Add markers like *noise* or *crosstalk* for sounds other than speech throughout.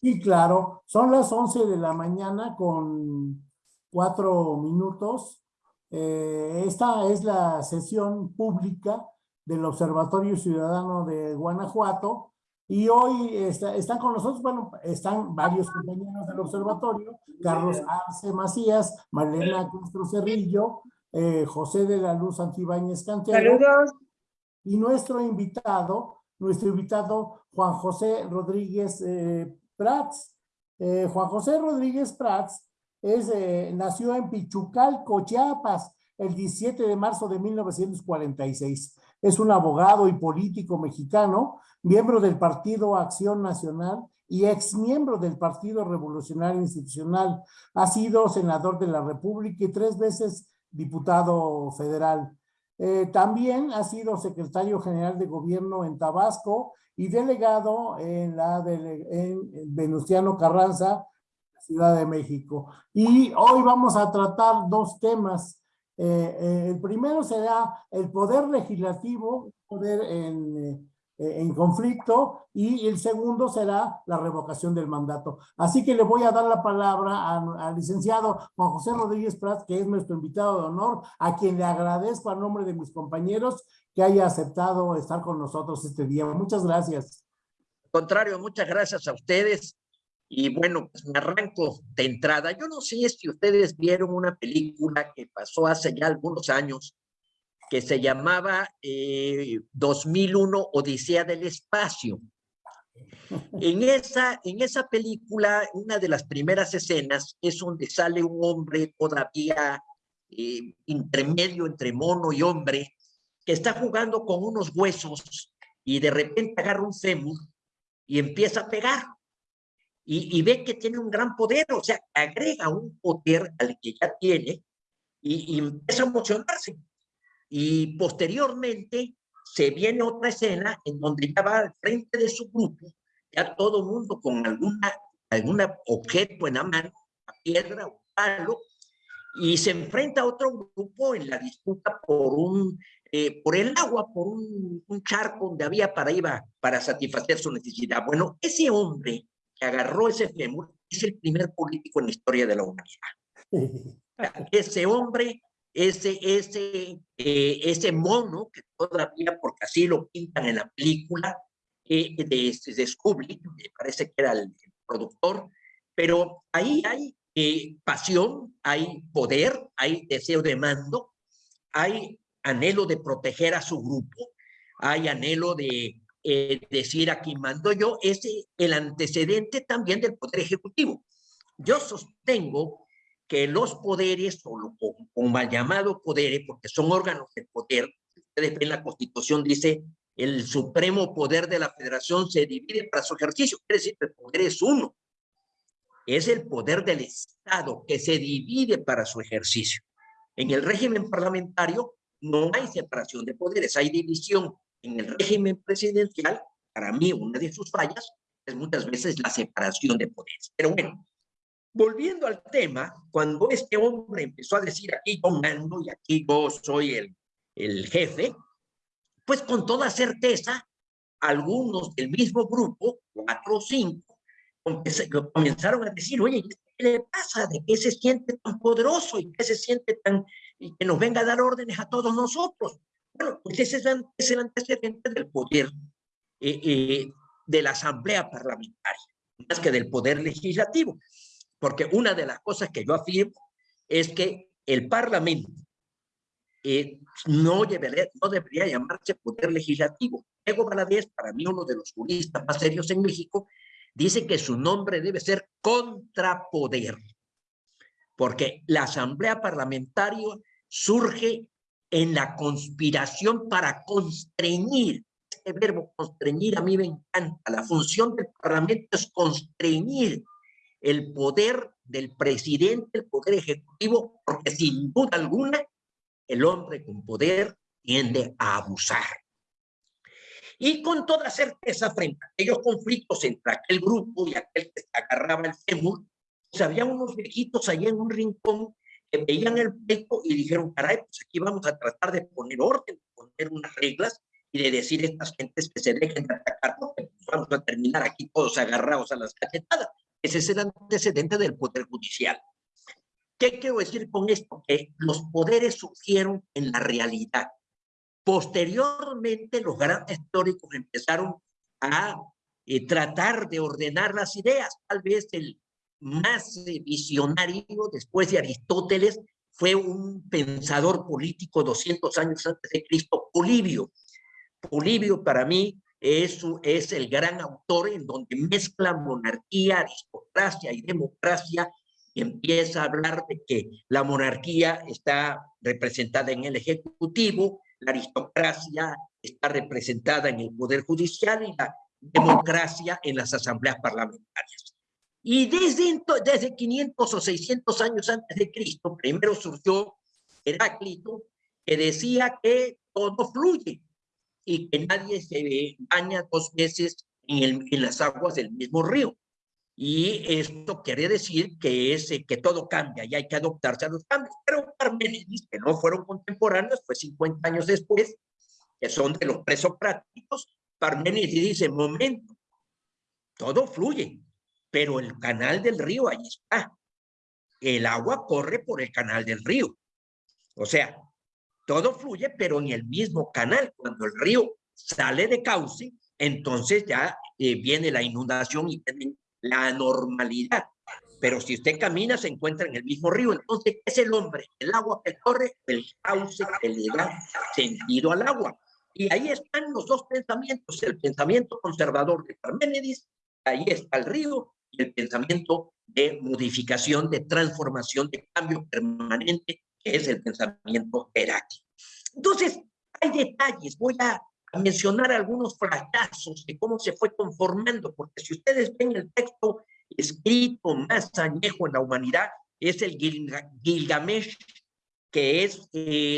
Sí, claro. Son las 11 de la mañana con cuatro minutos. Eh, esta es la sesión pública del Observatorio Ciudadano de Guanajuato y hoy están con nosotros, bueno, están varios compañeros del observatorio, Carlos Arce Macías, Marlena Castro Cerrillo, eh, José de la Luz Antibáñez Cantero. Saludos. Y nuestro invitado, nuestro invitado Juan José Rodríguez eh, Prats. Eh, Juan José Rodríguez Prats es, nació en Pichucalco, Chiapas, el 17 de marzo de 1946. Es un abogado y político mexicano, miembro del Partido Acción Nacional y ex miembro del Partido Revolucionario Institucional. Ha sido senador de la República y tres veces diputado federal. Eh, también ha sido secretario general de gobierno en Tabasco y delegado en la Venustiano Carranza, Ciudad de México. Y hoy vamos a tratar dos temas eh, eh, el primero será el poder legislativo, poder en, en, conflicto, y el segundo será la revocación del mandato. Así que le voy a dar la palabra al licenciado Juan José Rodríguez Prats, que es nuestro invitado de honor, a quien le agradezco a nombre de mis compañeros que haya aceptado estar con nosotros este día. Muchas gracias. Contrario, muchas gracias a ustedes y bueno, pues me arranco de entrada. Yo no sé si ustedes vieron una película que pasó hace ya algunos años, que se llamaba 2001 eh, Odisea del Espacio. En *laughs* esa, en esa película, una de las primeras escenas es donde sale un hombre todavía eh, intermedio entre mono y hombre, que está jugando con unos huesos y de repente agarra un fémur y empieza a pegar y, ve que tiene un gran poder, o sea, agrega un poder al que ya tiene y, empieza a emocionarse. Y posteriormente se viene otra escena en donde ya va al frente de su grupo, ya todo el mundo con alguna, alguna objeto en la mano, una piedra, un palo, y se enfrenta a otro grupo en la disputa por un eh, por el agua, por un, un, charco donde había para iba para satisfacer su necesidad. Bueno, ese hombre que agarró ese fémur es el primer político en la historia de la humanidad. *laughs* Ese hombre, ese, ese, eh, ese mono, que todavía, porque así lo pintan en la película, eh, de, de Kubrick, me parece que era el, productor, pero ahí hay eh, pasión, hay poder, hay deseo de mando, hay anhelo de proteger a su grupo, hay anhelo de eh, decir aquí mando yo, es el antecedente también del poder ejecutivo. Yo sostengo que los poderes, o, lo, o mal llamado poderes, porque son órganos de poder, ustedes ven la constitución, dice el supremo poder de la federación se divide para su ejercicio, quiere decir que el poder es uno, es el poder del Estado que se divide para su ejercicio. En el régimen parlamentario no hay separación de poderes, hay división en el régimen presidencial, para mí una de sus fallas es muchas veces la separación de poderes. Pero bueno, volviendo al tema, cuando este hombre empezó a decir aquí yo mando y aquí yo soy el, el jefe, pues con toda certeza, algunos del mismo grupo, cuatro o cinco, comenzaron a decir, oye, ¿qué le pasa? ¿De qué se siente tan poderoso y qué se siente tan, y que nos venga a dar órdenes a todos nosotros? Bueno, pues ese es el antecedente del poder eh, eh, de la asamblea parlamentaria, más que del poder legislativo. Porque una de las cosas que yo afirmo es que el parlamento eh, no, debería, llamarse poder legislativo. Diego Valadez, para mí uno de los juristas más serios en México, dice que su nombre debe ser contrapoder, porque la asamblea parlamentaria surge en la conspiración para constreñir. Este verbo constreñir a mí me encanta. La función del Parlamento es constreñir el poder del presidente, el poder ejecutivo, porque sin duda alguna el hombre con poder tiende a abusar. Y con toda certeza, frente a aquellos conflictos entre aquel grupo y aquel que se agarraba el fémur, pues había unos viejitos allá en un rincón que veían el pleito y dijeron, caray, pues aquí vamos a tratar de poner orden, poner unas reglas y de decir a estas gentes que se dejen de atacar, porque vamos a terminar aquí todos agarrados a las cachetadas. Ese es el antecedente del Poder Judicial. ¿Qué quiero decir con esto? Que los poderes surgieron en la realidad. Posteriormente, los grandes teóricos empezaron a eh, tratar de ordenar las ideas. Tal vez el más visionario, después de Aristóteles, fue un pensador político 200 años antes de Cristo, Polibio. Polibio para mí es, es el gran autor en donde mezcla monarquía, aristocracia y democracia y empieza a hablar de que la monarquía está representada en el Ejecutivo, la aristocracia está representada en el Poder Judicial y la democracia en las asambleas parlamentarias. Y desde, desde 500 o 600 años antes de Cristo, primero surgió Heráclito, que decía que todo fluye y que nadie se baña dos veces en, en las aguas del mismo río. Y esto quiere decir que, es, que todo cambia y hay que adoptarse a los cambios. Pero Parménides, que no fueron contemporáneos, fue 50 años después, que son de los presocráticos, Parménides dice, momento, todo fluye, pero el canal del río ahí está. El agua corre por el canal del río. O sea, todo fluye, pero en el mismo canal. Cuando el río sale de cauce, entonces ya eh, viene la inundación y la normalidad. Pero si usted camina, se encuentra en el mismo río. Entonces, es el hombre, el agua que corre, el cauce que le da sentido al agua. Y ahí están los dos pensamientos, el pensamiento conservador de Parménides, ahí está el río, y el pensamiento de modificación, de transformación, de cambio permanente, que es el pensamiento heráclito. Entonces, hay detalles, voy a, mencionar algunos fracasos de cómo se fue conformando, porque si ustedes ven el texto escrito más añejo en la humanidad, es el Gilgamesh, que es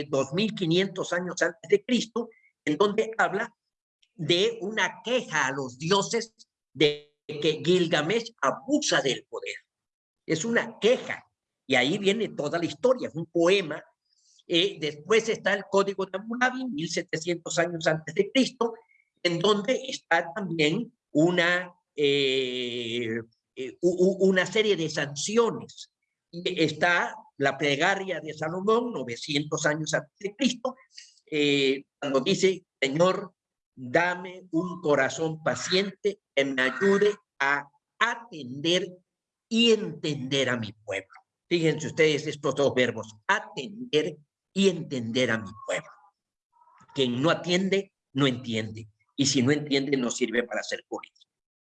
2500 eh, años antes de Cristo, en donde habla de una queja a los dioses de que Gilgamesh abusa del poder. Es una queja. Y ahí viene toda la historia, es un poema. Eh, después está el Código de Hammurabi, 1700 años antes de Cristo, en donde está también una, eh, eh, una serie de sanciones. Está la plegaria de Salomón, 900 años antes de Cristo, cuando dice, Señor, dame un corazón paciente que me ayude a atender y entender a mi pueblo. Fíjense ustedes estos dos verbos, atender y entender a mi pueblo. Quien no atiende, no entiende. Y si no entiende, no sirve para ser político.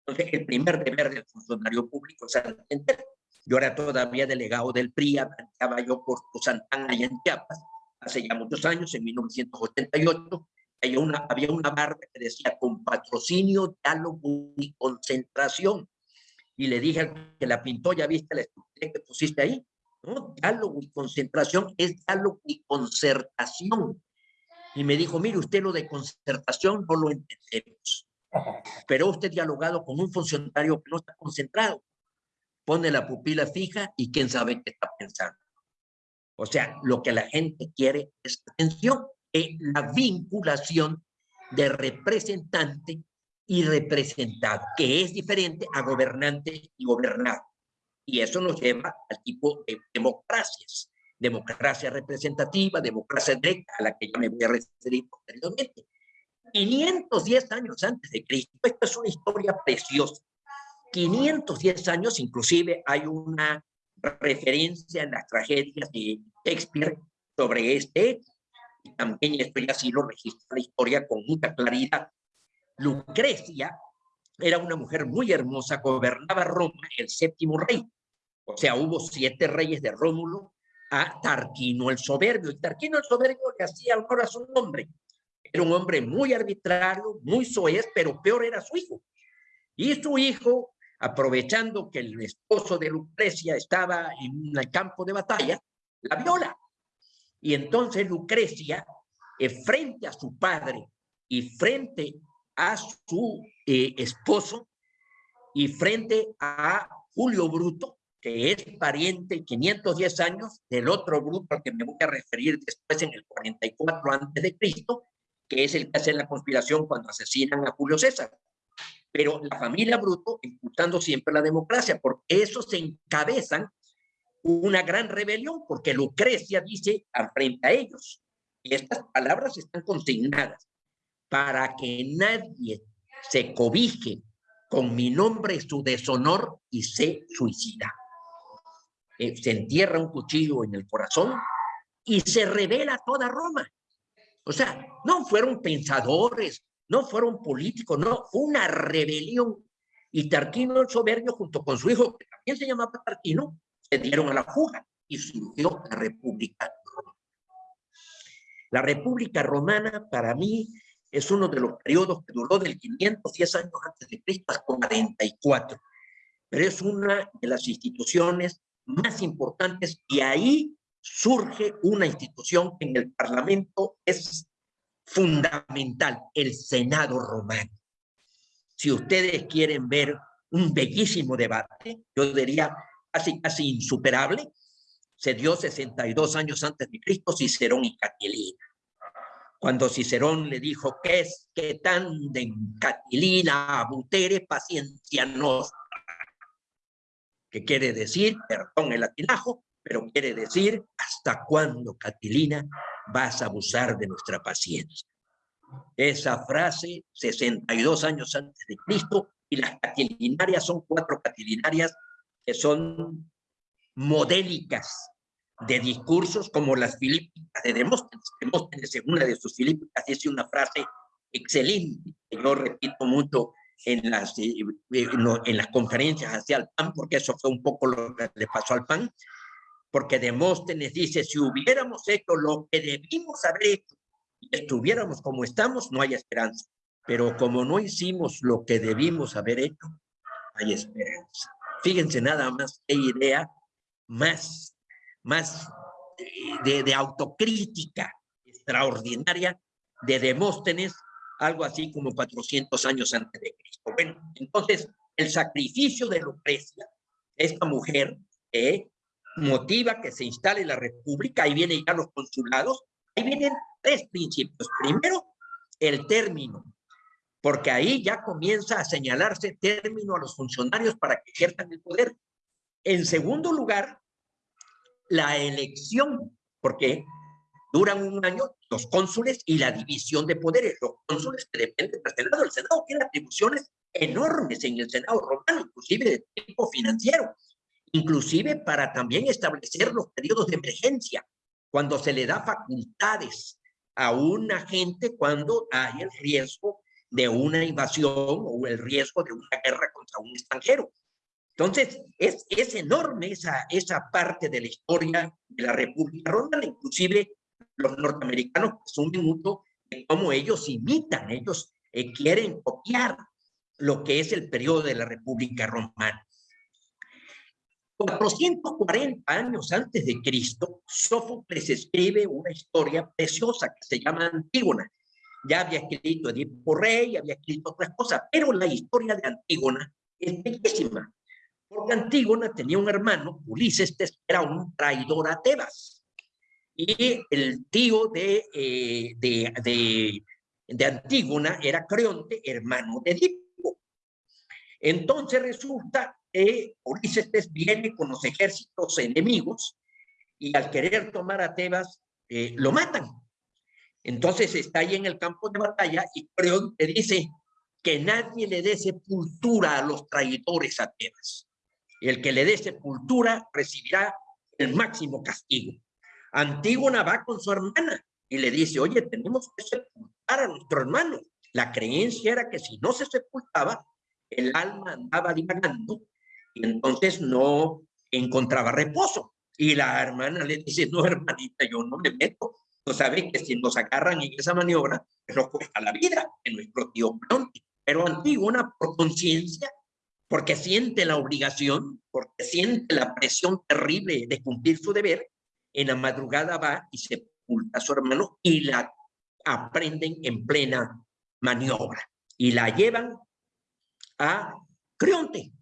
Entonces, el primer deber del funcionario público es atender. Yo era todavía delegado del PRI, estaba yo por Santana allá en Chiapas, hace ya muchos años, en 1988, había una, había una barra que decía con patrocinio, diálogo y concentración. Y le dije que la pintó, ya viste la estructura que pusiste ahí. ¿no? Diálogo y concentración es diálogo y concertación. Y me dijo, mire, usted lo de concertación no lo entendemos. Pero usted dialogado con un funcionario que no está concentrado. Pone la pupila fija y quién sabe qué está pensando. O sea, lo que la gente quiere es atención, es la vinculación de representante y representado, que es diferente a gobernante y gobernado. Y eso nos lleva al tipo de democracias. Democracia representativa, democracia directa, a la que ya me voy a referir posteriormente. 510 años antes de Cristo, esta es una historia preciosa. 510 años, inclusive hay una referencia en las tragedias de Shakespeare sobre este Y también esto ya sí lo registra la historia con mucha claridad. Lucrecia era una mujer muy hermosa, gobernaba Roma, el séptimo rey. O sea, hubo siete reyes de Rómulo a Tarquino el Soberbio. Y Tarquino el Soberbio le hacía honor a su nombre. Era un hombre muy arbitrario, muy soez, pero peor era su hijo. Y su hijo aprovechando que el esposo de Lucrecia estaba en el campo de batalla, la viola. Y entonces Lucrecia, eh, frente a su padre y frente a su eh, esposo y frente a Julio Bruto, que es pariente 510 años del otro Bruto al que me voy a referir después en el 44 antes de Cristo, que es el que hace la conspiración cuando asesinan a Julio César. pero la familia Bruto impulsando siempre la democracia, porque eso se encabezan una gran rebelión, porque Lucrecia dice frente a ellos, y estas palabras están consignadas, para que nadie se cobije con mi nombre su deshonor y se suicida. Eh, se entierra un cuchillo en el corazón y se revela toda Roma. O sea, no fueron pensadores, no fueron políticos, no, fue una rebelión. Y Tarquino el Soberbio, junto con su hijo, que también se llamaba Tarquino, se dieron a la fuga y surgió la República Romana. La República Romana, para mí, es uno de los periodos que duró del 510 años antes de Cristo hasta 44. Pero es una de las instituciones más importantes y ahí surge una institución que en el Parlamento es fundamental, el Senado romano. Si ustedes quieren ver un bellísimo debate, yo diría casi, casi insuperable, se dio 62 años antes de Cristo Cicerón y Catilina. Cuando Cicerón le dijo que es que tanden Catilina abutere paciencia nostra, que quiere decir, perdón el latinajo, pero quiere decir, ¿hasta cuándo, Catilina, vas a abusar de nuestra paciencia? Esa frase, 62 años antes de Cristo, y las catilinarias son cuatro catilinarias que son modélicas de discursos como las filípicas de Demóstenes. Demóstenes en una de sus filípicas dice una frase excelente, que yo repito mucho en las, eh, eh, en las conferencias hacia el PAN, porque eso fue un poco lo que le pasó al PAN, porque Demóstenes dice, si hubiéramos hecho lo que debimos haber hecho y estuviéramos como estamos, no hay esperanza. Pero como no hicimos lo que debimos haber hecho, hay esperanza. Fíjense nada más qué idea más, más de, de autocrítica extraordinaria de Demóstenes, algo así como 400 años antes de Cristo. Bueno, entonces, el sacrificio de Lucrecia, esta mujer, eh, motiva que se instale la república, ahí vienen ya los consulados, ahí vienen tres principios. Primero, el término, porque ahí ya comienza a señalarse término a los funcionarios para que ejerzan el poder. En segundo lugar, la elección, porque duran un año los cónsules y la división de poderes. Los cónsules que dependen del Senado. El Senado tiene atribuciones enormes en el Senado romano, inclusive de tipo financiero inclusive para también establecer los periodos de emergencia, cuando se le da facultades a un agente cuando hay el riesgo de una invasión o el riesgo de una guerra contra un extranjero. Entonces, es, es enorme esa, esa parte de la historia de la República Romana, inclusive los norteamericanos presumen mucho de cómo ellos imitan, ellos eh, quieren copiar lo que es el periodo de la República Romana. 440 años antes de Cristo, Sófocles escribe una historia preciosa que se llama Antígona. Ya había escrito Edipo Rey, había escrito otras cosas, pero la historia de Antígona es bellísima, porque Antígona tenía un hermano, Ulises, que era un traidor a Tebas, y el tío de, eh, de, de, de Antígona era Creonte, hermano de Edipo. Entonces resulta que Ulises viene con los ejércitos enemigos y al querer tomar a Tebas eh, lo matan. Entonces está ahí en el campo de batalla y Creonte dice que nadie le dé sepultura a los traidores a Tebas. El que le dé sepultura recibirá el máximo castigo. Antígona va con su hermana y le dice, oye, tenemos que sepultar a nuestro hermano. La creencia era que si no se sepultaba, el alma andaba divagando y entonces no encontraba reposo. Y la hermana le dice, no, hermanita, yo no me meto. No sabes que si nos agarran en esa maniobra, nos cuesta la vida en nuestro tío. Pero Antígona, por conciencia, porque siente la obligación, porque siente la presión terrible de cumplir su deber, en la madrugada va y sepulta a su hermano y la aprenden en plena maniobra y la llevan a Creonte.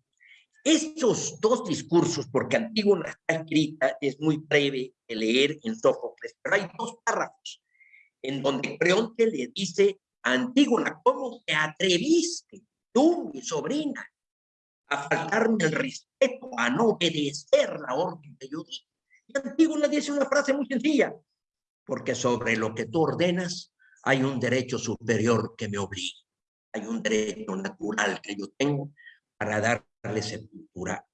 Estos dos discursos, porque Antígona está escrita, es muy breve de leer en Sófocles, pero hay dos párrafos en donde Creonte le dice a Antígona, ¿cómo te atreviste tú, mi sobrina, a faltarme el respeto, a no obedecer la orden que yo di. Y Antígona dice una frase muy sencilla, porque sobre lo que tú ordenas hay un derecho superior que me obliga, hay un derecho natural que yo tengo para darle sepultura.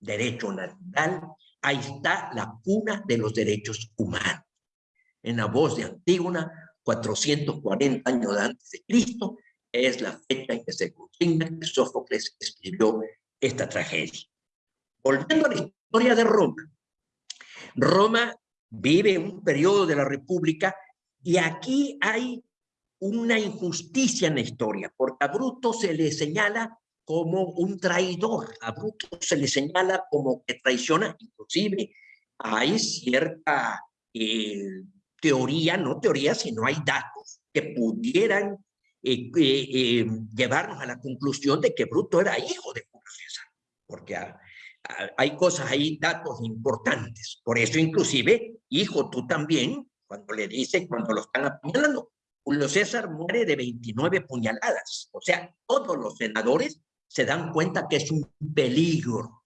Derecho natural, ahí está la cuna de los derechos humanos. En la voz de Antígona, 440 años antes de Cristo, es la fecha en que se Sófocles escribió esta tragedia. Volviendo a la historia de Roma, Roma vive un periodo de la República y aquí hay una injusticia en la historia, porque a Bruto se le señala como un traidor, a Bruto se le señala como que traiciona, inclusive hay cierta eh, teoría, no teoría, sino hay datos que pudieran eh, eh, llevarnos a la conclusión de que Bruto era hijo de Julio César, porque hay cosas ahí, datos importantes. Por eso inclusive, hijo, tú también, cuando le dice, cuando lo están apuñalando, Julio César muere de 29 puñaladas. O sea, todos los senadores se dan cuenta que es un peligro.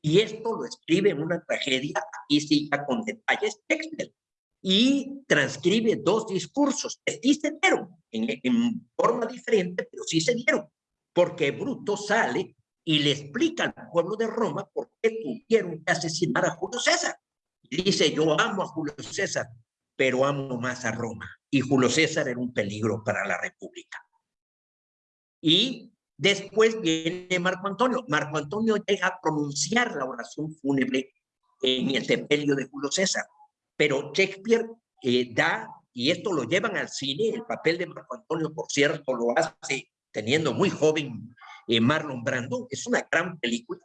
Y esto lo escribe en una tragedia, aquí sí ya con detalles, Shakespeare y transcribe dos discursos sí se dieron en, en, forma diferente, pero sí se dieron, porque Bruto sale y le explica al pueblo de Roma por qué tuvieron que asesinar a Julio César. Y dice, yo amo a Julio César, pero amo más a Roma. Y Julio César era un peligro para la República. Y después viene Marco Antonio. Marco Antonio llega a pronunciar la oración fúnebre en el sepelio de Julio César pero Shakespeare eh, da, y esto lo llevan al cine, el papel de Marco Antonio, por cierto, lo hace teniendo muy joven eh, Marlon Brando, es una gran película,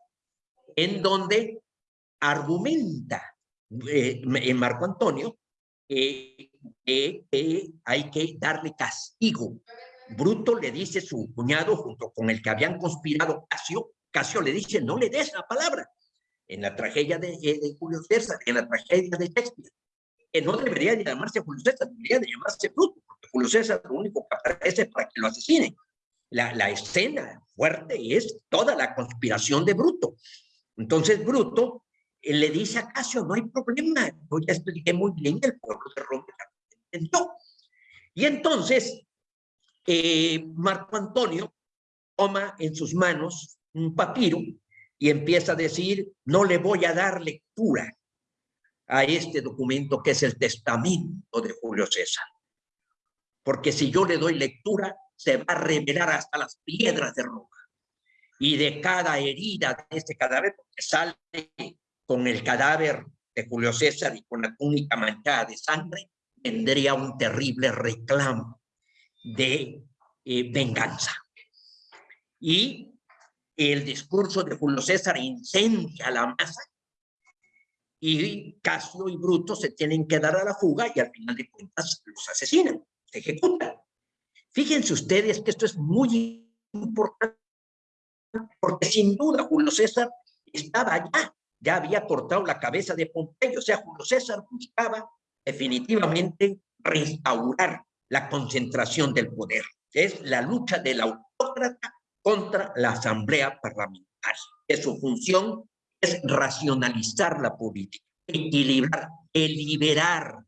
en donde argumenta eh, en Marco Antonio que hay que darle castigo. Bruto le dice su cuñado, junto con el que habían conspirado Casio, Casio le dice, no le des la palabra. En la tragedia de, de Julio César, en la tragedia de Shakespeare no debería de llamarse Julio César, debería de llamarse Bruto, porque Julio César lo único que aparece es para que lo asesinen. La, la escena fuerte es toda la conspiración de Bruto. Entonces Bruto le dice a Casio, no hay problema, yo ya expliqué muy bien, el pueblo de Roma entendió. Y entonces eh, Marco Antonio toma en sus manos un papiro y empieza a decir, no le voy a dar lectura a este documento que es el testamento de Julio César. Porque si yo le doy lectura, se va a revelar hasta las piedras de Roma. Y de cada herida de este cadáver, porque sale con el cadáver de Julio César y con la túnica manchada de sangre, tendría un terrible reclamo de eh, venganza. Y el discurso de Julio César incendia la masa y Casio y Bruto se tienen que dar a la fuga y al final de cuentas los asesinan, se ejecutan. Fíjense ustedes que esto es muy importante, porque sin duda Julio César estaba allá, ya había cortado la cabeza de Pompeyo, o sea, Julio César buscaba definitivamente restaurar la concentración del poder. Es la lucha del autócrata contra la asamblea parlamentaria. Es su función es racionalizar la política, equilibrar, deliberar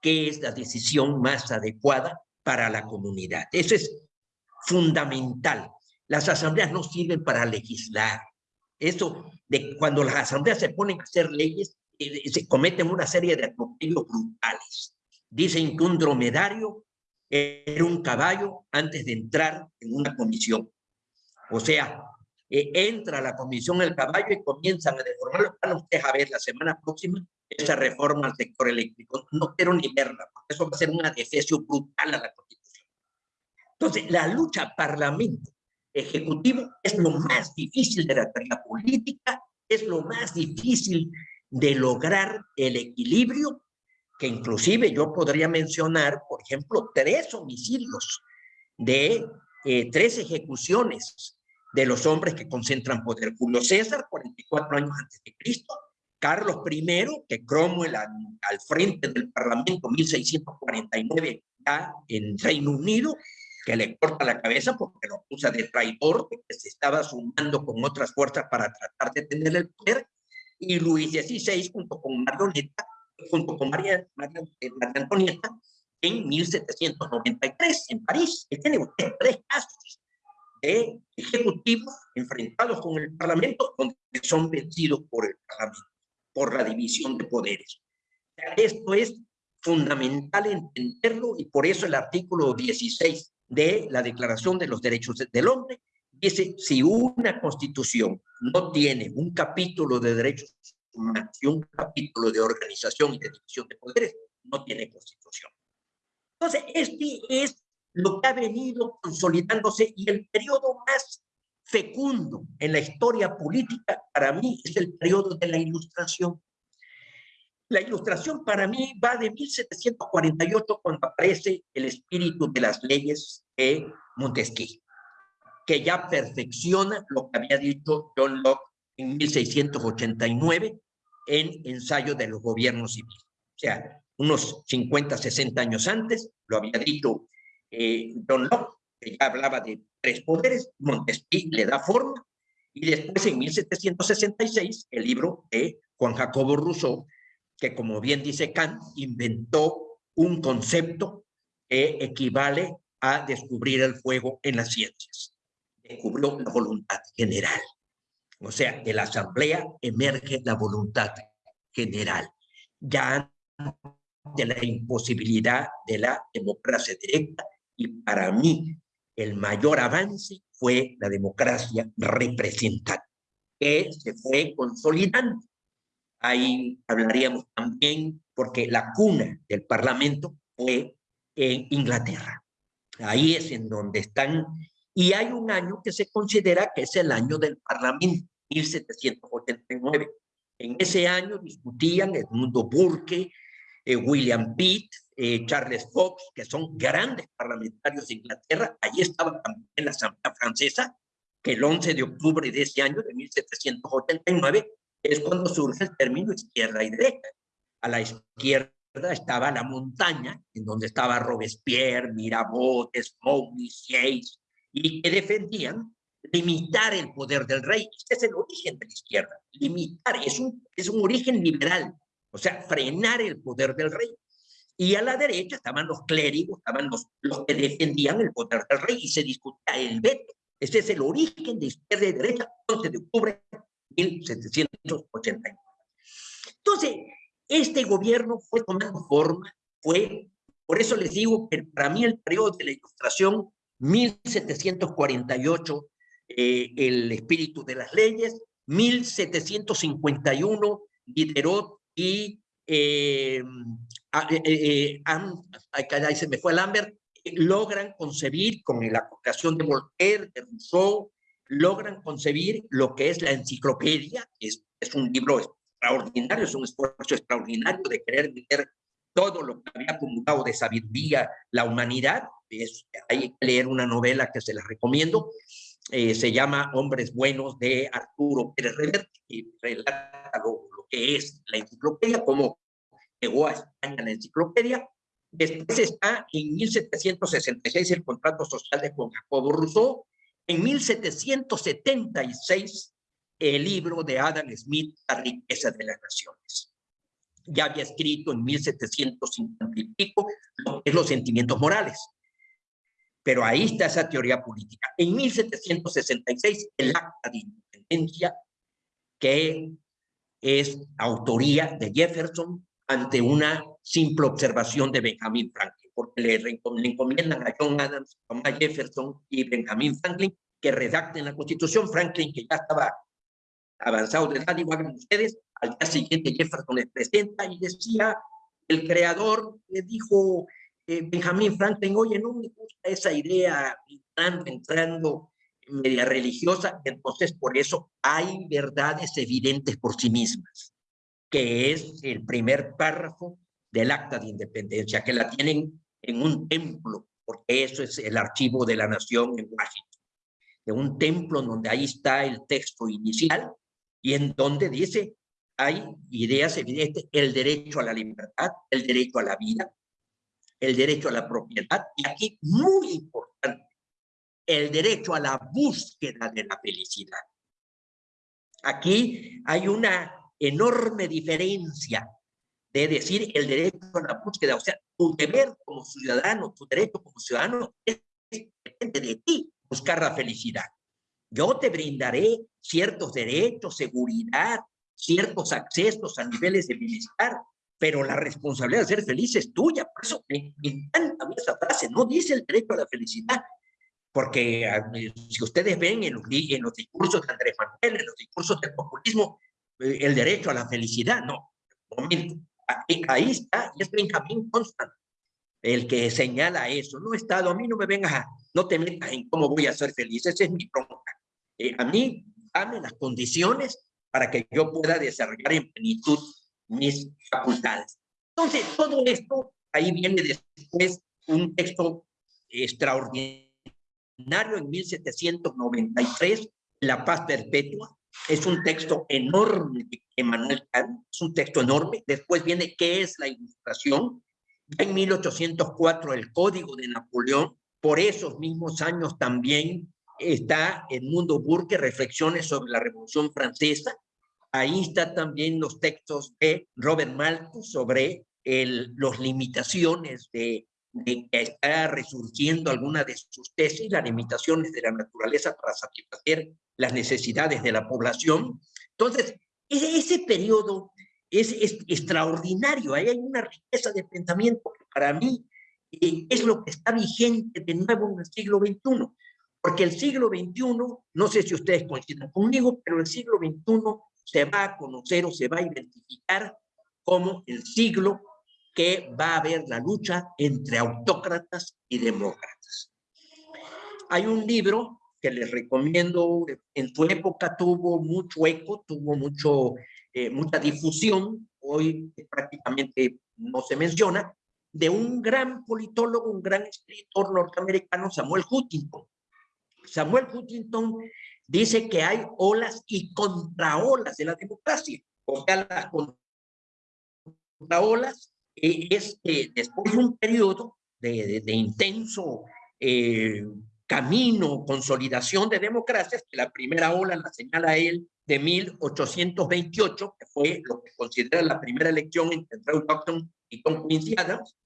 qué es la decisión más adecuada para la comunidad. Eso es fundamental. Las asambleas no sirven para legislar. Eso de cuando las asambleas se ponen a hacer leyes, eh, se cometen una serie de atropellos brutales. Dicen que un dromedario era un caballo antes de entrar en una comisión. O sea, eh, entra a la comisión el caballo y comienzan a deformarlo. Van ustedes a ver la semana próxima esa reforma al sector eléctrico. No quiero ni verla, porque eso va a ser una defecio brutal a la Constitución. Entonces, la lucha parlamento ejecutivo es lo más difícil de la, la política, es lo más difícil de lograr el equilibrio, que inclusive yo podría mencionar, por ejemplo, tres homicidios de eh, tres ejecuciones de los hombres que concentran poder. Julio César, 44 años antes de Cristo, Carlos I, que Cromwell al, frente del Parlamento 1649 ya en Reino Unido, que le corta la cabeza porque lo acusa de traidor, que se estaba sumando con otras fuerzas para tratar de tener el poder, y Luis XVI junto con Marioneta, junto con María, María, eh, María Antonieta, en 1793 en París. Y tiene usted tres casos de ejecutivos enfrentados con el Parlamento donde son vencidos por el Parlamento, por la división de poderes. Esto es fundamental entenderlo y por eso el artículo 16 de la Declaración de los Derechos del Hombre dice, si una constitución no tiene un capítulo de derechos humanos y un capítulo de organización y de división de poderes, no tiene constitución. Entonces, este es lo que ha venido consolidándose y el periodo más fecundo en la historia política para mí es el periodo de la ilustración. La ilustración para mí va de 1748 cuando aparece el espíritu de las leyes de Montesquieu, que ya perfecciona lo que había dicho John Locke en 1689 en Ensayo de los Gobiernos Civiles. O sea, unos 50, 60 años antes, lo había dicho eh, John Locke, que ya hablaba de tres poderes, Montesquieu le da forma, y después en 1766 el libro de Juan Jacobo Rousseau que como bien dice Kant, inventó un concepto que equivale a descubrir el fuego en las ciencias. Descubrió la voluntad general. O sea, de la asamblea emerge la voluntad general. Ya de la imposibilidad de la democracia directa y para mí el mayor avance fue la democracia representativa, que se fue consolidando Ahí hablaríamos también, porque la cuna del Parlamento fue en Inglaterra. Ahí es en donde están, y hay un año que se considera que es el año del Parlamento, 1789. En ese año discutían Edmundo Burke, eh, William Pitt, eh, Charles Fox, que son grandes parlamentarios de Inglaterra. Allí estaba también la Asamblea Francesa, que el 11 de octubre de ese año, de 1789, es cuando surge el término izquierda y derecha. A la izquierda estaba la montaña, en donde estaba Robespierre, Mirabeau, Smoky, Sieyes, y que defendían limitar el poder del rey. Este es el origen de la izquierda. Limitar, es un, es un origen liberal, o sea, frenar el poder del rey. Y a la derecha estaban los clérigos, estaban los, los que defendían el poder del rey y se discutía el veto. Este es el origen de izquierda y derecha, 11 de octubre 1789. Entonces, este gobierno fue tomando forma, fue, por eso les digo que para mí el periodo de la ilustración, 1748, eh, el espíritu de las leyes, 1751, Diderot y eh, eh, eh se me fue Lambert, logran concebir con la aplicación de Voltaire, de Rousseau, logran concebir lo que es la enciclopedia, es, es un libro extraordinario, es un esfuerzo extraordinario de querer meter todo lo que había acumulado de sabiduría la humanidad. Es, hay que leer una novela que se les recomiendo, eh, se llama Hombres Buenos de Arturo Pérez Reverte, y relata lo, que es la enciclopedia, cómo llegó a España la enciclopedia. Después está en 1766 el contrato social de Juan Jacobo Rousseau, en 1776, el libro de Adam Smith, La riqueza de las naciones. Ya había escrito en 1750 y pico lo es los sentimientos morales. Pero ahí está esa teoría política. En 1766, el acta de independencia, que es autoría de Jefferson ante una simple observación de Benjamin Franklin porque le, encomiendan a John Adams, Thomas Jefferson y Benjamin Franklin que redacten la Constitución. Franklin, que ya estaba avanzado de edad, igual que ustedes, al día siguiente Jefferson les presenta y decía, el creador le dijo, eh, Benjamin Franklin, oye, no me gusta esa idea entrando, entrando media religiosa, entonces por eso hay verdades evidentes por sí mismas, que es el primer párrafo del acta de independencia, que la tienen en un templo, porque eso es el archivo de la nación en Washington, de un templo donde ahí está el texto inicial y en donde dice hay ideas evidentes, el derecho a la libertad, el derecho a la vida, el derecho a la propiedad, y aquí muy importante, el derecho a la búsqueda de la felicidad. Aquí hay una enorme diferencia de decir el derecho a la búsqueda, o sea, tu deber como ciudadano, tu derecho como ciudadano es depende de ti buscar la felicidad. Yo te brindaré ciertos derechos, seguridad, ciertos accesos a niveles de bienestar, pero la responsabilidad de ser feliz es tuya. Por eso me, encanta esa frase, no dice el derecho a la felicidad, porque ah, si ustedes ven en los, en los discursos de Andrés Manuel, en los discursos del populismo, el derecho a la felicidad, no. Momento, ahí está, y es Benjamín Constant el que señala eso. No, Estado, a mí no me vengas a, no te metas en cómo voy a ser feliz, esa es mi bronca. Eh, a mí, dame las condiciones para que yo pueda desarrollar en plenitud mis facultades. Entonces, todo esto, ahí viene después un texto extraordinario en 1793, La Paz Perpetua, es un texto enorme de Emmanuel Kant, es un texto enorme. Después viene ¿Qué es la ilustración? En 1804 el Código de Napoleón, por esos mismos años también está el Mundo Burke, Reflexiones sobre la Revolución Francesa. Ahí está también los textos de Robert Malthus sobre las limitaciones de, de, que está resurgiendo alguna de sus tesis, las limitaciones de la naturaleza para satisfacer las necesidades de la población. Entonces, ese, ese periodo es, es, extraordinario, ahí hay una riqueza de pensamiento que para mí eh, es lo que está vigente de nuevo en el siglo XXI, porque el siglo XXI, no sé si ustedes coinciden conmigo, pero el siglo XXI se va a conocer o se va a identificar como el siglo que va a haber la lucha entre autócratas y demócratas. Hay un libro que les recomiendo, en su época tuvo mucho eco, tuvo mucho, eh, mucha difusión, hoy prácticamente no se menciona, de un gran politólogo, un gran escritor norteamericano, Samuel Huntington. Samuel Huntington dice que hay olas y contraolas de la democracia. O sea, las contraolas eh, es después de un periodo de, de, intenso eh, camino, consolidación de democracias, que la primera ola la señala él de 1828, que fue lo que considera la primera elección entre Andrew Jackson y Tom Quincy Adams,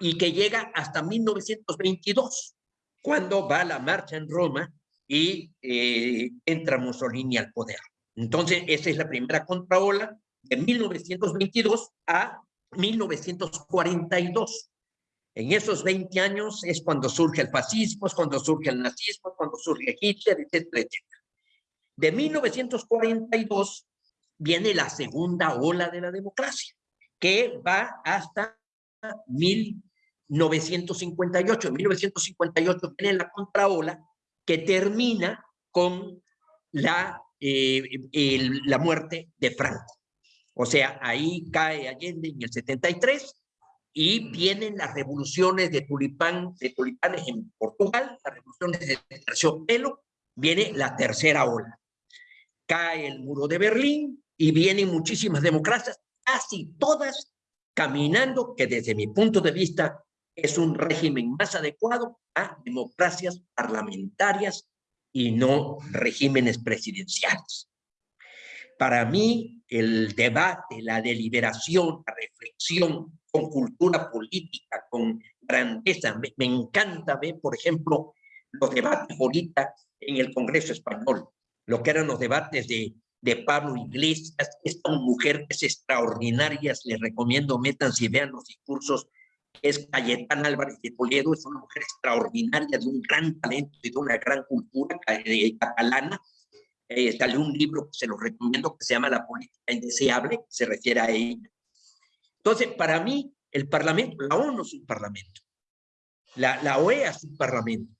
y que llega hasta 1922, cuando va la marcha en Roma y eh, entra Mussolini al poder. Entonces, esa es la primera contraola de 1922 a 1942. En esos 20 años es cuando surge el fascismo, es cuando surge el nazismo, es cuando surge Hitler, etcétera, etcétera. De 1942 viene la segunda ola de la democracia, que va hasta 1958. En 1958 viene la contraola que termina con la, eh, la muerte de Franco. O sea, ahí cae Allende en el 73 y vienen las revoluciones de tulipán, de tulipanes en Portugal, las revoluciones de terciopelo, viene la tercera ola. Cae el muro de Berlín y vienen muchísimas democracias, casi todas caminando, que desde mi punto de vista es un régimen más adecuado a democracias parlamentarias y no regímenes presidenciales. Para mí, el debate, la deliberación, la reflexión con cultura política, con grandeza. Me, encanta ver, por ejemplo, los debates ahorita en el Congreso Español, lo que eran los debates de, de Pablo Iglesias, esta mujer es extraordinaria, les recomiendo, métanse y vean los discursos, es Cayetana Álvarez de Toledo, es una mujer extraordinaria, de un gran talento y de una gran cultura eh, catalana, eh, salió un libro que se lo recomiendo que se llama La política indeseable, se refiere a ella. Entonces, para mí, el Parlamento, la ONU es un Parlamento, la, la OEA es un Parlamento.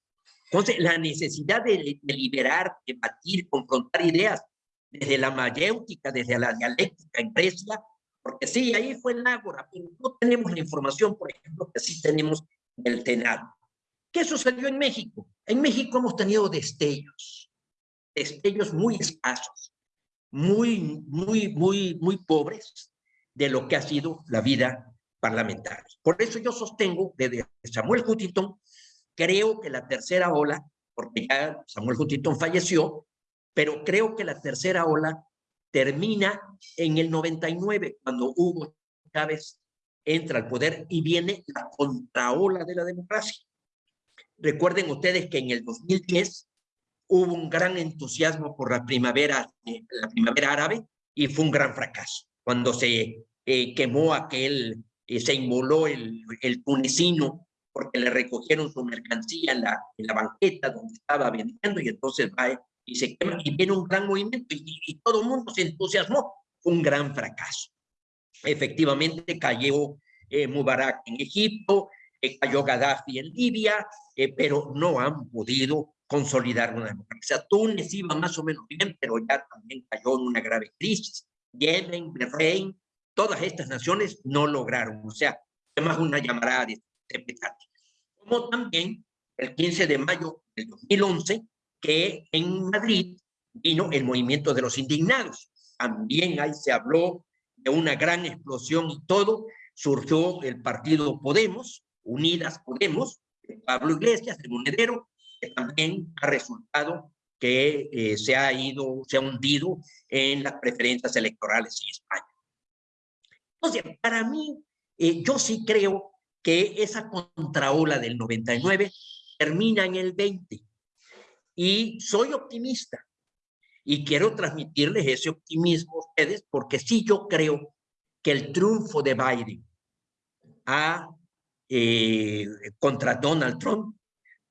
Entonces, la necesidad de deliberar, debatir, confrontar ideas desde la mayéutica, desde la dialéctica en Grecia, porque sí, ahí fue el Ágora, pero no tenemos la información, por ejemplo, que sí tenemos del Senado. ¿Qué sucedió en México? En México hemos tenido destellos, destellos muy escasos, muy, muy, muy, muy pobres, de lo que ha sido la vida parlamentaria. Por eso yo sostengo, desde Samuel Huntington, creo que la tercera ola porque ya Samuel Huntington falleció, pero creo que la tercera ola termina en el 99, cuando Hugo Chávez entra al poder y viene la contraola de la democracia. Recuerden ustedes que en el 2010 hubo un gran entusiasmo por la primavera, eh, la primavera árabe y fue un gran fracaso. Cuando se eh, quemó aquel, eh, se inmoló el, tunecino porque le recogieron su mercancía en la, banqueta donde estaba vendiendo y entonces va y se quema y viene un gran movimiento y, todo el mundo se entusiasmó. un gran fracaso. Efectivamente cayó eh, Mubarak en Egipto, cayó Gaddafi en Libia, pero no han podido consolidar una democracia. Túnez iba más o menos bien, pero ya también cayó en una grave crisis. Yemen, Bahrein, todas estas naciones no lograron, o sea, además una llamada de como también el 15 de mayo del 2011, que en Madrid vino el movimiento de los indignados. También ahí se habló de una gran explosión y todo. Surgió el partido Podemos, Unidas Podemos, Pablo Iglesias, el monedero, que también ha resultado que eh, se ha ido, se ha hundido en las preferencias electorales en España. Entonces, para mí, eh, yo sí creo que esa contraola del 99 termina en el 20. Y soy optimista y quiero transmitirles ese optimismo a ustedes porque sí yo creo que el triunfo de Biden a, eh, contra Donald Trump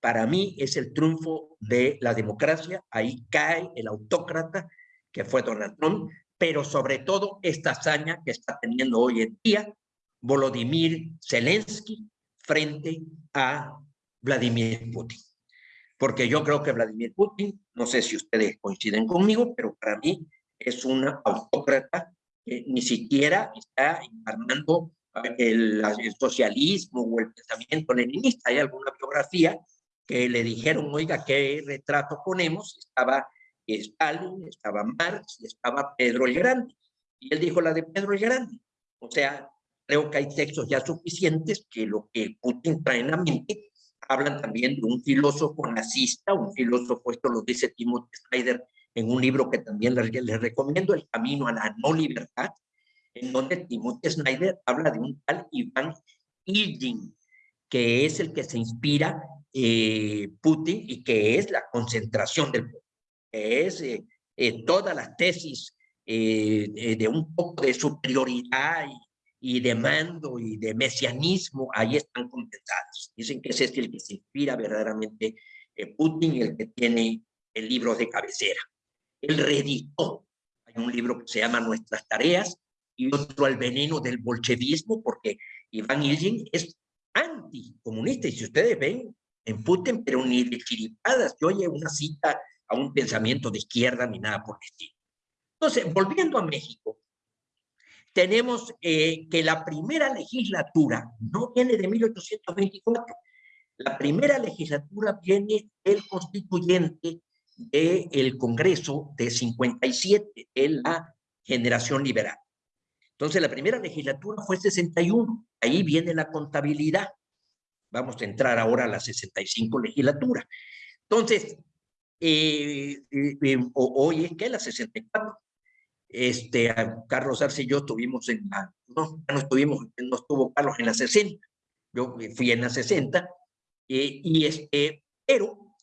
para mí es el triunfo de la democracia. Ahí cae el autócrata que fue Donald Trump, pero sobre todo esta hazaña que está teniendo hoy en día Volodymyr Zelensky frente a Vladimir Putin. Porque yo creo que Vladimir Putin, no sé si ustedes coinciden conmigo, pero para mí es una autócrata que ni siquiera está encarnando el, el, socialismo o el pensamiento leninista. Hay alguna biografía que le dijeron, oiga, ¿qué retrato ponemos? Estaba Stalin, estaba Marx y estaba Pedro el Grande. Y él dijo la de Pedro el Grande. O sea, creo que hay textos ya suficientes que lo que Putin trae en la mente hablan también de un filósofo nazista, un filósofo, esto lo dice Timothy Snyder en un libro que también les, les recomiendo, El camino a la no libertad, en donde Timothy Snyder habla de un tal Iván Ilyin, que es el que se inspira eh, Putin y que es la concentración del poder, que es eh, eh, todas las tesis de un poco de superioridad y y de mando y de mesianismo, ahí están condensados. Dicen que ese es el que se inspira verdaderamente en Putin el que tiene el libro de cabecera. Él reeditó. Hay un libro que se llama Nuestras Tareas y otro El veneno del bolchevismo, porque Iván Ilyin es anticomunista. Y si ustedes ven en Putin, pero ni de chiripadas que oye una cita a un pensamiento de izquierda ni nada por el estilo. Entonces, volviendo a México, tenemos eh, que la primera legislatura no viene de 1824. La primera legislatura viene del constituyente del Congreso de 57, de la generación liberal. Entonces, la primera legislatura fue 61. Ahí viene la contabilidad. Vamos a entrar ahora a la 65 legislatura. Entonces, eh, eh, hoy es que la 64 este, Carlos Arce y yo estuvimos en la, no, no estuvimos, no estuvo Carlos en la 60, yo fui en la 60, eh, y este, pero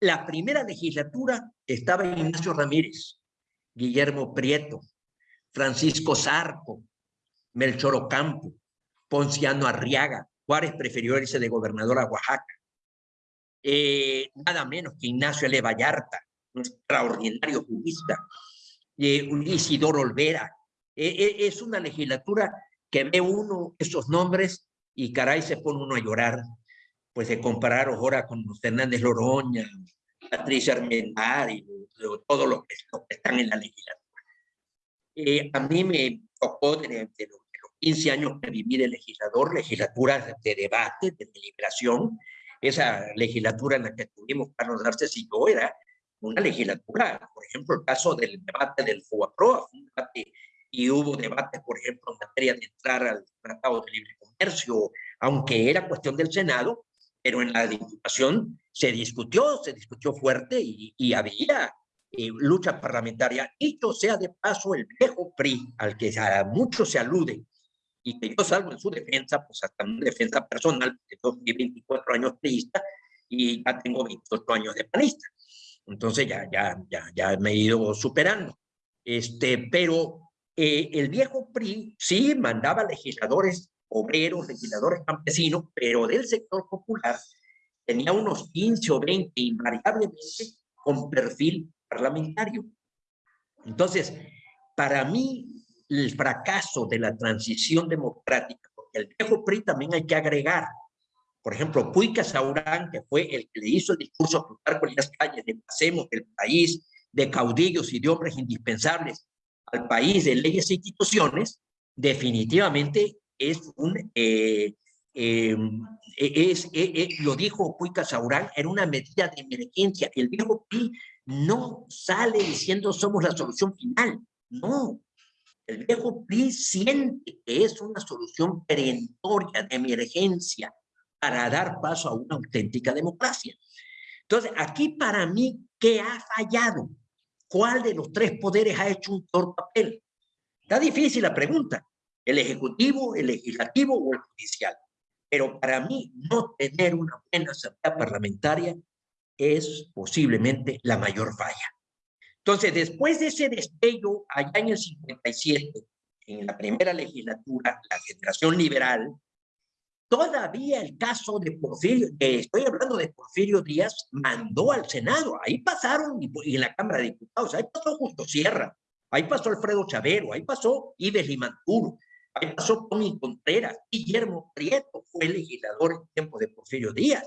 la primera legislatura estaba Ignacio Ramírez, Guillermo Prieto, Francisco Zarco, Melchor Ocampo, Ponciano Arriaga, Juárez prefirió irse de gobernador a Oaxaca, eh, nada menos que Ignacio L. Vallarta, un extraordinario jurista, eh, Isidoro Olvera. E, e, es una legislatura que ve uno esos nombres y caray se pone uno a llorar, pues de comparar ahora con Fernández Loroña, Patricia Armendar y todos los que, están en la legislatura. Eh, a mí me tocó de, los, 15 años que viví de legislador, legislatura de debate, de deliberación, esa legislatura en la que tuvimos Carlos Arces y yo era una legislatura. Por ejemplo, el caso del debate del FUAPROA, un debate y hubo debate, por ejemplo, en materia de entrar al Tratado de Libre Comercio, aunque era cuestión del Senado, pero en la diputación se discutió, se discutió fuerte y, había eh, lucha parlamentaria. Dicho sea de paso, el viejo PRI, al que a mucho se alude, y que yo salgo en su defensa, pues hasta una defensa personal, porque yo fui 24 años priista y ya tengo 28 años de panista. Entonces ya, ya, ya, ya me he ido superando. Este, pero eh, el viejo PRI sí mandaba legisladores obreros, legisladores campesinos, pero del sector popular tenía unos 15 o 20 invariablemente con perfil parlamentario. Entonces, para mí, el fracaso de la transición democrática, porque el viejo PRI también hay que agregar, por ejemplo, Puy Casaurán, que fue el que le hizo el discurso a Plutarco en las calles de pasemos del país, de caudillos y de hombres indispensables al país de leyes e instituciones, definitivamente es un, eh, em, e, es, e, e, lo dijo Puy Casaurán, era una medida de emergencia. El viejo PRI no sale diciendo somos la solución final, no. El viejo PRI siente que es una solución perentoria de emergencia para dar paso a una auténtica democracia. Entonces, aquí para mí, ¿qué ha fallado? ¿Cuál de los tres poderes ha hecho un peor papel? Está difícil la pregunta el ejecutivo, el legislativo o el judicial. Pero para mí, no tener una buena asamblea parlamentaria es posiblemente la mayor falla. Entonces, después de ese destello, allá en el 57, en la primera legislatura, la generación liberal, todavía el caso de Porfirio, estoy hablando de Porfirio Díaz, mandó al Senado. Ahí pasaron, y en la Cámara de Diputados, ahí pasó Justo Sierra, ahí pasó Alfredo Chavero, ahí pasó Ives Limanturo, Ahí pasó Tony Contreras, Guillermo Prieto fue legislador en tiempo de Porfirio Díaz.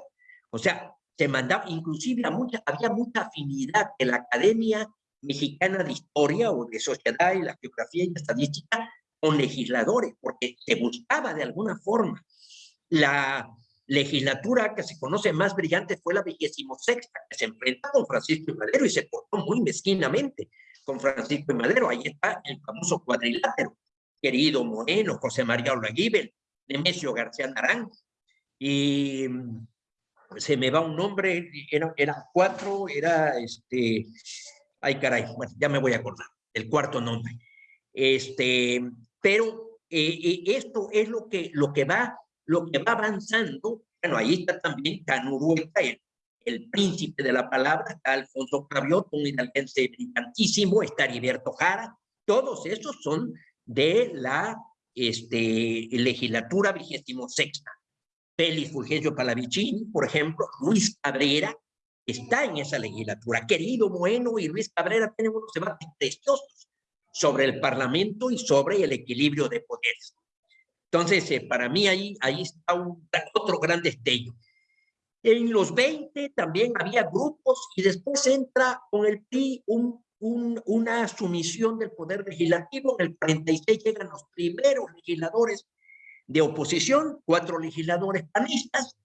O sea, se mandaba, inclusive mucha, había mucha afinidad en la Academia Mexicana de Historia o de Sociedad y la Geografía y la Estadística con legisladores, porque se buscaba de alguna forma. La legislatura que se conoce más brillante fue la vigésimo sexta, que se enfrenta con Francisco y Madero y se portó muy mezquinamente con Francisco y Madero. Ahí está el famoso cuadrilátero querido Moreno, José María Olaguibel, Nemesio García Naranjo, y mm, se me va un nombre, eran cuatro, era este, ay caray, bueno, ya me voy a acordar, el cuarto nombre. Este, pero eh, eh, esto es lo que, lo que va, lo que va avanzando, bueno, ahí está también Canurueta, el, el príncipe de la palabra, está Alfonso Cravioto, un hidalguense brillantísimo, está Heriberto Jara, todos esos son de la este, legislatura vigésimo sexta. Félix Fulgencio Palavicini, por ejemplo, Luis Cabrera, está en esa legislatura. Querido Bueno y Luis Cabrera tienen unos debates preciosos sobre el Parlamento y sobre el equilibrio de poderes. Entonces, eh, para mí ahí, ahí está un, otro gran destello. En los 20 también había grupos y después entra con el PRI un una sumisión del poder legislativo. En el 46 llegan los primeros legisladores de oposición, cuatro legisladores panistas,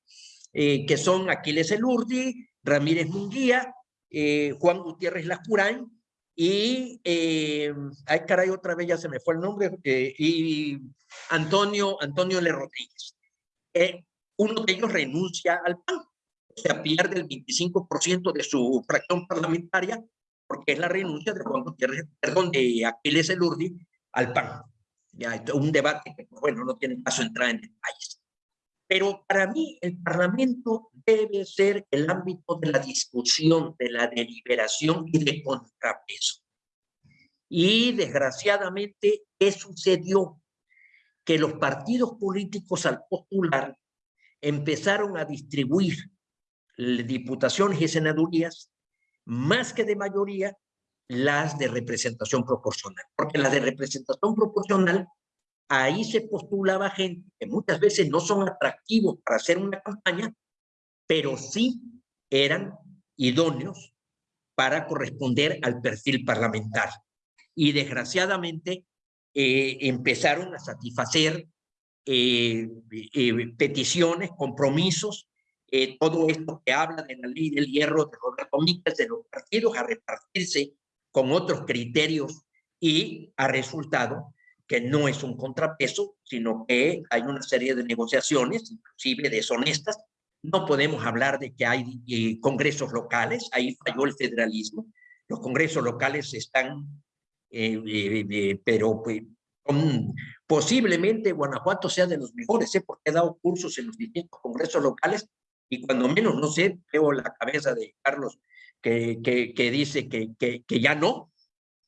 eh, que son Aquiles Elurdi, Ramírez Munguía, eh, Juan Gutiérrez Lascurán y, eh, ay caray, otra vez ya se me fue el nombre, y Antonio, Antonio L. Rodríguez. uno de ellos renuncia al PAN, o sea, pierde el 25% de su fracción parlamentaria porque es la renuncia de Juan Gutiérrez, perdón, de Aquiles Elurdi al PAN. Ya, un debate que, bueno, no tiene caso entrar en detalles. Pero para mí el Parlamento debe ser el ámbito de la discusión, de la deliberación y de contrapeso. Y desgraciadamente, ¿qué sucedió? Que los partidos políticos al postular empezaron a distribuir diputaciones y senadurías más que de mayoría, las de representación proporcional. Porque las de representación proporcional, ahí se postulaba gente que muchas veces no son atractivos para hacer una campaña, pero sí eran idóneos para corresponder al perfil parlamentario. Y desgraciadamente eh, empezaron a satisfacer eh, eh, peticiones, compromisos todo esto que habla de la ley del hierro de Roberto Míquez, de los partidos a repartirse con otros criterios y ha resultado que no es un contrapeso, sino que hay una serie de negociaciones, inclusive deshonestas, no podemos hablar de que hay eh, congresos locales, ahí falló el federalismo, los congresos locales están, eh, pero pues, posiblemente Guanajuato sea de los mejores, ¿eh? porque he dado cursos en los distintos congresos locales y cuando menos, no sé, veo la cabeza de Carlos que, dice que, ya no,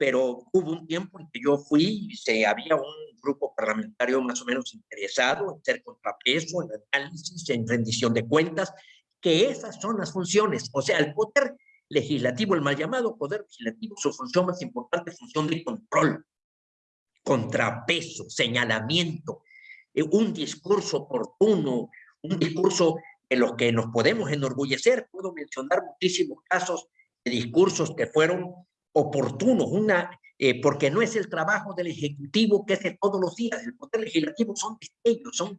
pero hubo un tiempo en que yo fui y se, había un grupo parlamentario más o menos interesado en ser contrapeso, en análisis, en rendición de cuentas, que esas son las funciones, o sea, el poder legislativo, el mal llamado poder legislativo, su función más importante es función de control, contrapeso, señalamiento, eh, un discurso oportuno, un discurso en los que nos podemos enorgullecer. Puedo mencionar muchísimos casos de discursos que fueron oportunos, una, eh, porque no es el trabajo del Ejecutivo que de todos los días, el Poder Legislativo son destellos, son...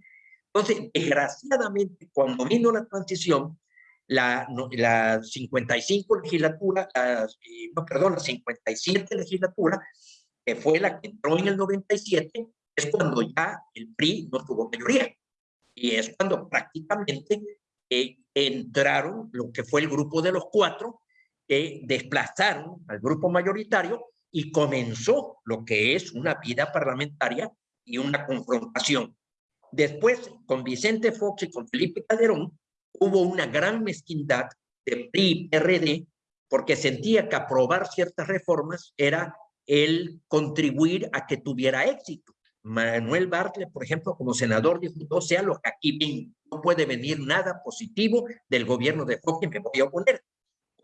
Entonces, desgraciadamente, cuando vino la transición, la, la 55 legislatura, la, eh, no, perdón, la 57 legislatura, que fue la que entró en el 97, es cuando ya el PRI no tuvo mayoría. Y es cuando prácticamente eh, entraron lo que fue el grupo de los cuatro, que desplazaron al grupo mayoritario y comenzó lo que es una vida parlamentaria y una confrontación. Después, con Vicente Fox y con Felipe Calderón, hubo una gran mezquindad de PRI PRD porque sentía que aprobar ciertas reformas era el contribuir a que tuviera éxito. Manuel Bartlett, por ejemplo, como senador, dijo, no sea lo que aquí no puede venir nada positivo del gobierno de Fox y me voy a oponer.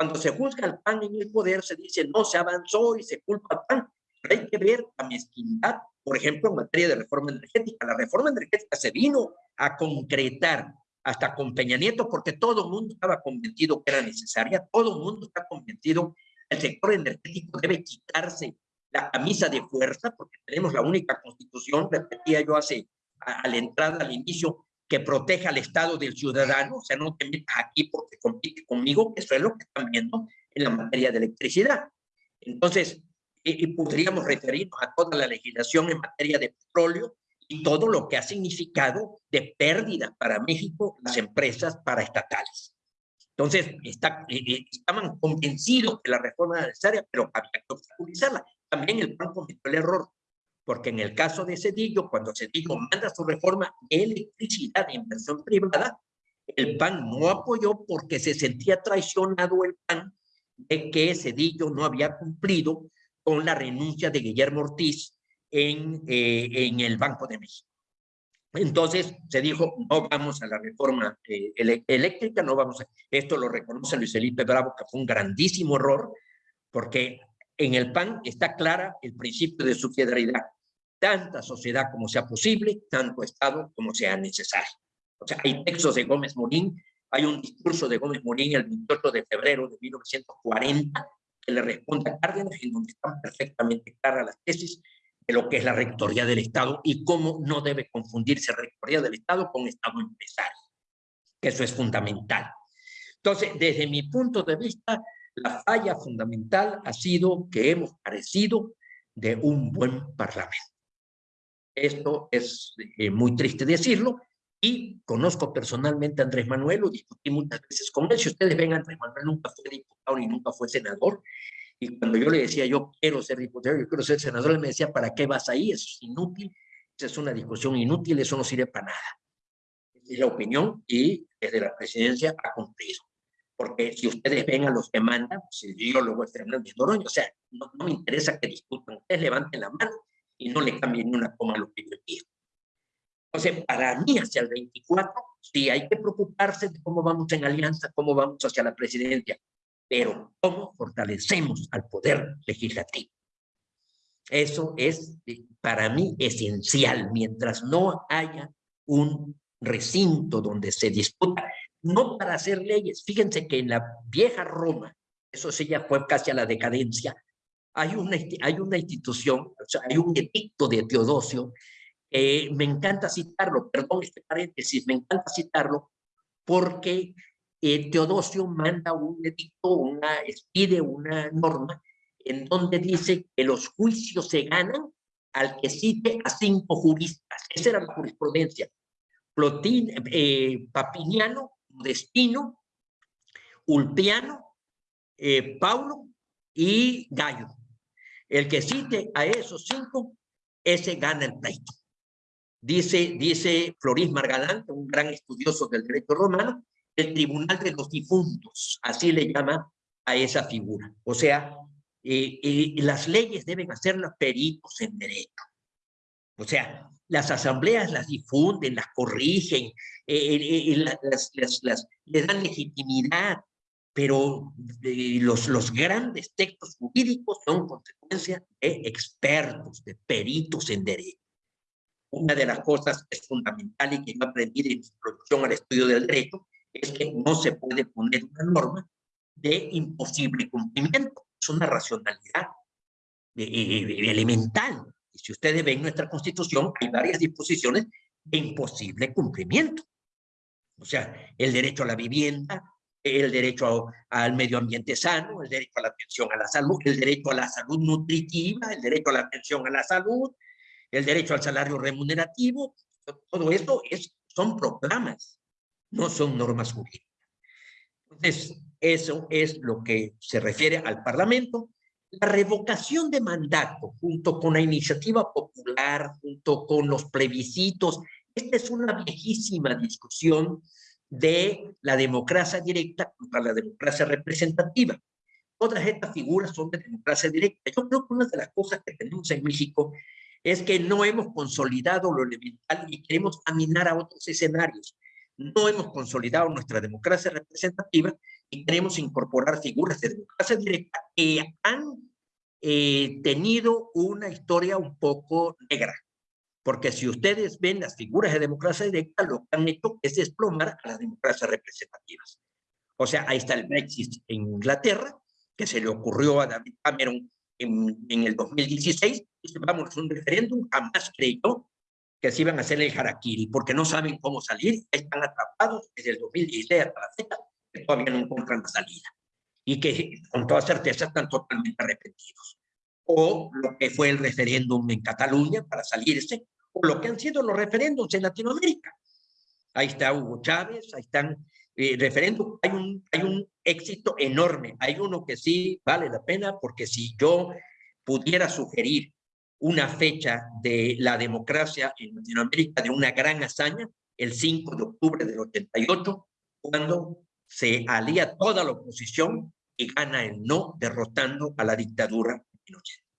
Cuando se juzga al PAN en el poder, se dice, no, se avanzó y se culpa al PAN. Pero hay que ver la mezquindad, por ejemplo, en materia de reforma energética. La reforma energética se vino a concretar hasta con Peña Nieto, porque todo el mundo estaba convencido que era necesaria, todo el mundo está convencido el sector energético debe quitarse la camisa de fuerza, porque tenemos la única constitución, repetía yo hace, a, la entrada, al inicio, que proteja al Estado del ciudadano, o sea, no te metas aquí porque compite conmigo, eso es lo que están viendo en la materia de electricidad. Entonces, y podríamos referirnos a toda la legislación en materia de petróleo y todo lo que ha significado de pérdida para México las empresas paraestatales. Entonces, está, estaban convencidos que la reforma era necesaria, pero había que obstaculizarla. También el PAN cometió el error, porque en el caso de Cedillo, cuando Cedillo manda su reforma de electricidad de inversión privada, el PAN no apoyó porque se sentía traicionado el PAN de que Cedillo no había cumplido con la renuncia de Guillermo Ortiz en, eh, en el Banco de México. Entonces se dijo, no vamos a la reforma eh, eléctrica, no vamos a... Esto lo reconoce Luis Felipe Bravo, que fue un grandísimo error, porque en el PAN está clara el principio de subsidiariedad. Tanta sociedad como sea posible, tanto Estado como sea necesario. O sea, hay textos de Gómez Morín, hay un discurso de Gómez Morín el 28 de febrero de 1940 que le responde a Cárdenas, en donde están perfectamente claras las tesis de lo que es la rectoría del Estado y cómo no debe confundirse rectoría del Estado con Estado empresario, eso es fundamental. Entonces, desde mi punto de vista, la falla fundamental ha sido que hemos carecido de un buen parlamento. Esto es eh, muy triste decirlo, y conozco personalmente a Andrés Manuel, lo discutí muchas veces con él. Si ustedes ven, Andrés Manuel nunca fue diputado ni nunca fue senador. Y cuando yo le decía, yo quiero ser diputado, yo quiero ser senador, él me decía, ¿para qué vas ahí? Eso es inútil, esa es una discusión inútil, eso no sirve para nada. es la opinión y desde la presidencia ha cumplido porque si ustedes ven a los que mandan, yo lo voy a Fernández Noroña, o sea, no, me interesa que discutan, ustedes levanten la mano y no le cambien ni una coma a lo que yo digo. Entonces, para mí, hacia el 24, sí hay que preocuparse de cómo vamos en alianza, cómo vamos hacia la presidencia, pero cómo fortalecemos al poder legislativo. Eso es, eh, para mí, esencial. Mientras no haya un recinto donde se disputa no para hacer leyes. Fíjense que en la vieja Roma, eso sí ya fue casi a la decadencia, hay una, hay una institución, hay un edicto de Teodosio, me encanta citarlo, perdón este paréntesis, me encanta citarlo, porque eh, Teodosio manda un edicto, una, pide una norma en donde dice que los juicios se ganan al que cite a cinco juristas. Esa era la jurisprudencia. Plotín, eh, Papiniano Destino, Ulpiano, eh, Paulo y Gallo. El que cite a esos cinco, ese gana el pleito. Dice, dice Floris Margalán, un gran estudioso del derecho romano, el tribunal de los difuntos, así le llama a esa figura. O sea, eh, eh, las leyes deben hacerlas peritos en derecho. O sea, las asambleas las difunden, las corrigen, eh, las, las, les dan legitimidad, pero los, los grandes textos jurídicos son consecuencia de expertos, de peritos en derecho. Una de las cosas que es fundamental y que yo aprendí de introducción al estudio del derecho es que no se puede poner una norma de imposible cumplimiento. Es una racionalidad eh, eh, elemental. Si ustedes ven nuestra Constitución, hay varias disposiciones de imposible cumplimiento. O sea, el derecho a la vivienda, el derecho al medio ambiente sano, el derecho a la atención a la salud, el derecho a la salud nutritiva, el derecho a la atención a la salud, el derecho al salario remunerativo, todo esto es, son proclamas, no son normas jurídicas. Entonces, eso es lo que se refiere al Parlamento. La revocación de mandato, junto con la iniciativa popular, junto con los plebiscitos, esta es una viejísima discusión de la democracia directa contra la democracia representativa. Todas estas figuras son de democracia directa. Yo creo que una de las cosas que tenemos en México es que no hemos consolidado lo elemental y queremos caminar a otros escenarios. No hemos consolidado nuestra democracia representativa y queremos incorporar figuras de democracia directa que han eh, tenido una historia un poco negra. Porque si ustedes ven las figuras de democracia directa, lo que han hecho es desplomar a las democracias representativas. O sea, ahí está el Brexit en Inglaterra, que se le ocurrió a David Cameron en, en el 2016, y vamos, un referéndum, jamás creyó que se iban a hacer el harakiri, porque no saben cómo salir, están atrapados desde el 2016 hasta la fecha, que todavía no encuentran la salida, y que con toda certeza están totalmente arrepentidos. O lo que fue el referéndum en Cataluña para salirse, o lo que han sido los referéndums en Latinoamérica. Ahí está Hugo Chávez, ahí están eh, referéndum, hay un, hay un éxito enorme, hay uno que sí vale la pena, porque si yo pudiera sugerir una fecha de la democracia en Latinoamérica, de una gran hazaña, el 5 de octubre del 88, cuando se alía toda la oposición y gana el no derrotando a la dictadura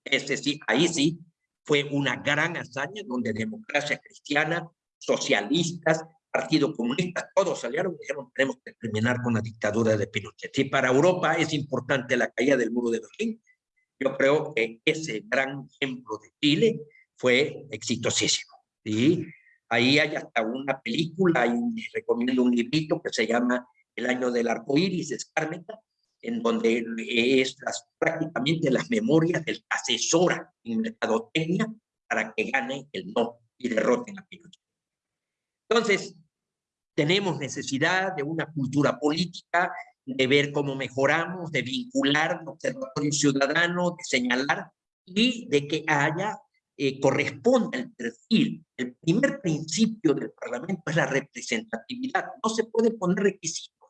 ese sí, ahí sí fue una gran hazaña donde democracia cristiana, socialistas, Partido Comunista, todos salieron y dijeron tenemos que terminar con la dictadura de Pinochet. Si para Europa es importante la caída del muro de Berlín, yo creo que ese gran ejemplo de Chile fue exitosísimo. ¿sí? Ahí hay hasta una película, y recomiendo un librito que se llama El año del arco iris, de en donde es prácticamente las memorias del asesora en mercadotecnia para que gane el no y derroten a Pinochet. Entonces, tenemos necesidad de una cultura política, de ver cómo mejoramos, de vincular el observatorio ciudadano, de señalar y de que haya, eh, corresponda el perfil. El primer principio del Parlamento es la representatividad. No se puede poner requisitos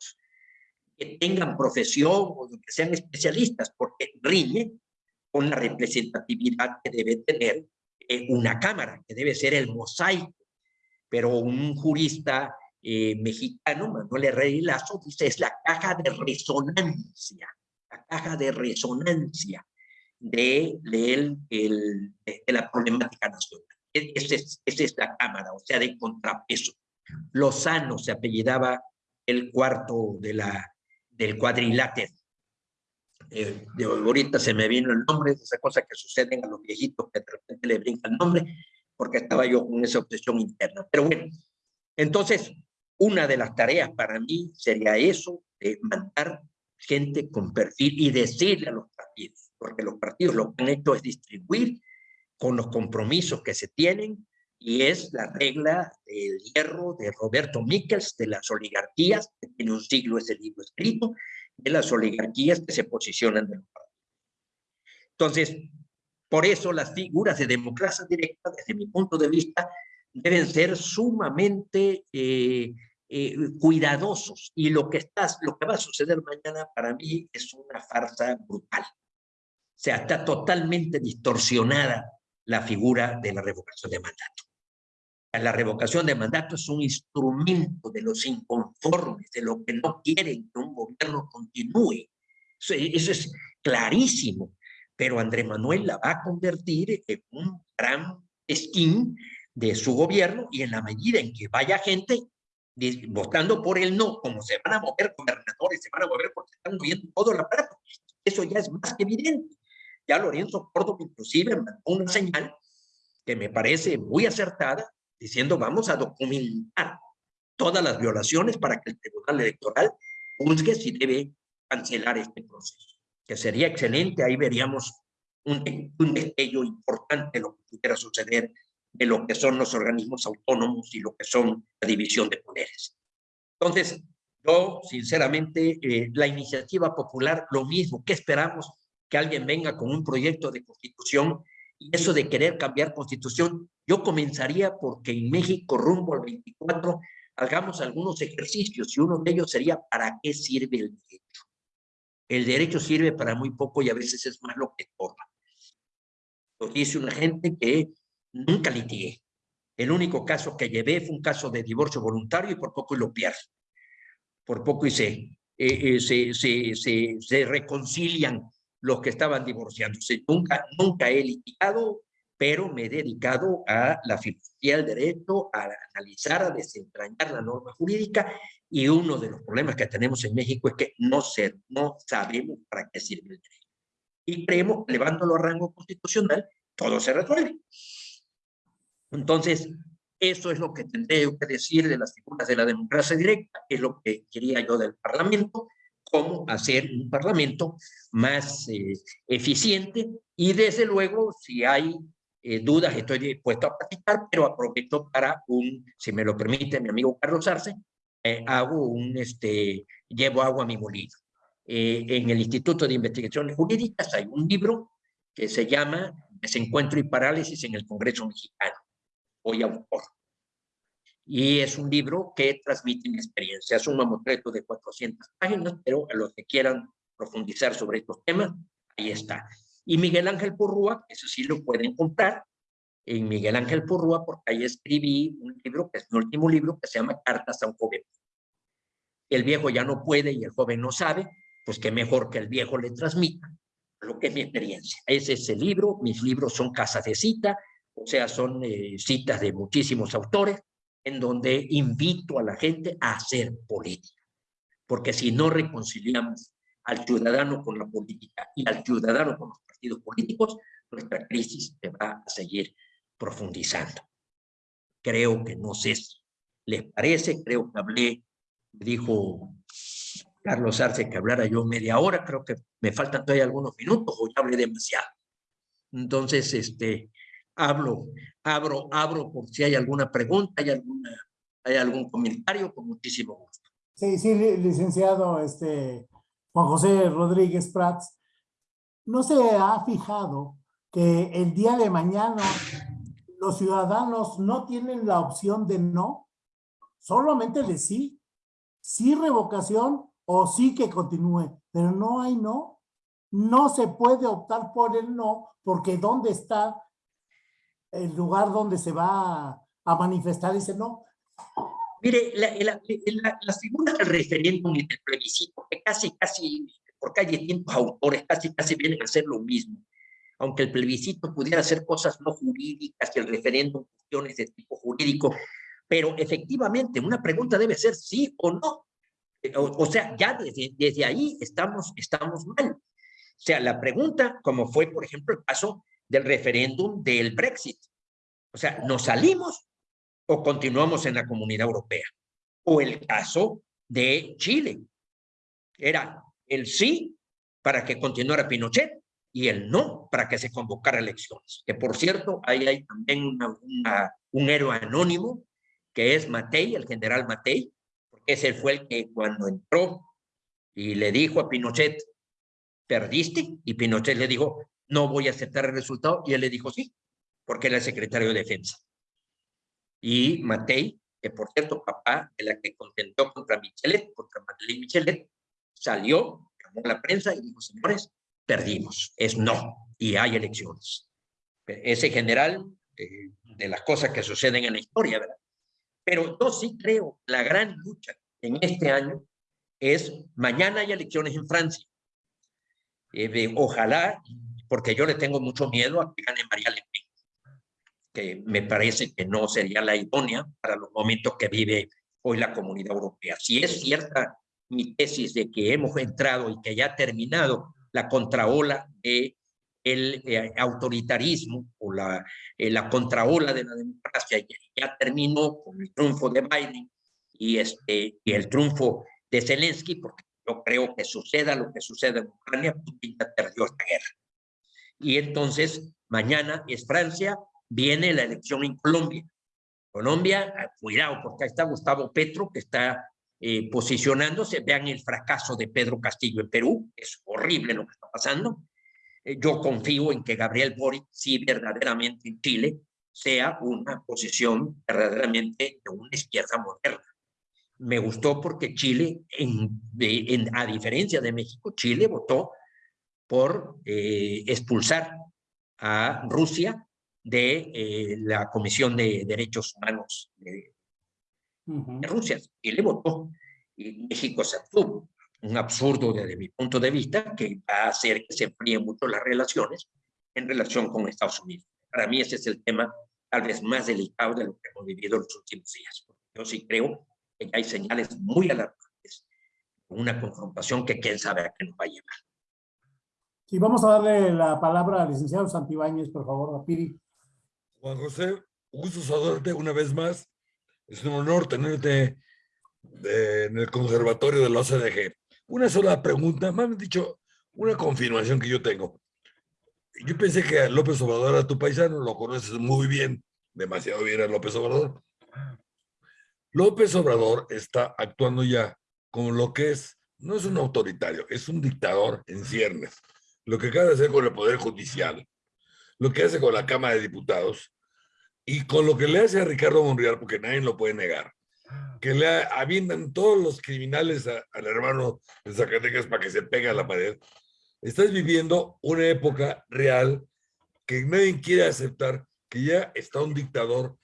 que tengan profesión o que sean especialistas, porque riñe con la representatividad que debe tener eh, una cámara, que debe ser el mosaico. Pero un jurista eh, mexicano, Manuel Herrera Lazo, dice es la caja de resonancia, la caja de resonancia de, de, el, de, la problemática nacional. E, esa es, esa es la cámara, o sea, de contrapeso. Lozano se apellidaba el cuarto de la, del cuadrilátero. Eh, de ahorita se me vino el nombre, esa cosa que sucede a los viejitos que de repente le brinca el nombre, porque estaba yo con esa obsesión interna. Pero bueno, entonces, una de las tareas para mí sería eso, de mandar gente con perfil y decirle a los partidos, porque los partidos lo que han hecho es distribuir con los compromisos que se tienen y es la regla del hierro de Roberto Michels de las oligarquías, que tiene un siglo ese libro escrito, de las oligarquías que se posicionan Entonces, por eso las figuras de democracia directa, desde mi punto de vista, deben ser sumamente eh, eh, cuidadosos y lo que, estás, lo que va a suceder mañana para mí es una farsa brutal. O sea, está totalmente distorsionada la figura de la revocación de mandato. La revocación de mandato es un instrumento de los inconformes, de los que no quieren que un gobierno continúe. Eso es clarísimo. Pero Andrés Manuel la va a convertir en un gran skin de su gobierno y en la medida en que vaya gente votando por el no, como se van a mover gobernadores, se van a mover porque están moviendo todo el aparato. Eso ya es más que evidente. Ya Lorenzo Córdoba inclusive mandó una señal que me parece muy acertada, diciendo vamos a documentar todas las violaciones para que el Tribunal Electoral juzgue si debe cancelar este proceso. Que sería excelente, ahí veríamos un, un importante de lo que pudiera suceder de lo que son los organismos autónomos y lo que son la división de poderes. Entonces, yo, sinceramente, eh, la iniciativa popular, lo mismo, ¿qué esperamos? Que alguien venga con un proyecto de constitución y eso de querer cambiar constitución, yo comenzaría porque en México, rumbo al 24, hagamos algunos ejercicios y uno de ellos sería ¿para qué sirve el derecho? El derecho sirve para muy poco y a veces es más lo que torna. Lo dice una gente que nunca litigué. El único caso que llevé fue un caso de divorcio voluntario y por poco lo pierdo. Por poco y se, eh, eh, se, se, se, se, reconcilian los que estaban divorciándose. Nunca, nunca he litigado, pero me he dedicado a la filosofía del derecho, a analizar, a desentrañar la norma jurídica y uno de los problemas que tenemos en México es que no, ser, no sabemos para qué sirve el derecho. Y creemos que levándolo a rango constitucional, todo se resuelve. Entonces, eso es lo que tendré que decir de las figuras de la democracia directa, es lo que quería yo del Parlamento, cómo hacer un Parlamento más eh, eficiente y desde luego, si hay eh, dudas, estoy dispuesto a platicar, pero aprovecho para un, si me lo permite mi amigo Carlos Arce, eh, hago un, este, llevo agua a mi molino. en el Instituto de Investigaciones Jurídicas hay un libro que se llama Desencuentro y Parálisis en el Congreso Mexicano hoy autor. Y es un libro que transmite mi experiencia. Es un mamotreto de 400 páginas, pero a los que quieran profundizar sobre estos temas, ahí está. Y Miguel Ángel Porrúa, eso sí lo pueden comprar en Miguel Ángel Porrúa, porque ahí escribí un libro, que es mi último libro, que se llama Cartas a un joven. El viejo ya no puede y el joven no sabe, pues qué mejor que el viejo le transmita lo que es mi experiencia. Ese es el libro, mis libros son casas de cita, o sea, son eh, citas de muchísimos autores, en donde invito a la gente a hacer política. Porque si no reconciliamos al ciudadano con la política y al ciudadano con los partidos políticos, nuestra crisis se va a seguir profundizando. Creo que no sé si les parece, creo que hablé, dijo Carlos Arce que hablara yo media hora, creo que me faltan todavía algunos minutos o ya hablé demasiado. Entonces, este, hablo, abro, abro por si hay alguna pregunta, hay, alguna, hay algún comentario, con muchísimo gusto. Sí, sí, licenciado este, Juan José Rodríguez Prats, ¿no se ha fijado que el día de mañana los ciudadanos no tienen la opción de no? Solamente de sí. Sí revocación o sí que continúe, pero no hay no. No se puede optar por el no, porque ¿dónde está el lugar donde se va a, manifestar ese no. Mire, la, la, las figuras del referéndum y del plebiscito, que casi, casi, porque hay distintos autores, casi, casi vienen a hacer lo mismo. Aunque el plebiscito pudiera hacer cosas no jurídicas y el referéndum cuestiones de tipo jurídico, pero efectivamente una pregunta debe ser sí o no. O, sea, ya desde, desde ahí estamos, estamos mal. O sea, la pregunta, como fue, por ejemplo, el caso del referéndum del Brexit. O sea, ¿nos salimos o continuamos en la comunidad europea? O el caso de Chile. Era el sí para que continuara Pinochet y el no para que se convocara elecciones. Que por cierto, ahí hay también un héroe anónimo que es Matei, el general Matei, porque ese fue el que cuando entró y le dijo a Pinochet, perdiste, y Pinochet le dijo, no voy a aceptar el resultado. Y él le dijo sí, porque era el secretario de defensa. Y Matei que por cierto, papá, de la que contentó contra Michelet, contra Madeleine Michelet, salió, llamó a la prensa y dijo, señores, perdimos, es no, y hay elecciones. Ese general eh, de las cosas que suceden en la historia, ¿verdad? Pero yo sí creo, la gran lucha en este año es, mañana hay elecciones en Francia. Eh, ojalá, porque yo le tengo mucho miedo a que gane María Le que me parece que no sería la idónea para los momentos que vive hoy la comunidad europea. Si es cierta mi tesis de que hemos entrado y que ya ha terminado la contraola de el eh, autoritarismo o la, eh, la contraola de la democracia ya, ya, terminó con el triunfo de Biden y, este, y el triunfo de Zelensky, porque yo creo que suceda lo que suceda en Ucrania, Putin ya perdió esta guerra. Y entonces, mañana es Francia, viene la elección en Colombia. Colombia, ah, cuidado, porque ahí está Gustavo Petro, que está eh, posicionándose. Vean el fracaso de Pedro Castillo en Perú, es horrible lo que está pasando. Eh, yo confío en que Gabriel Boric, si verdaderamente en Chile, sea una posición verdaderamente de una izquierda moderna. Me gustó porque Chile, en, a diferencia de México, Chile votó por eh, expulsar a Rusia de eh, la Comisión de Derechos Humanos de, de Rusia. Chile votó y México se abstuvo un absurdo desde mi punto de vista que va a hacer que se enfríen mucho las relaciones en relación con Estados Unidos. Para mí ese es el tema tal vez más delicado de lo que hemos vivido en los últimos días. Yo sí creo que hay señales muy alarmantes, una confrontación que quién sabe a qué nos va a llevar. Sí, vamos a darle la palabra al licenciado Santibáñez, por favor, a Piri. Juan José, gusto saludarte una vez más. Es un honor tenerte en el conservatorio de la OCDG. Una sola pregunta, más dicho, una confirmación que yo tengo. Yo pensé que López Obrador era tu paisano, lo conoces muy bien, demasiado bien a López Obrador. López Obrador está actuando ya como lo que es, no es un autoritario, es un dictador en ciernes. Lo que acaba de hacer con el Poder Judicial, lo que hace con la Cámara de Diputados y con lo que le hace a Ricardo Monreal, porque nadie lo puede negar que le aviendan todos los criminales al hermano de Zacatecas para que se pegue a la pared. Estás viviendo una época real que nadie quiere aceptar que ya está un dictador.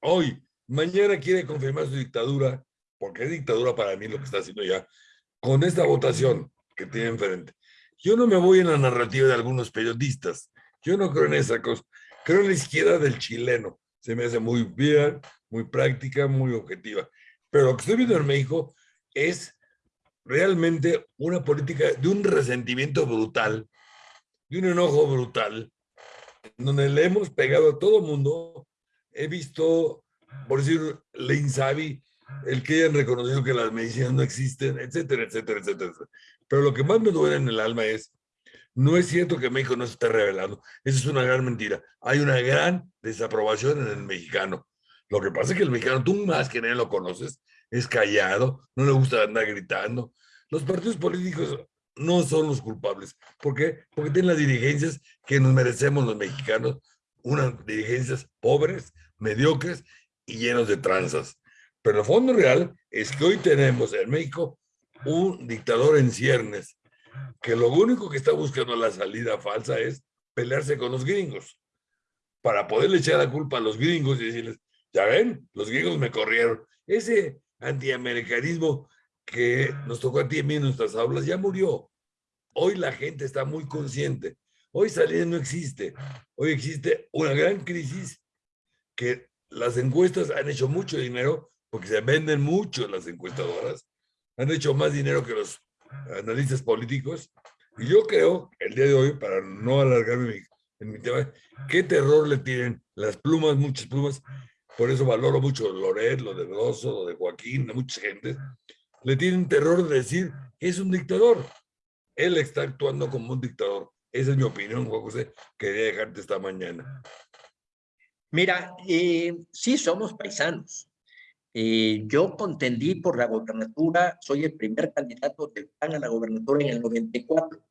Hoy, mañana quiere confirmar su dictadura, porque es dictadura para mí lo que está haciendo ya, con esta votación que tiene enfrente. Yo no me voy en la narrativa de algunos periodistas. Yo no creo en esa cosa. Creo en la izquierda del chileno. Se me hace muy bien, muy práctica, muy objetiva. Pero lo que estoy viendo en México es realmente una política de un resentimiento brutal, de un enojo brutal, donde le hemos pegado a todo mundo. He visto, por decir, le Insabi, el que hayan reconocido que las medicinas no existen, etcétera, etcétera, etcétera. Pero lo que más me duele en el alma es, no es cierto que México no se esté revelando. Eso es una gran mentira. Hay una gran desaprobación en el mexicano. Lo que pasa es que el mexicano, tú más que nadie lo conoces, es callado, no le gusta andar gritando. Los partidos políticos no son los culpables. ¿Por qué? Porque tienen las dirigencias que nos merecemos los mexicanos, unas dirigencias pobres, mediocres y llenos de tranzas. Pero el fondo real es que hoy tenemos en México un dictador en ciernes, que lo único que está buscando la salida falsa es pelearse con los gringos, para poderle echar la culpa a los gringos y decirles, ya ven, los griegos me corrieron. Ese antiamericanismo que nos tocó a ti en nuestras aulas ya murió. Hoy la gente está muy consciente. Hoy salida no existe. Hoy existe una gran crisis que las encuestas han hecho mucho dinero porque se venden mucho las encuestadoras. Han hecho más dinero que los analistas políticos. Y yo creo, el día de hoy, para no alargarme en mi tema, qué terror le tienen las plumas, muchas plumas, por eso valoro mucho Loret, lo de Rosso, lo de Joaquín, de mucha gente, le tienen terror de decir, es un dictador. Él está actuando como un dictador. Esa es mi opinión, Juan José. Quería dejarte esta mañana. Mira, eh, sí somos paisanos. Eh, yo contendí por la gobernatura, soy el primer candidato del PAN a la gobernatura en el 94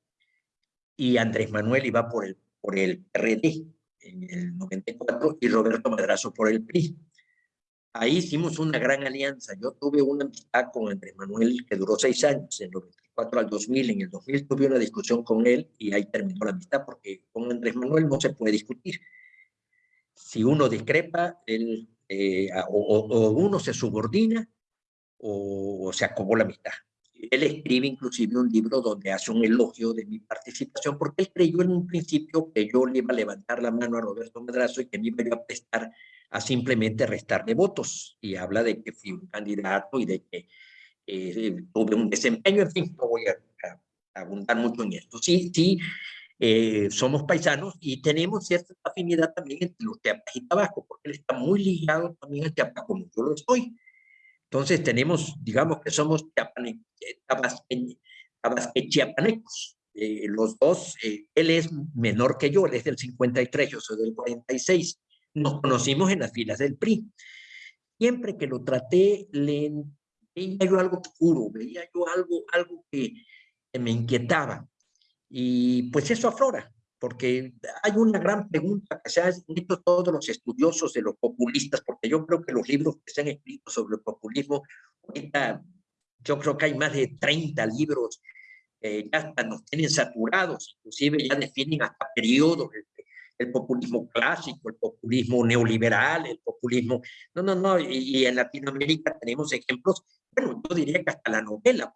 y Andrés Manuel iba por el, por el PRD en el 94 y Roberto Madrazo por el PRI. ahí hicimos una gran alianza. Yo tuve una amistad con Andrés Manuel que duró seis años, en 94 al 2000. En el 2000 tuve una discusión con él y ahí terminó la amistad porque con Andrés Manuel no se puede discutir. Si uno discrepa, él, eh, o, uno se subordina o, se acabó la amistad. Él escribe inclusive un libro donde hace un elogio de mi participación porque él creyó en un principio que yo le iba a levantar la mano a Roberto Medrazo y que me iba a prestar a simplemente restarle votos. Y habla de que fui un candidato y de que eh, tuve un desempeño, en fin, no voy a, abundar mucho en esto. Sí, sí, eh, somos paisanos y tenemos cierta afinidad también entre los Chiapas y Tabasco, porque él está muy ligado también a Chiapas como yo lo estoy. Entonces tenemos, digamos que somos chiapanecos. Eh, los dos, eh, él es menor que yo, él es del 53, yo soy del 46. Nos conocimos en las filas del PRI. Siempre que lo traté, le veía yo algo oscuro, veía yo algo, algo que me inquietaba. Y pues eso aflora porque hay una gran pregunta que se han hecho todos los estudiosos de los populistas, porque yo creo que los libros que se han escrito sobre el populismo, ahorita yo creo que hay más de 30 libros, eh, ya hasta nos tienen saturados, inclusive ya definen hasta periodos, el, populismo clásico, el populismo neoliberal, el populismo, no, no, no, y, en Latinoamérica tenemos ejemplos, bueno, yo diría que hasta la novela,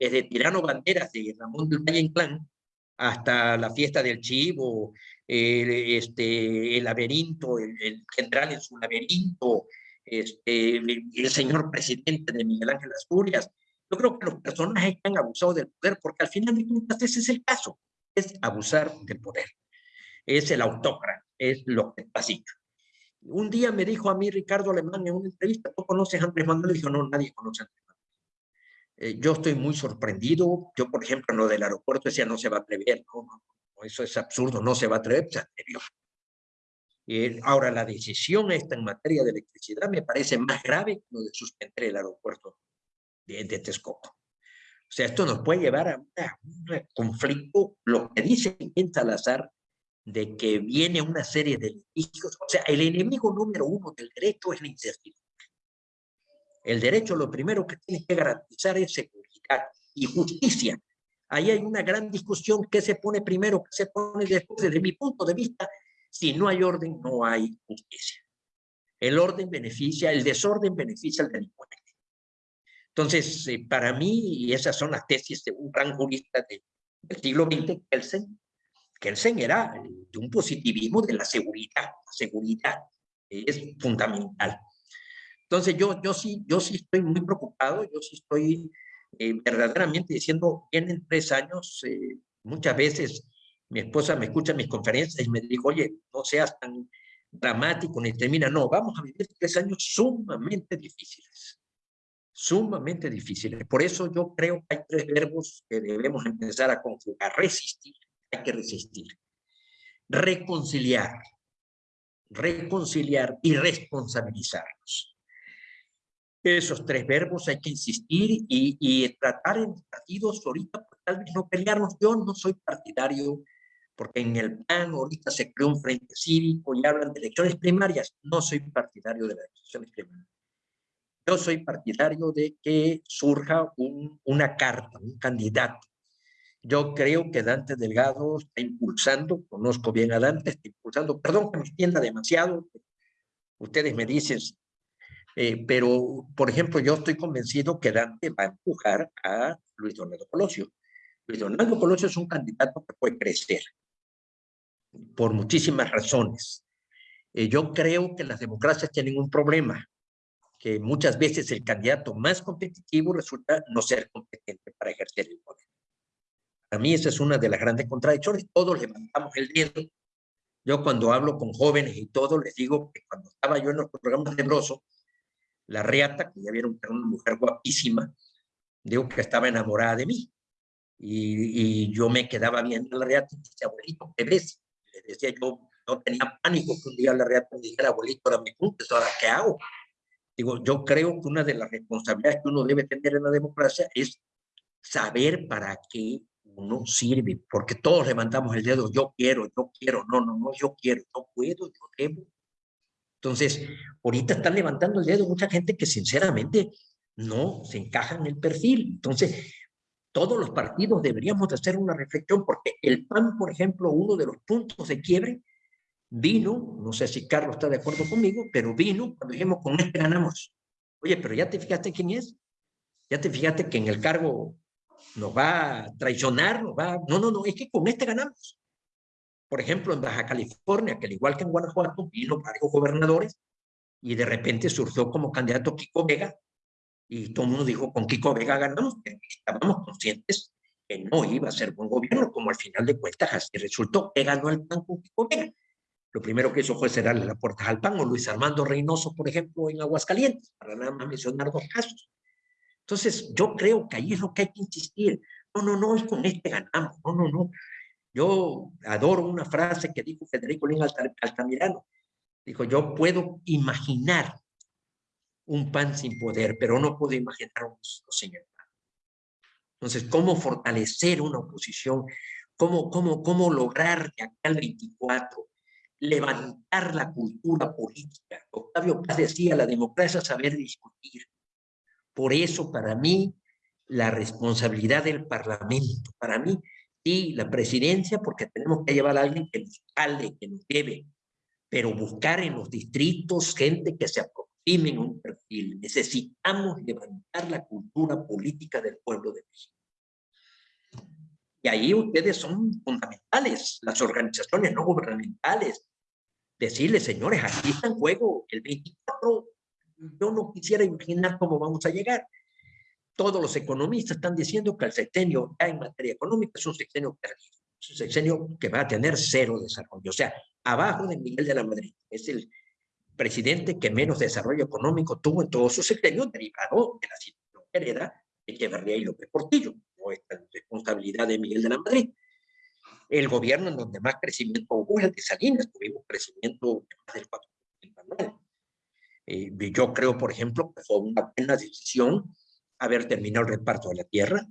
desde Tirano Banderas de Ramón del Valle Inclán, hasta la fiesta del chivo, este, el laberinto, el, general en su laberinto, este, el, señor presidente de Miguel Ángel Asturias. Yo creo que los personajes han abusado del poder, porque al final de cuentas ese es el caso, es abusar del poder. Es el autócrata, es lo que. Un día me dijo a mí Ricardo Alemán en una entrevista, ¿tú conoces a Andrés Manuel? Dijo, no, nadie conoce a Andrés eh, yo estoy muy sorprendido. Yo, por ejemplo, en lo del aeropuerto decía, no se va a atrever. No, no, eso es absurdo, no se va a atrever, se atrevió. Eh, ahora, la decisión esta en materia de electricidad me parece más grave que lo de suspender el aeropuerto de, de. O sea, esto nos puede llevar a un conflicto, lo que dice en Salazar, de que viene una serie de litigios. O sea, el enemigo número uno del derecho es la incertidumbre. El derecho lo primero que tiene que garantizar es seguridad y justicia. Ahí hay una gran discusión, ¿qué se pone primero, qué se pone después? Desde mi punto de vista, si no hay orden, no hay justicia. El orden beneficia, el desorden beneficia al delincuente. Entonces, eh, para mí, y esas son las tesis de un gran jurista del siglo XX, Kelsen, Kelsen era de un positivismo de la seguridad. La seguridad es fundamental. Entonces yo, yo, sí, yo sí estoy muy preocupado, yo sí estoy eh, verdaderamente diciendo, vienen tres años, eh, muchas veces mi esposa me escucha en mis conferencias y me dijo, oye, no seas tan dramático ni termina, no, vamos a vivir tres años sumamente difíciles, sumamente difíciles. Por eso yo creo que hay tres verbos que debemos empezar a conjugar, resistir, hay que resistir, reconciliar, reconciliar y responsabilizarnos esos tres verbos hay que insistir y, y tratar en partidos ahorita, pues, tal vez no pelearnos. Yo no soy partidario, porque en el PAN ahorita se creó un frente cívico y hablan de elecciones primarias. No soy partidario de las elecciones primarias. Yo soy partidario de que surja un, una carta, un candidato. Yo creo que Dante Delgado está impulsando, conozco bien a Dante, está impulsando, perdón que me extienda demasiado, ustedes me dicen eh, pero, por ejemplo, yo estoy convencido que Dante va a empujar a Luis Donaldo Colosio. Luis Donaldo Colosio es un candidato que puede crecer por muchísimas razones. Eh, yo creo que las democracias tienen un problema, que muchas veces el candidato más competitivo resulta no ser competente para ejercer el poder. A mí esa es una de las grandes contradicciones. Todos levantamos el dedo. Yo cuando hablo con jóvenes y todo, les digo que cuando estaba yo en los programas de Broso, la reata, que ya vieron que era una mujer guapísima, digo que estaba enamorada de mí. Y, y yo me quedaba viendo la reata y decía, abuelito, ¿qué ves? Le decía yo, no tenía pánico que un día la reata me dijera, abuelito, ahora me cumples, ¿ahora qué hago? Digo, yo creo que una de las responsabilidades que uno debe tener en la democracia es saber para qué uno sirve, porque todos levantamos el dedo, yo quiero, yo quiero, no, no, no, yo quiero, yo puedo, yo debo, Entonces, ahorita están levantando el dedo mucha gente que sinceramente no se encaja en el perfil. Entonces, todos los partidos deberíamos de hacer una reflexión porque el PAN, por ejemplo, uno de los puntos de quiebre vino, no sé si Carlos está de acuerdo conmigo, pero vino cuando dijimos con este ganamos. Oye, pero ya te fijaste quién es, ya te fijaste que en el cargo nos va a traicionar, nos va No, no, no, es que con este ganamos. Por ejemplo, en Baja California, que al igual que en Guanajuato, vino varios gobernadores y de repente surgió como candidato Kiko Vega y todo el mundo dijo, con Kiko Vega ganamos, estábamos conscientes que no iba a ser buen gobierno, como al final de cuentas así resultó, que ganó el PAN con Kiko Vega. Lo primero que hizo fue cerrarle la puerta al PAN, o Luis Armando Reynoso, por ejemplo, en Aguascalientes, para nada más mencionar dos casos. Entonces, yo creo que ahí es lo que hay que insistir. No, no, no, es con este ganamos. No, no, no. Yo adoro una frase que dijo Federico Lin Altamirano. Dijo, yo puedo imaginar un pan sin poder, pero no puedo imaginar un señor. Entonces, ¿cómo fortalecer una oposición? ¿Cómo, cómo, cómo lograr que acá al 24 levantar la cultura política? Octavio Paz decía, la democracia es saber discutir. Por eso, para mí, la responsabilidad del Parlamento, para mí, sí, la presidencia, porque tenemos que llevar a alguien que nos cale, que nos lleve, pero buscar en los distritos gente que se aproveche en un perfil. Necesitamos levantar la cultura política del pueblo de México. Y ahí ustedes son fundamentales, las organizaciones no gubernamentales. Decirles, señores, aquí está en juego el 24. Yo no quisiera imaginar cómo vamos a llegar. Todos los economistas están diciendo que el sexenio ya en materia económica es un sexenio perdido. Es un sexenio que va a tener cero desarrollo. O sea, abajo de Miguel de la Madrid. Es el presidente que menos desarrollo económico tuvo en todos sus sexenios, derivado de la situación que hereda Echeverría y López Portillo, no es responsabilidad de Miguel de la Madrid. El gobierno en donde más crecimiento hubo es el de Salinas, tuvimos crecimiento de más del 4% anual. Eh, yo creo, por ejemplo, que fue una buena decisión haber terminado el reparto de la tierra,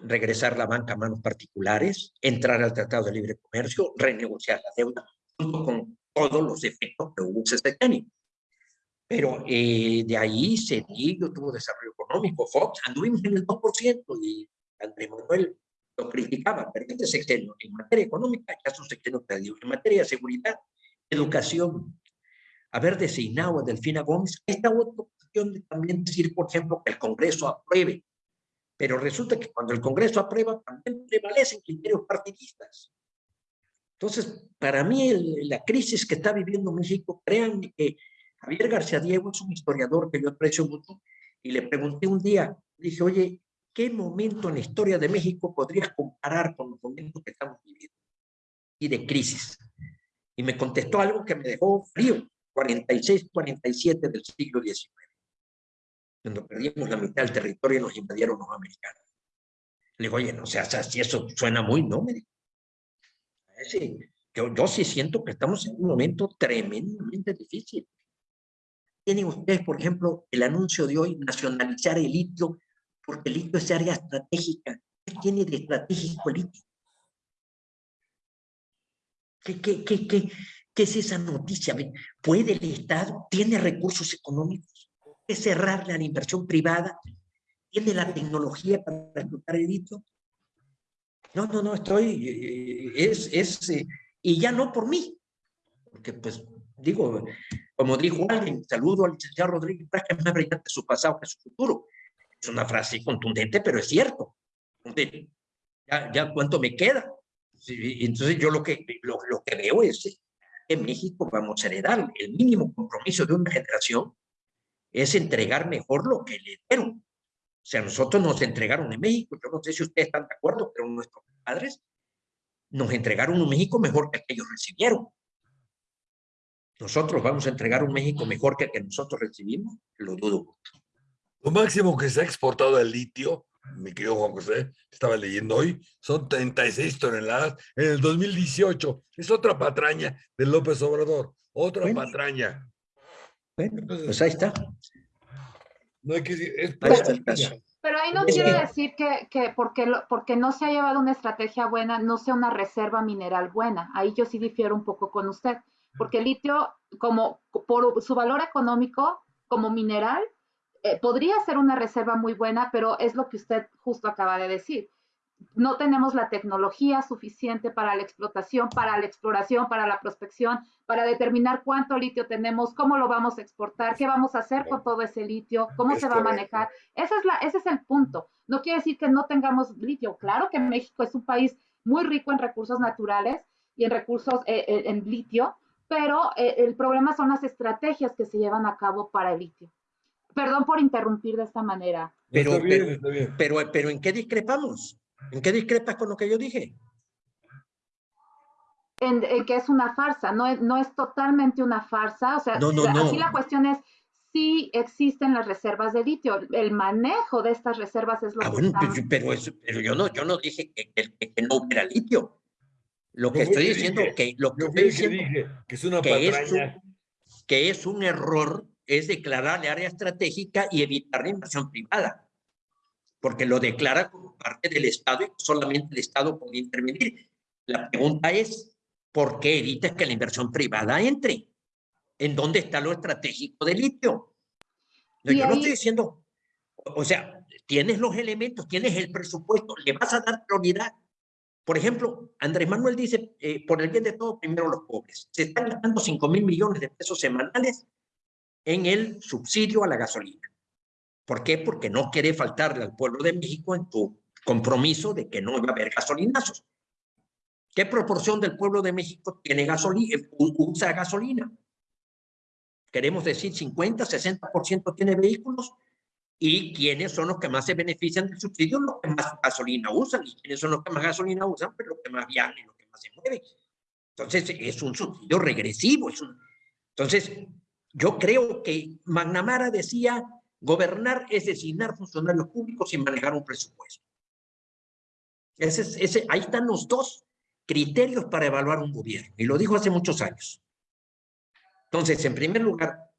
regresar la banca a manos particulares, entrar al Tratado de Libre Comercio, renegociar la deuda, junto con todos los efectos que hubo ese sexenio. Pero eh, de ahí Cedillo tuvo desarrollo económico, Fox, anduvimos en el 2% y Andrés Manuel lo criticaba, pero este sexenio en materia económica ya es un sexenio perdido. En materia de seguridad, educación, haber designado a Delfina Gómez, esta otra cuestión de también decir, por ejemplo, que el Congreso apruebe, pero resulta que cuando el Congreso aprueba también prevalecen criterios partidistas. Entonces, para mí la crisis que está viviendo México, créanme que Javier García Diego es un historiador que yo aprecio mucho y le pregunté un día, dije, oye, ¿qué momento en la historia de México podrías comparar con los momentos que estamos viviendo? Y de crisis. Y me contestó algo que me dejó frío, 46-47 del siglo XIX, cuando perdimos la mitad del territorio y nos invadieron los americanos. Le digo, oye, no o sea, si eso suena muy, no, me yo, yo sí siento que estamos en un momento tremendamente difícil. Tienen ustedes, por ejemplo, el anuncio de hoy, nacionalizar el litio, porque el litio es área estratégica. ¿Qué tiene de estratégico el litio? ¿Qué, qué, qué, qué, qué es esa noticia? ¿Puede el Estado, tiene recursos económicos, puede cerrarle a la inversión privada, tiene la tecnología para explotar el litio? No, no, no, estoy, es, es, eh, y ya no por mí, porque pues digo, como dijo alguien, saludo al licenciado Rodríguez, que es más brillante su pasado que su futuro. Es una frase contundente, pero es cierto. Ya, ya cuánto me queda. Entonces yo lo que, lo, lo que veo es que en México vamos a heredar el mínimo compromiso de una generación es entregar mejor lo que le dieron. O sea, nosotros nos entregaron en México, yo no sé si ustedes están de acuerdo, pero nuestros padres nos entregaron un México mejor que el que ellos recibieron. ¿Nosotros vamos a entregar un México mejor que el que nosotros recibimos? Lo dudo. Lo máximo que se ha exportado el litio, mi querido Juan José, estaba leyendo hoy, son 36 toneladas en el 2018. Es otra patraña de López Obrador, otra patraña. Bueno, pues ahí está. No hay que decir, pero ahí no quiere decir que, que porque, porque no se ha llevado una estrategia buena, no sea una reserva mineral buena. Ahí yo sí difiero un poco con usted. porque el litio, como por su valor económico, como mineral, eh, podría ser una reserva muy buena, pero es lo que usted justo acaba de decir. No tenemos la tecnología suficiente para la explotación, para la exploración, para la prospección, para determinar cuánto litio tenemos, cómo lo vamos a exportar, qué vamos a hacer con todo ese litio, cómo se va a manejar. Ese es, la, ese es el punto. No quiere decir que no tengamos litio. Claro que México es un país muy rico en recursos naturales y en recursos eh, eh, en litio, pero el problema son las estrategias que se llevan a cabo para el litio. Perdón por interrumpir de esta manera. Pero, pero, pero, ¿en qué discrepamos? ¿En qué discrepas con lo que yo dije? En, que es una farsa, no es, no es totalmente una farsa. O sea, aquí la cuestión es si existen las reservas de litio. El manejo de estas reservas es lo ah, que bueno, pero, pero, yo, no, yo no dije que, que, no hubiera litio. Lo que estoy diciendo que lo que estoy diciendo que es una que es un error es declararle área estratégica y evitar la inversión privada, porque lo declara como parte del Estado y solamente el Estado puede intervenir. La pregunta es, ¿por qué evitas que la inversión privada entre? ¿En dónde está lo estratégico del litio? No, yo no estoy diciendo, o sea, tienes los elementos, tienes el presupuesto, le vas a dar prioridad. Por ejemplo, Andrés Manuel dice, eh, por el bien de todos, primero los pobres. Se están gastando 5 mil millones de pesos semanales en el subsidio a la gasolina. ¿Por qué? Porque no quiere faltarle al pueblo de México en tu compromiso de que no va a haber gasolinazos. ¿Qué proporción del pueblo de México tiene gasolina, usa gasolina? Queremos decir 50, 60% tiene vehículos. ¿Y quiénes son los que más se benefician del subsidio? Los que más gasolina usan. ¿Y quiénes son los que más gasolina usan? Pues los que más viajan y los que más se mueven. Entonces, es un subsidio regresivo. Es un... Entonces, yo creo que McNamara decía, gobernar es designar funcionarios públicos y manejar un presupuesto. Ahí están los dos criterios para evaluar un gobierno, y lo dijo hace muchos años. Entonces, en primer lugar,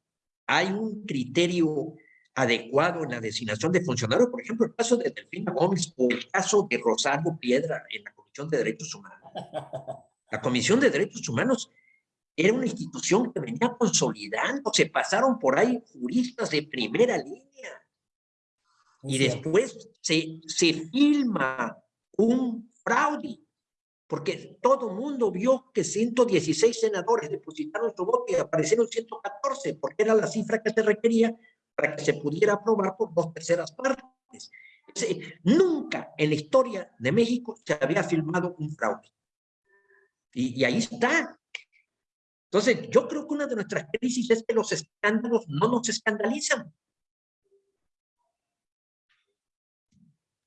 hay un criterio adecuado en la designación de funcionarios, por ejemplo, el caso de Delfina Gómez o el caso de Rosario Piedra en la Comisión de Derechos Humanos. La Comisión de Derechos Humanos era una institución que venía consolidando, se pasaron por ahí juristas de primera línea. Y después se, se filma un fraude, porque todo el mundo vio que 116 senadores depositaron su voto y aparecieron 114, porque era la cifra que se requería para que se pudiera aprobar por dos terceras partes. Nunca en la historia de México se había filmado un fraude. Y, y ahí está, entonces, yo creo que una de nuestras crisis es que los escándalos no nos escandalizan.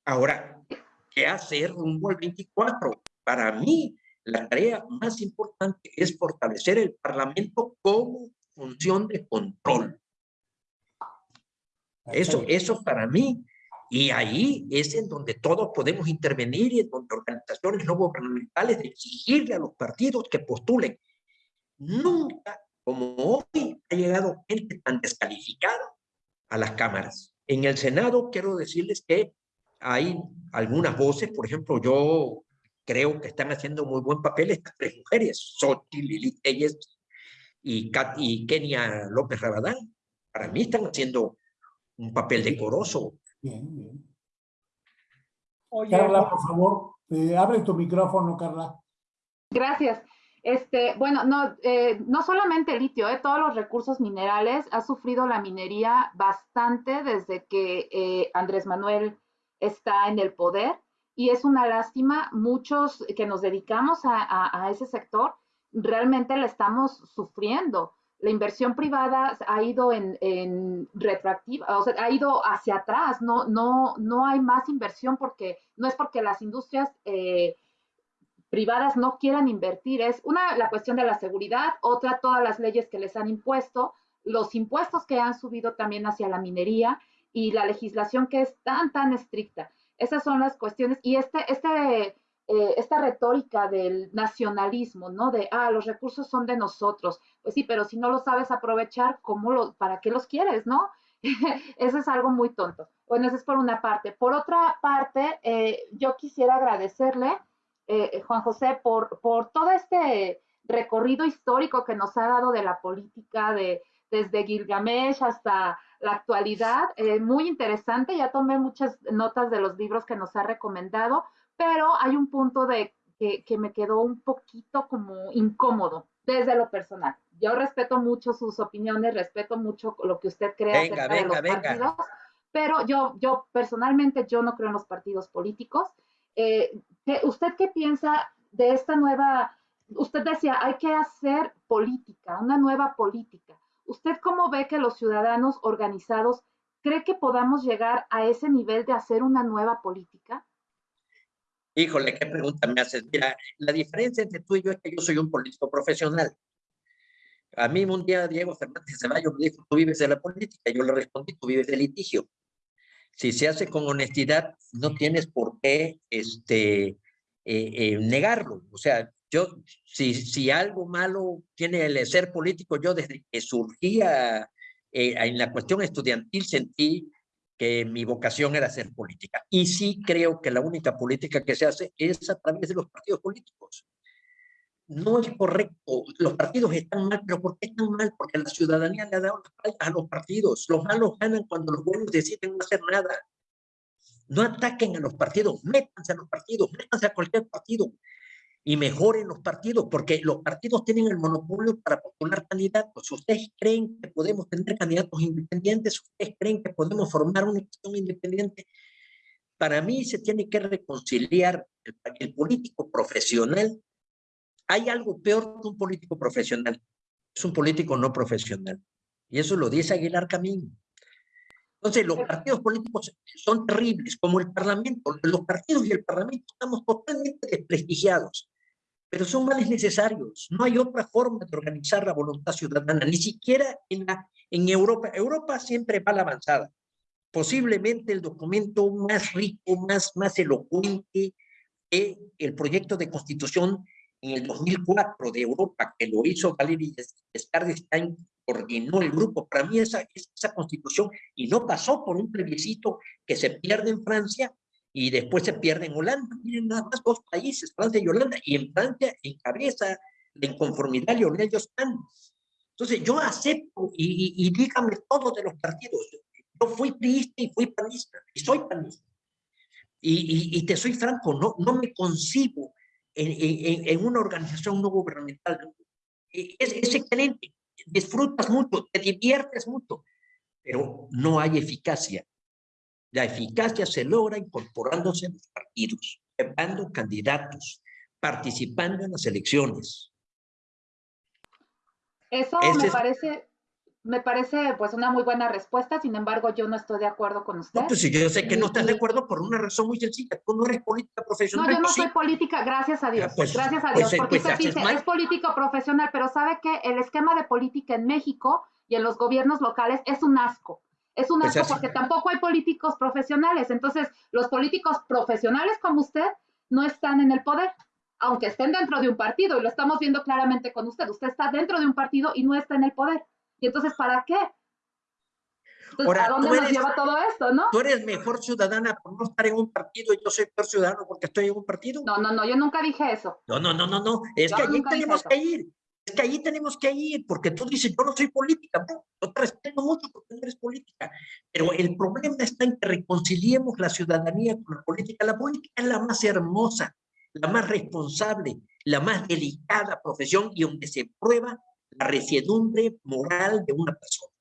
Ahora, ¿qué hacer rumbo al 24? Para mí, la tarea más importante es fortalecer el Parlamento como función de control. Eso, eso para mí, y ahí es en donde todos podemos intervenir y en donde organizaciones no gubernamentales exigirle a los partidos que postulen Nunca, como hoy, ha llegado gente tan descalificada a las cámaras. En el Senado quiero decirles que hay algunas voces, por ejemplo, yo creo que están haciendo muy buen papel estas tres mujeres, Soti, Lili Telles y, y Kenia López Rabadán. Para mí están haciendo un papel decoroso. Bien, bien. Carla, por favor, eh, abre tu micrófono, Carla. Gracias. Este, bueno, no, eh, no solamente litio, eh, todos los recursos minerales ha sufrido la minería bastante desde que eh, Andrés Manuel está en el poder y es una lástima, muchos que nos dedicamos a, ese sector realmente la estamos sufriendo. La inversión privada ha ido en, en retroactiva, ha ido hacia atrás, no, no, no hay más inversión porque no es porque las industrias privadas no quieran invertir. Es una, la cuestión de la seguridad, otra, todas las leyes que les han impuesto, los impuestos que han subido también hacia la minería y la legislación que es tan, tan estricta. Esas son las cuestiones. Y este, este, eh, esta retórica del nacionalismo, ¿no? De, ah, los recursos son de nosotros. Pues sí, pero si no los sabes aprovechar, ¿cómo lo, ¿para qué los quieres, no? *laughs* eso es algo muy tonto. Bueno, eso es por una parte. Por otra parte, eh, yo quisiera agradecerle eh, Juan José, por, por todo este recorrido histórico que nos ha dado de la política, de, desde Gilgamesh hasta la actualidad. Eh, muy interesante, ya tomé muchas notas de los libros que nos ha recomendado, pero hay un punto de que, que me quedó un poquito como incómodo desde lo personal. Yo respeto mucho sus opiniones, respeto mucho lo que usted cree venga, acerca venga, de los venga. partidos, pero yo, yo personalmente yo no creo en los partidos políticos. Eh, ¿qué- ¿Usted qué piensa de esta nueva? Usted decía, hay que hacer política, una nueva política. ¿Usted cómo ve que los ciudadanos organizados cree que podamos llegar a ese nivel de hacer una nueva política? Híjole, qué pregunta me haces. Mira, la diferencia entre tú y yo es que yo soy un político profesional. A mí un día Diego Fernández Ceballos me dijo, tú vives de la política. Yo le respondí, tú vives del litigio. Si se hace con honestidad, no tienes por qué este, eh, eh, negarlo. O sea, yo, si, si algo malo tiene el ser político, yo desde que surgía eh, en la cuestión estudiantil sentí que mi vocación era hacer política. Y sí creo que la única política que se hace es a través de los partidos políticos. No es correcto. Los partidos están mal, pero ¿por qué están mal? Porque la ciudadanía le ha dado la espalda a los partidos. Los malos ganan cuando los buenos deciden no hacer nada. No ataquen a los partidos, métanse a los partidos, métanse a cualquier partido y mejoren los partidos, porque los partidos tienen el monopolio para postular candidatos. ¿Ustedes creen que podemos tener candidatos independientes? ¿Ustedes creen que podemos formar una elección independiente? Para mí se tiene que reconciliar el, el político profesional. Hay algo peor que un político profesional. Es un político no profesional. Y eso lo dice Aguilar Camín. Entonces, los partidos políticos son terribles, como el Parlamento. Los partidos y el Parlamento estamos totalmente desprestigiados pero son males necesarios. No hay otra forma de organizar la voluntad ciudadana, ni siquiera en, la, en Europa. Europa siempre va a la avanzada. Posiblemente el documento más rico, más, más elocuente, es el proyecto de constitución en el 2004 de Europa, que lo hizo Valéry Giscard d'Estaing, coordinó el grupo. Para mí esa, esa constitución, y no pasó por un plebiscito que se pierde en Francia, y después se pierde en Holanda. Miren nada más dos países, Francia y Holanda, y en Francia encabeza la inconformidad Leonel Jospin. Entonces yo acepto y, y, y, dígame todo de los partidos. Yo fui priista y fui panista, y soy panista. Y, y te soy franco, no, no me concibo en, en, en una organización no gubernamental. Es, es excelente, disfrutas mucho, te diviertes mucho, pero no hay eficacia la eficacia se logra incorporándose en los partidos, llevando candidatos, participando en las elecciones. Eso Ese me parece, me parece pues una muy buena respuesta, sin embargo yo no estoy de acuerdo con usted. No, pues yo sé que no estás de acuerdo por una razón muy sencilla, tú no eres política profesional. No, yo no soy sí. política, gracias a Dios, pues, gracias a Dios, pues, porque pues, usted dice, mal. es político profesional, pero sabe que el esquema de política en México y en los gobiernos locales es un asco. Es un asco porque tampoco hay políticos profesionales. Entonces, los políticos profesionales como usted no están en el poder, aunque estén dentro de un partido, y lo estamos viendo claramente con usted. Usted está dentro de un partido y no está en el poder. Y entonces, ¿para qué? Entonces, Ahora, ¿a dónde eres, nos lleva todo esto, no? Tú eres mejor ciudadana por no estar en un partido y yo soy peor ciudadano porque estoy en un partido. No, no, no, yo nunca dije eso. No, no, no, no, no. Es yo que allí tenemos que ir. Es que ahí tenemos que ir, porque tú dices, yo no soy política, no, yo te respeto mucho porque no eres política, pero el problema está en que reconciliemos la ciudadanía con la política. La política es la más hermosa, la más responsable, la más delicada profesión y donde se prueba la resiedumbre moral de una persona.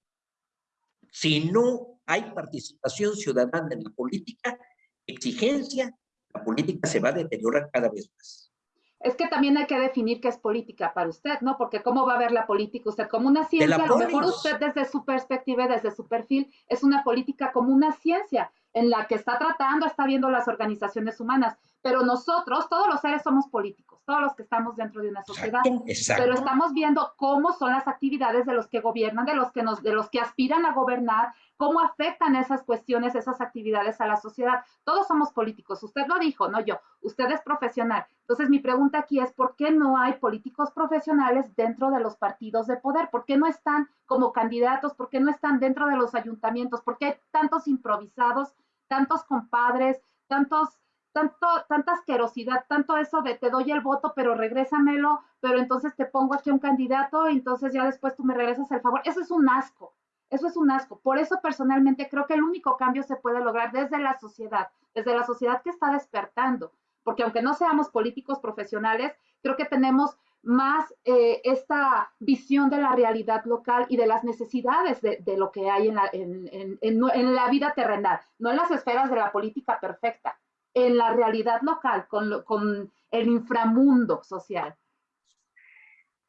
Si no hay participación ciudadana en la política, exigencia, la política se va a deteriorar cada vez más. Es que también hay que definir qué es política para usted, ¿no? Porque cómo va a ver la política usted como una ciencia, a lo mejor usted desde su perspectiva, desde su perfil, es una política como una ciencia en la que está tratando, está viendo las organizaciones humanas, pero nosotros, todos los seres somos políticos, todos los que estamos dentro de una sociedad, exacto, exacto. pero estamos viendo cómo son las actividades de los que gobiernan, de los que nos, de los que aspiran a gobernar, cómo afectan esas cuestiones, esas actividades a la sociedad. Todos somos políticos, usted lo dijo, no yo, usted es profesional. Entonces mi pregunta aquí es, ¿por qué no hay políticos profesionales dentro de los partidos de poder? ¿Por qué no están como candidatos? ¿Por qué no están dentro de los ayuntamientos? ¿Por qué hay tantos improvisados, tantos compadres, tantos tanto, tanta asquerosidad, tanto eso de te doy el voto, pero regrésamelo, pero entonces te pongo aquí un candidato y entonces ya después tú me regresas el favor. Eso es un asco, eso es un asco. Por eso personalmente creo que el único cambio se puede lograr desde la sociedad, desde la sociedad que está despertando, porque aunque no seamos políticos profesionales, creo que tenemos más eh, esta visión de la realidad local y de las necesidades de, lo que hay en la, en la, vida terrenal, no en las esferas de la política perfecta, en la realidad local, con, con el inframundo social.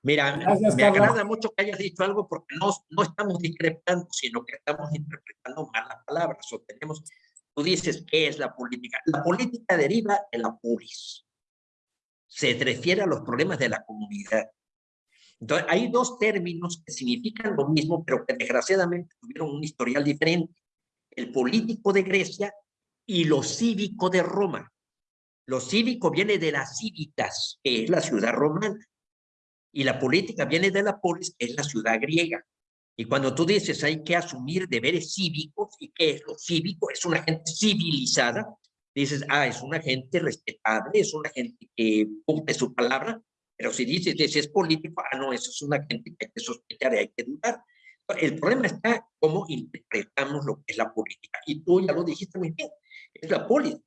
Mira, me agrada mucho que hayas dicho algo porque no, no estamos discrepando, sino que estamos interpretando mal las palabras. O tenemos, tú dices, ¿qué es la política? La política deriva de la polis. Se refiere a los problemas de la comunidad. Entonces, hay dos términos que significan lo mismo, pero que desgraciadamente tuvieron un historial diferente. El político de Grecia y lo cívico de Roma. Lo cívico viene de las cívitas, que es la ciudad romana, y la política viene de la polis, que es la ciudad griega. Y cuando tú dices hay que asumir deberes cívicos, ¿y qué es lo cívico? Es una gente civilizada. Dices, ah, es una gente respetable, es una gente que cumple su palabra, pero si dices, si es político, ah, no, eso es una gente que hay que sospechar y hay que dudar. El problema está cómo interpretamos lo que es la política. Y tú ya lo dijiste muy bien es la poli.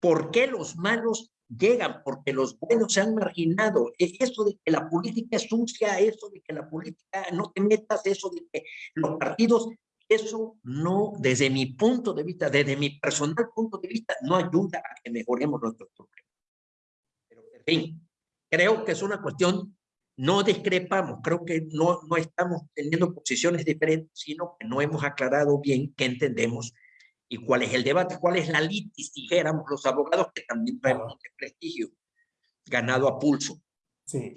¿Por qué los malos llegan? Porque los buenos se han marginado. E, eso de que la política es sucia, eso de que la política no te metas, eso de que los partidos, eso no, desde mi punto de vista, desde mi personal punto de vista, no ayuda a que mejoremos nuestros problemas. Pero, en fin, creo que es una cuestión, no discrepamos, creo que no, no estamos teniendo posiciones diferentes, sino que no hemos aclarado bien qué entendemos y cuál es el debate, cuál es la litis, dijéramos los abogados que también traemos de prestigio ganado a pulso. Sí.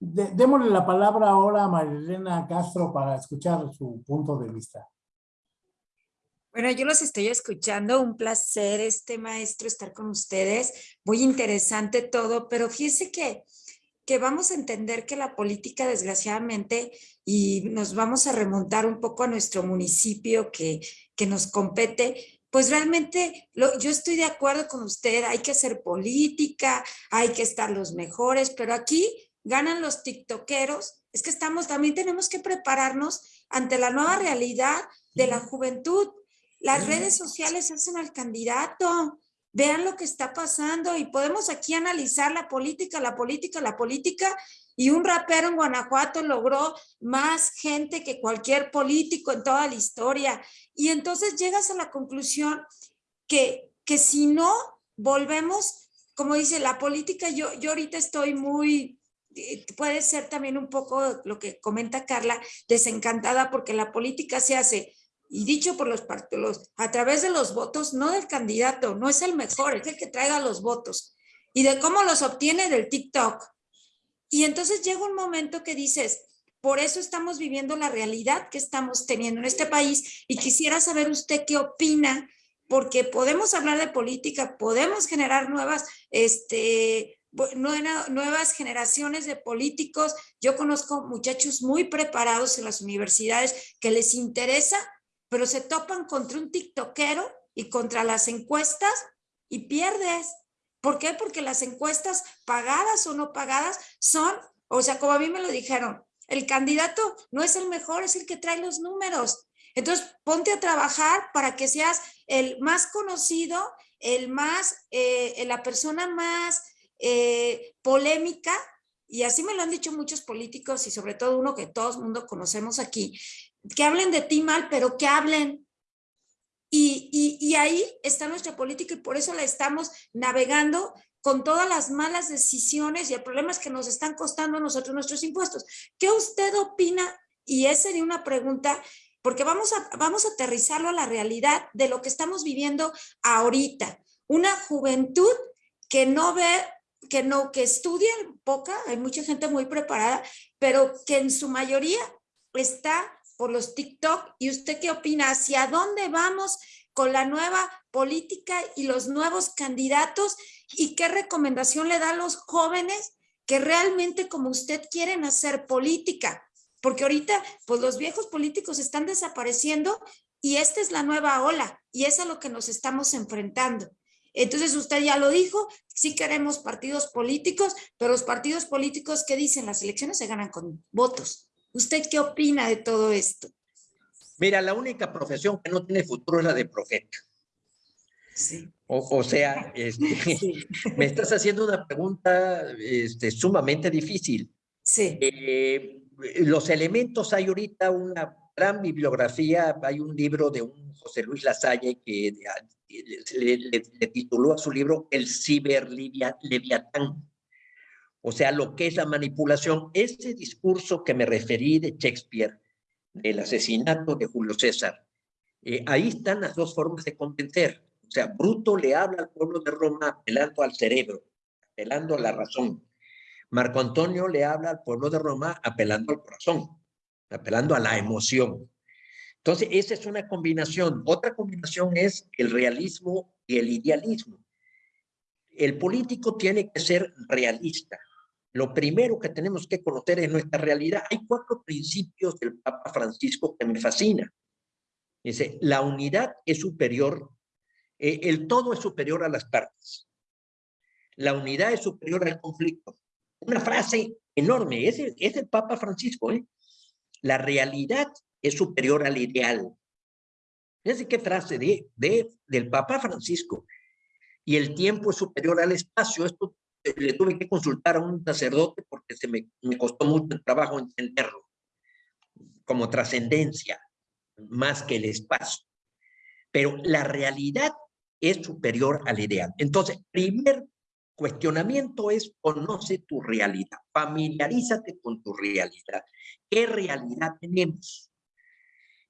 démosle la palabra ahora a Marilena Castro para escuchar su punto de vista. Bueno, yo los estoy escuchando, un placer este maestro estar con ustedes, muy interesante todo, pero fíjese que que vamos a entender que la política, desgraciadamente, y nos vamos a remontar un poco a nuestro municipio que, que nos compete, pues realmente yo estoy de acuerdo con usted, hay que hacer política, hay que estar los mejores, pero aquí ganan los tiktokeros, es que estamos, también tenemos que prepararnos ante la nueva realidad de la juventud. Las redes sociales hacen al candidato, vean lo que está pasando y podemos aquí analizar la política, la política, la política y un rapero en Guanajuato logró más gente que cualquier político en toda la historia. Y entonces llegas a la conclusión que, que si no volvemos, como dice la política, yo, yo ahorita estoy muy, eh, puede ser también un poco lo que comenta Carla, desencantada porque la política se hace y dicho por los partidos, a través de los votos, no del candidato, no es el mejor, es el que traiga los votos, y de cómo los obtiene del TikTok. Y entonces llega un momento que dices, por eso estamos viviendo la realidad que estamos teniendo en este país, y quisiera saber usted qué opina, porque podemos hablar de política, podemos generar nuevas, este, nuevas generaciones de políticos. Yo conozco muchachos muy preparados en las universidades que les interesa pero se topan contra un tiktokero y contra las encuestas y pierdes. ¿Por qué? Porque las encuestas pagadas o no pagadas son, o sea, como a mí me lo dijeron, el candidato no es el mejor, es el que trae los números. Entonces, ponte a trabajar para que seas el más conocido, el más, eh, la persona más eh, polémica, y así me lo han dicho muchos políticos y sobre todo uno que todo el mundo conocemos aquí, que hablen de ti mal, pero que hablen. Y, y, ahí está nuestra política y por eso la estamos navegando con todas las malas decisiones y el problema es que nos están costando a nosotros nuestros impuestos. ¿Qué usted opina? Y esa sería una pregunta, porque vamos a, vamos a aterrizarlo a la realidad de lo que estamos viviendo ahorita. Una juventud que no ve, que no, que estudia poca, hay mucha gente muy preparada, pero que en su mayoría está por los TikTok. ¿Y usted qué opina? ¿Hacia dónde vamos con la nueva política y los nuevos candidatos? ¿Y qué recomendación le da a los jóvenes que realmente como usted quieren hacer política? Porque ahorita, pues los viejos políticos están desapareciendo y esta es la nueva ola y es a lo que nos estamos enfrentando. Entonces usted ya lo dijo, sí queremos partidos políticos, pero los partidos políticos, ¿qué dicen? Las elecciones se ganan con votos. ¿Usted qué opina de todo esto? Mira, la única profesión que no tiene futuro es la de profeta. Sí. O, o sea, este, *laughs* *laughs* me estás haciendo una pregunta este, sumamente difícil. Sí. Eh, los elementos, hay ahorita una gran bibliografía, hay un libro de un José Luis Lasalle que le, le- le tituló a su libro El ciberleviatán. O sea, lo que es la manipulación. Ese discurso que me referí de Shakespeare, del asesinato de Julio César, eh, ahí están las dos formas de convencer. O sea, Bruto le habla al pueblo de Roma apelando al cerebro, apelando a la razón. Marco Antonio le habla al pueblo de Roma apelando al corazón, apelando a la emoción. Entonces, esa es una combinación. Otra combinación es el realismo y el idealismo. El político tiene que ser realista. Lo primero que tenemos que conocer es nuestra realidad. Hay cuatro principios del Papa Francisco que me fascinan. Dice, la unidad es superior, eh, el todo es superior a las partes. La unidad es superior al conflicto. Una frase enorme, es el, es el Papa Francisco. ¿eh? La realidad es superior al ideal. Fíjense qué frase de, de, del Papa Francisco. Y el tiempo es superior al espacio. Esto le tuve que consultar a un sacerdote porque se me, me costó mucho el trabajo entenderlo. Como trascendencia, más que el espacio. Pero la realidad es superior al ideal. Entonces, primer cuestionamiento es conoce tu realidad, familiarízate con tu realidad. ¿Qué realidad tenemos?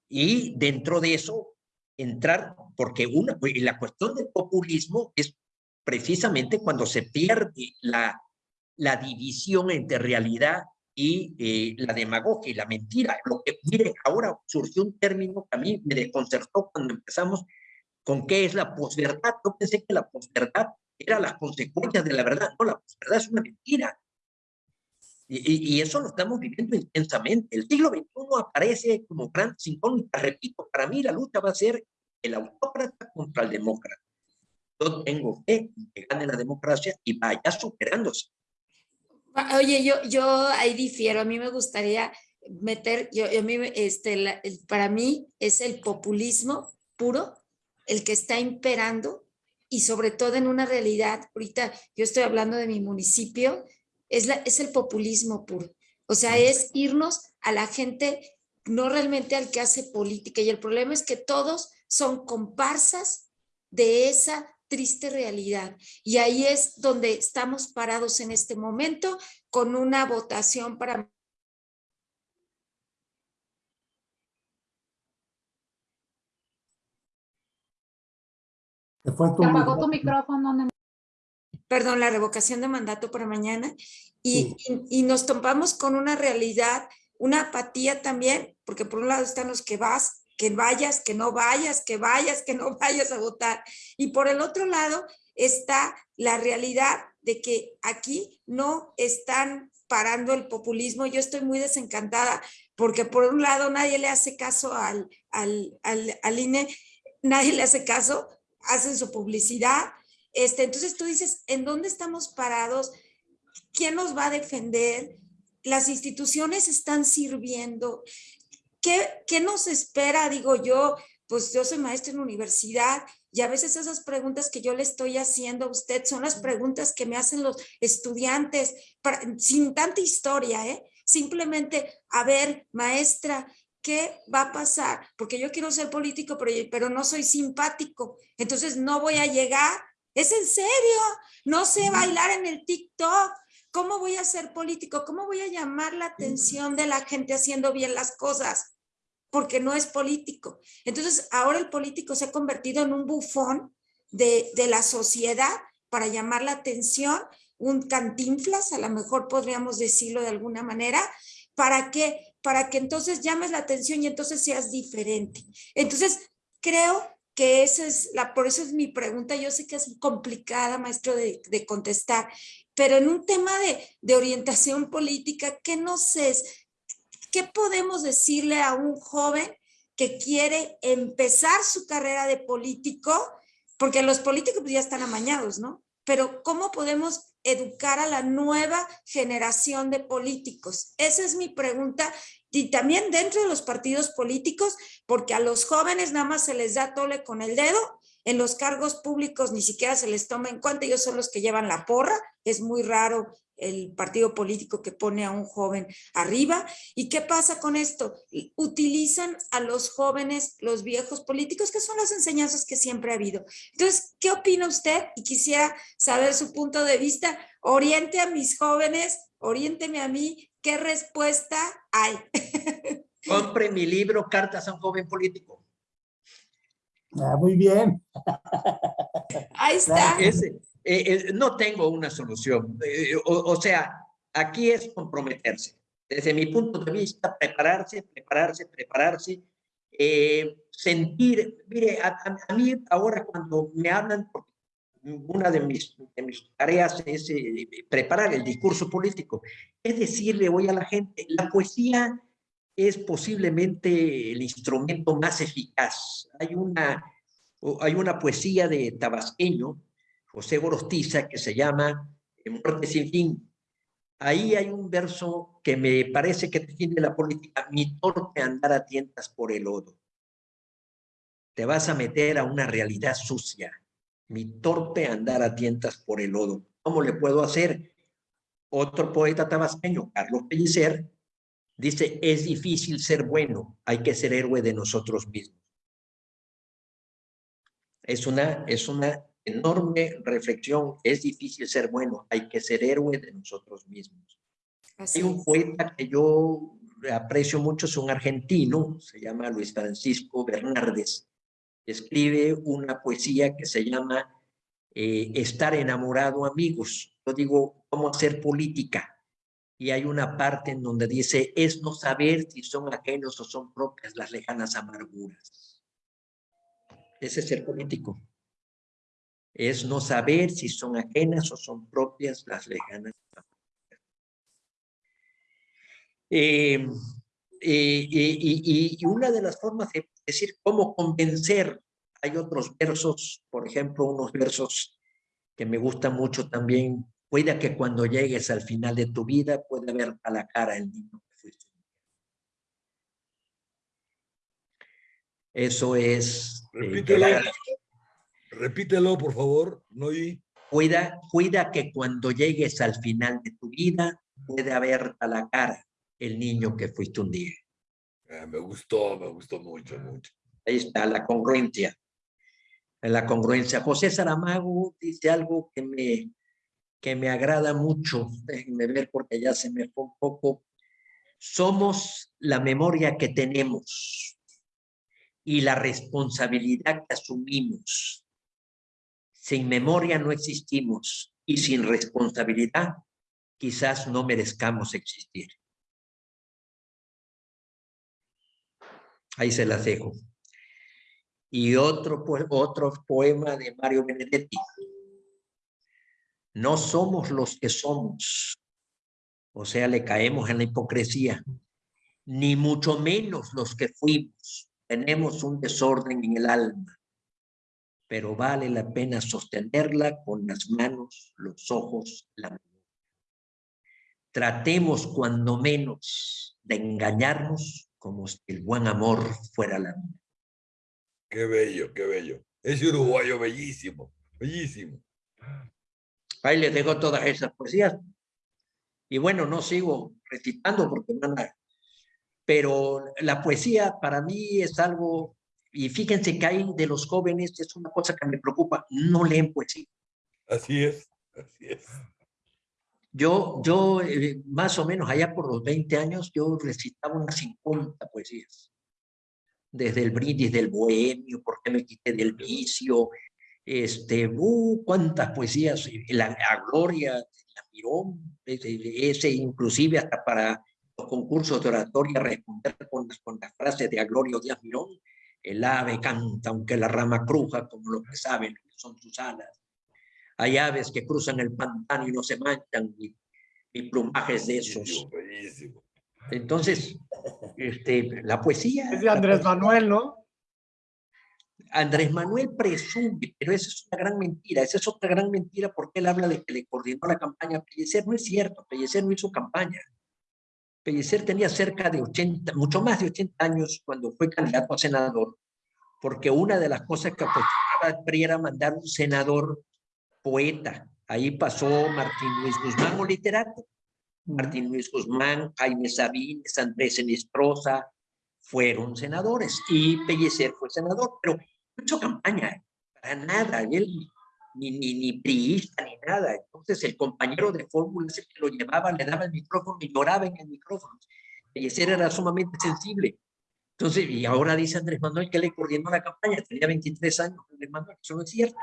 Y dentro de eso, entrar, porque una, la cuestión del populismo es precisamente cuando se pierde la, la división entre realidad y eh, la demagogia y la mentira. Lo que, mire, ahora surgió un término que a mí me desconcertó cuando empezamos con qué es la posverdad. Yo pensé que la posverdad era las consecuencias de la verdad. No, la posverdad es una mentira. Y, y, eso lo estamos viviendo intensamente. El siglo XXI aparece como gran incógnita. Repito, para mí la lucha va a ser el autócrata contra el demócrata. Yo tengo fe en que gane la democracia y vaya superándose. Oye, yo, yo ahí difiero. A mí me gustaría meter, yo, mí, este, la, para mí es el populismo puro el que está imperando y sobre todo en una realidad, ahorita yo estoy hablando de mi municipio, es, la, es el populismo puro. O sea, es irnos a la gente, no realmente al que hace política. Y el problema es que todos son comparsas de esa triste realidad. Y ahí es donde estamos parados en este momento con una votación para Te fue tu apagó tu micrófono. Perdón, la revocación de mandato para mañana. Y, sí. y, y, nos topamos con una realidad, una apatía también, porque por un lado están los que vas, que vayas, que no vayas, que vayas, que no *laughs* vayas a votar. Y por el otro lado está la realidad de que aquí no están parando el populismo. Yo estoy muy desencantada porque por un lado nadie le hace caso al, al, al, INE, nadie le hace caso, hacen su publicidad. Este, entonces tú dices, ¿en dónde estamos parados? ¿Quién nos va a defender? Las instituciones están sirviendo. ¿Qué, ¿Qué nos espera? Digo yo, pues yo soy maestra en universidad y a veces esas preguntas que yo le estoy haciendo a usted son las preguntas que me hacen los estudiantes para, sin tanta historia, ¿eh? Simplemente, a ver, maestra, ¿qué va a pasar? Porque yo quiero ser político, pero, pero no soy simpático. Entonces no voy a llegar. ¿Es en serio? No sé bailar en el TikTok. ¿Cómo voy a ser político? ¿Cómo voy a llamar la atención de la gente haciendo bien las cosas? Porque no es político. Entonces ahora el político se ha convertido en un bufón de, de la sociedad para llamar la atención, un cantinflas, a lo mejor podríamos decirlo de alguna manera, para que, para que entonces llames la atención y entonces seas diferente. Entonces creo que esa es la, por eso es mi pregunta, yo sé que es complicada, maestro, de, de contestar, pero en un tema de, orientación política, ¿qué nos es? ¿Qué podemos decirle a un joven que quiere empezar su carrera de político porque los políticos pues, ya están amañados, ¿no? Pero ¿cómo podemos educar a la nueva generación de políticos? Esa es mi pregunta. Y también dentro de los partidos políticos, porque a los jóvenes nada más se les da tole con el dedo, en los cargos públicos ni siquiera se les toma en cuenta, ellos son los que llevan la porra, es muy raro el partido político que pone a un joven arriba. ¿Y qué pasa con esto? Utilizan a los jóvenes, los viejos políticos, que son las enseñanzas que siempre ha habido. Entonces, ¿qué opina usted? Y quisiera saber su punto de vista. Oriente a mis jóvenes, oriénteme a mí, ¿qué respuesta hay? *laughs* Compre mi libro Cartas a un joven político. Ah, muy bien. Ahí está. Eh, eh, no tengo una solución. Eh, o, o, sea, aquí es comprometerse. Desde mi punto de vista, prepararse, prepararse, prepararse, sentir, mire, a, a, mí ahora cuando me hablan, una de mis, de mis tareas es preparar el discurso político, es decirle hoy a la gente, la poesía es posiblemente el instrumento más eficaz. Hay una, hay una poesía de Tabasqueño, José Gorostiza, que se llama Muerte sin fin. Ahí hay un verso que me parece que define la política, mi torpe andar a tientas por el lodo. Te vas a meter a una realidad sucia, mi torpe andar a tientas por el lodo. ¿Cómo le puedo hacer? Otro poeta tabasqueño, Carlos Pellicer, dice, es difícil ser bueno, hay que ser héroe de nosotros mismos. Es una, es una enorme reflexión. Es difícil ser bueno, hay que ser héroe de nosotros mismos. hay un poeta que yo aprecio mucho, es un argentino, se llama Luis Francisco Bernardes. Escribe una poesía que se llama eh, Estar enamorado amigos. Yo digo, ¿cómo hacer política? Y hay una parte en donde dice, es no saber si son ajenos o son propias las lejanas amarguras. Ese es ser político es no saber si son ajenas o son propias las lejanas. Eh, eh, y, una de las formas de decir cómo convencer, hay otros versos, por ejemplo, unos versos que me gustan mucho también, cuida que cuando llegues al final de tu vida pueda ver a la cara el niño que fuiste. Eso es... Eh, Repítelo, por favor, no Cuida, cuida que cuando llegues al final de tu vida puede haber a la cara el niño que fuiste un día. Ah, me gustó, me gustó mucho, mucho. Ahí está la congruencia. La congruencia. José Saramago dice algo que me, que me agrada mucho. *laughs* Déjenme ver porque ya se me fue un poco. Somos la memoria que tenemos y la responsabilidad que asumimos sin memoria no existimos y sin responsabilidad quizás no merezcamos existir. Ahí se las dejo. Y otro, otro poema de Mario Benedetti. No somos los que somos. O sea, le caemos en la hipocresía. Ni mucho menos los que fuimos. Tenemos un desorden en el alma pero vale la pena sostenerla con las manos, los ojos, la memoria. Tratemos cuando menos de engañarnos como si el buen amor fuera la vida. Qué bello, qué bello. Es uruguayo bellísimo, bellísimo. Ahí les dejo todas esas poesías. Y bueno, no sigo recitando porque van a... Pero la poesía para mí es algo y fíjense que hay de los jóvenes, es una cosa que me preocupa, no leen poesía. Así es, así es. Yo, yo eh, más o menos allá por los 20 años, yo recitaba unas 50 poesías. Desde el brindis del bohemio, por qué me quité del vicio, este, uh, cuántas poesías, la, gloria, la mirón, ese, inclusive hasta para los concursos de oratoria responder con, con las frases de Aglorio Díaz Mirón, el ave canta aunque la rama cruja, como lo que saben son sus alas. Hay aves que cruzan el pantano y no se manchan, mi, mi plumaje es de esos. Entonces, este, la poesía... Es de Andrés Manuel, ¿no? Andrés Manuel presume, pero esa es una gran mentira, esa es otra gran mentira porque él habla de que le coordinó la campaña a Pellecer. No es cierto, Pellecer no hizo campaña. Pellecer tenía cerca de 80, mucho más de 80 años cuando fue candidato a senador, porque una de las cosas que apostaba PRI era mandar un senador poeta. Ahí pasó Martín Luis Guzmán, o literato. Martín Luis Guzmán, Jaime Sabines, Andrés Enestrosa, fueron senadores y Pellecer fue senador, pero no hizo campaña, para nada, él ni, ni, ni priista ni nada. Entonces el compañero de fórmula ese que lo llevaba, le daba el micrófono y lloraba en el micrófono. Pellecer era sumamente sensible. Entonces, y ahora dice Andrés Manuel que le coordinó la campaña, tenía 23 años Andrés Manuel, eso no es cierto.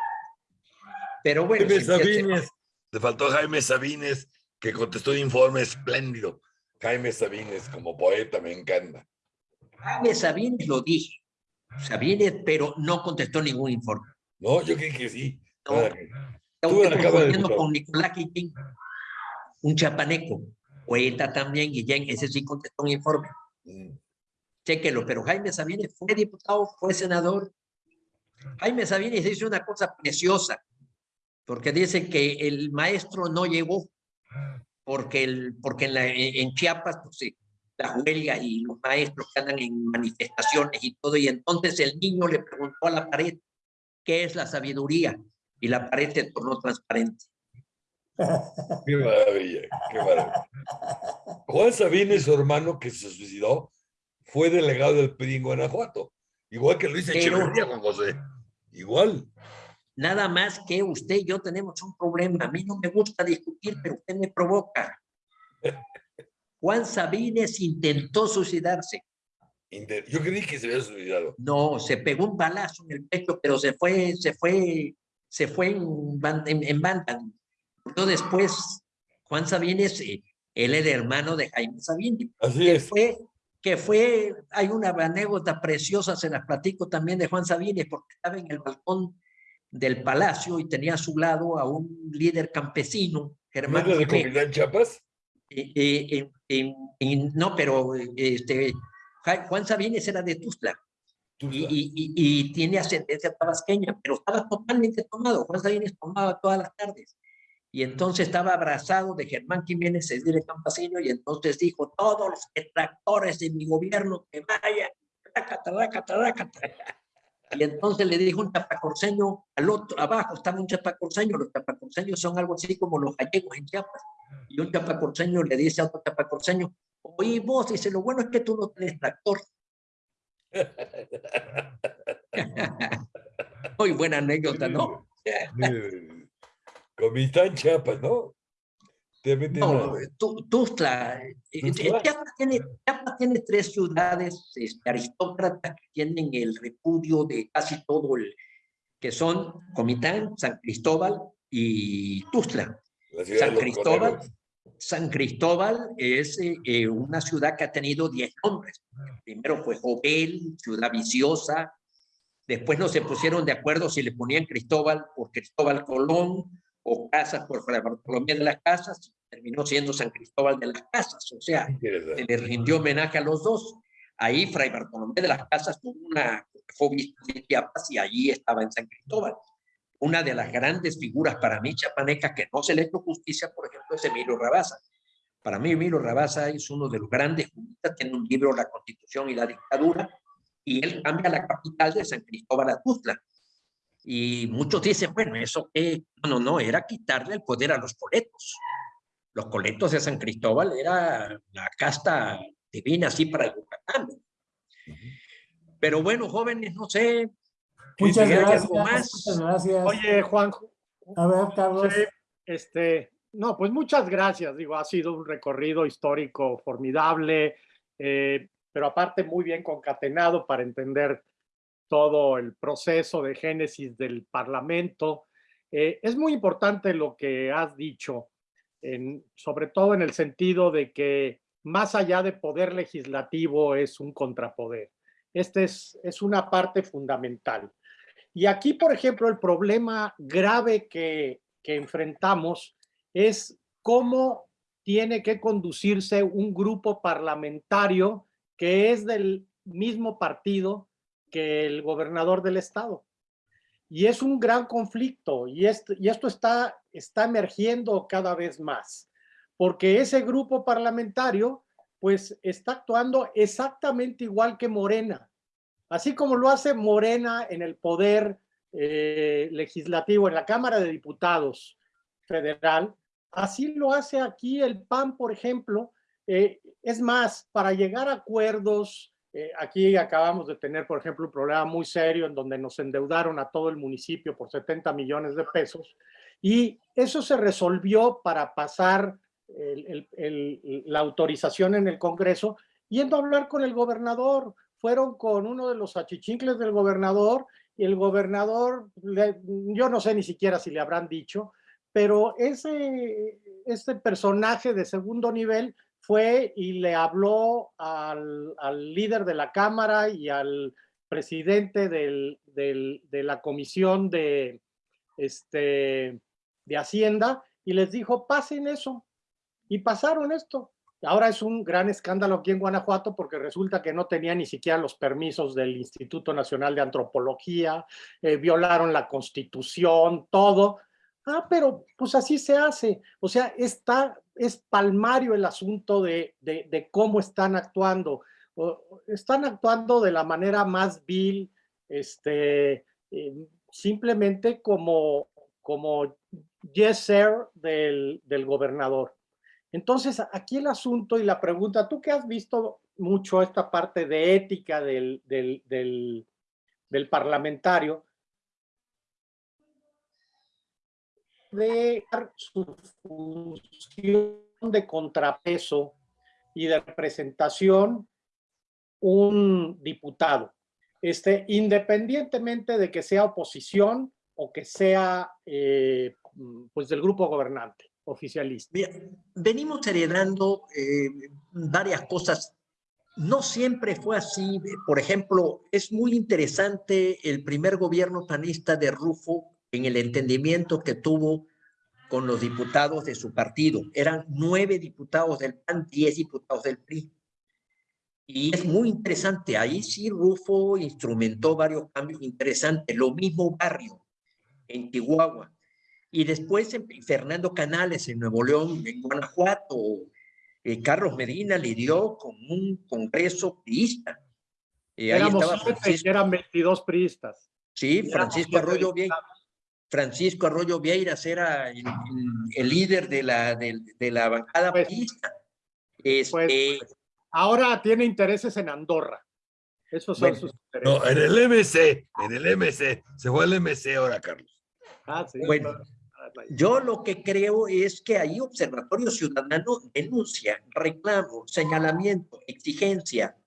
Pero bueno. Jaime Sabines, te faltó Jaime Sabines, que contestó un informe espléndido. Jaime Sabines, como poeta, me encanta. Jaime Sabines lo dije. Sabines, pero no contestó ningún informe. No, yo creo que sí. No. Diputados. con Nicolás Guillén, un chapaneco, poeta también, Guillén, ese sí contestó un informe. Mm. Chéquelo, pero Jaime Sabines fue diputado, fue senador. Jaime Sabines dice una cosa preciosa, porque dice que el maestro no llegó, porque, el, porque en, la- en Chiapas, pues, sí, la huelga y los maestros que andan en manifestaciones y todo, y entonces el niño le preguntó a la pared, ¿qué es la sabiduría? Y la pared se tornó transparente. Qué maravilla, qué maravilla. Juan Sabines, su hermano que se suicidó, fue delegado del PRI en Guanajuato. Igual que Luis Echeverría, Juan José. Igual. Nada más que usted y yo tenemos un problema. A mí no me gusta discutir, pero usted me provoca. *laughs* Juan Sabines intentó suicidarse. Yo creí que se había suicidado. No, se pegó un balazo en el pecho, pero se fue, se fue, se fue en, en, en banda. Yo después, Juan Sabines, eh, él era hermano de Jaime Sabines. Así que es. fue, que fue, hay una anécdota preciosa, se las platico también de Juan Sabines, porque estaba en el balcón del palacio y tenía a su lado a un líder campesino, ¿No Germán la de Chiapas? Eh, eh, en- en- no, pero este, Juan Sabines era de Tuzla y, y- y- tiene ascendencia tabasqueña, pero estaba totalmente tomado. Juan Sabines tomaba todas las tardes. Y entonces estaba abrazado de Germán Jiménez, el líder campesino, y entonces dijo, todos los detractores de mi gobierno que vayan, trácata, trácata, trácata". Y entonces le dijo un chapacorseño al otro, abajo estaba un chapacorseño, los chapacorseños son algo así como los gallegos en Chiapas. Y un chapacorseño le dice a otro chapacorseño, oye vos, dice, lo bueno es que tú no tienes tractor. *laughs* Muy buena anécdota, ¿no? Eh, Comitán Chiapas, ¿no? No. Tu- Tuzla, eh, eh, Tuzla. Chiapas tiene, Chiapas tiene tres ciudades este, aristócratas que tienen el repudio de casi todo el, que son Comitán, San Cristóbal y Tuzla. San Cristóbal. San Cristóbal es eh, una ciudad que ha tenido 10 nombres. Primero fue Jovel, Ciudad Viciosa. Después no se pusieron de acuerdo si le ponían Cristóbal por Cristóbal Colón o Casas por Fray Bartolomé de las Casas. Terminó siendo San Cristóbal de las Casas. O sea, se le rindió homenaje a los dos. Ahí Fray Bartolomé de las Casas tuvo una, fue obispo de Chiapas y allí estaba en San Cristóbal. Una de las grandes figuras para mí chapanecas que no se le ha hecho justicia, por ejemplo, es Emilio Rabasa. Para mí Emilio Rabasa es uno de los grandes juristas, tiene un libro, La Constitución y la Dictadura, y él cambia la capital de San Cristóbal a Tuzla. Y muchos dicen, bueno, eso que, no, no, no, era quitarle el poder a los coletos. Los coletos de San Cristóbal era la casta divina así para el Yucatán. Pero bueno, jóvenes, no sé. Muchas gracias. más. Muchas gracias. Oye, Juanjo, A ver, Carlos. Sí, este, no, pues muchas gracias. Digo, ha sido un recorrido histórico formidable, eh, pero aparte muy bien concatenado para entender todo el proceso de génesis del Parlamento. Eh, es muy importante lo que has dicho, en- sobre todo en el sentido de que más allá de poder legislativo es un contrapoder. Este es, es una parte fundamental. Y aquí, por ejemplo, el problema grave que, enfrentamos es cómo tiene que conducirse un grupo parlamentario que es del mismo partido que el gobernador del estado. Y es un gran conflicto y esto, y esto está, está emergiendo cada vez más, porque ese grupo parlamentario pues está actuando exactamente igual que Morena. Así como lo hace Morena en el poder eh, legislativo, en la Cámara de Diputados federal, así lo hace aquí el PAN, por ejemplo. Eh, es más, para llegar a acuerdos, eh, aquí acabamos de tener, por ejemplo, un problema muy serio en donde nos endeudaron a todo el municipio por 70 millones de pesos y eso se resolvió para pasar la autorización en el Congreso, yendo a hablar con el gobernador. Fueron con uno de los achichincles del gobernador y el gobernador, yo no sé ni siquiera si le habrán dicho, pero ese, este personaje de segundo nivel fue y le habló al, líder de la Cámara y al presidente de la Comisión de, este, de Hacienda y les dijo, pasen eso, y pasaron esto. Ahora es un gran escándalo aquí en Guanajuato porque resulta que no tenía ni siquiera los permisos del Instituto Nacional de Antropología, eh, violaron la Constitución, todo. Ah, pero pues así se hace. O sea, está, es palmario el asunto de, de, cómo están actuando. están actuando de la manera más vil, este, eh, simplemente como, como yes sir del, del gobernador. Entonces, aquí el asunto y la pregunta, tú que has visto mucho esta parte de ética del, del, parlamentario, de su función de contrapeso y de representación un diputado, este, independientemente de que sea oposición o que sea eh, pues del grupo gobernante oficialista. venimos heredando eh, varias cosas. No siempre fue así. Por ejemplo, es muy interesante el primer gobierno panista de Rufo en el entendimiento que tuvo con los diputados de su partido. Eran nueve diputados del PAN, diez diputados del PRI. Y es muy interesante. Ahí sí Rufo instrumentó varios cambios interesantes. Lo mismo Barrio en Chihuahua y después Fernando Canales en Nuevo León, en Guanajuato, eh, Carlos Medina lidió con un congreso priista. Eh, ahí estaba Francisco, eran 22 priistas. Sí, Francisco Arroyo Vieiras. Francisco Arroyo Vieiras era el, líder de la, de, la bancada pues, priista. Este, pues, ahora tiene intereses en Andorra. Esos son sus intereses. No, en el MC, en el MC. Se fue el MC ahora, Carlos. Ah, sí. Bueno, yo lo que creo es que ahí Observatorio Ciudadano denuncia, reclamo, señalamiento, exigencia.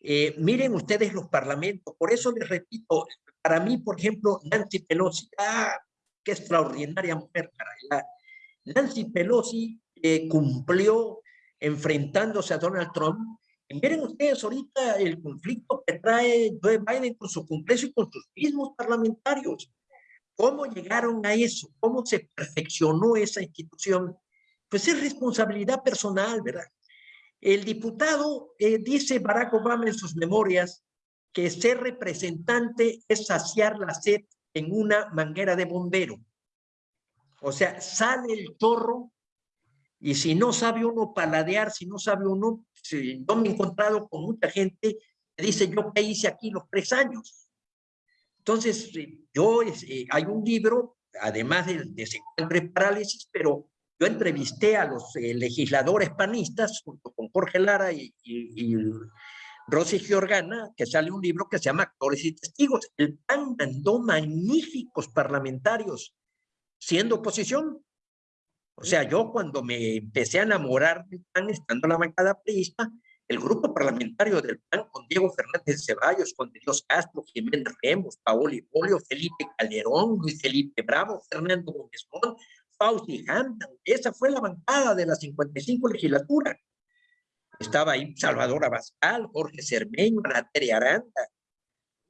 Eh, miren ustedes los parlamentos, por eso les repito, para mí, por ejemplo, Nancy Pelosi, ah, qué extraordinaria mujer, caray. Nancy Pelosi eh, cumplió enfrentándose a Donald Trump. Miren ustedes ahorita el conflicto que trae Joe Biden con su Congreso y con sus mismos parlamentarios. ¿Cómo llegaron a eso? ¿Cómo se perfeccionó esa institución? Pues es responsabilidad personal, ¿verdad? El diputado eh, dice Barack Obama en sus memorias que ser representante es saciar la sed en una manguera de bombero. O sea, sale el chorro y si no sabe uno paladear, si no sabe uno, si, yo me he encontrado con mucha gente que dice, yo qué hice aquí los tres años. Entonces, eh, yo, eh, hay un libro, además de, de Parálisis, pero yo entrevisté a los eh, legisladores panistas junto con Jorge Lara y, y, Rosy Giorgana, que sale un libro que se llama Actores y Testigos. El PAN mandó magníficos parlamentarios siendo oposición. O sea, yo cuando me empecé a enamorar del PAN, estando en la bancada priista, el grupo parlamentario del PAN con Diego Fernández Ceballos, con Dios Castro, Jiménez Remos, Paoli Polio, Felipe Calderón, Luis Felipe Bravo, Fernando Gómez Mont, Fausti Hampton. Esa fue la bancada de la 55 legislatura. Estaba ahí Salvador Abascal, Jorge Cermeño, Nateria Aranda.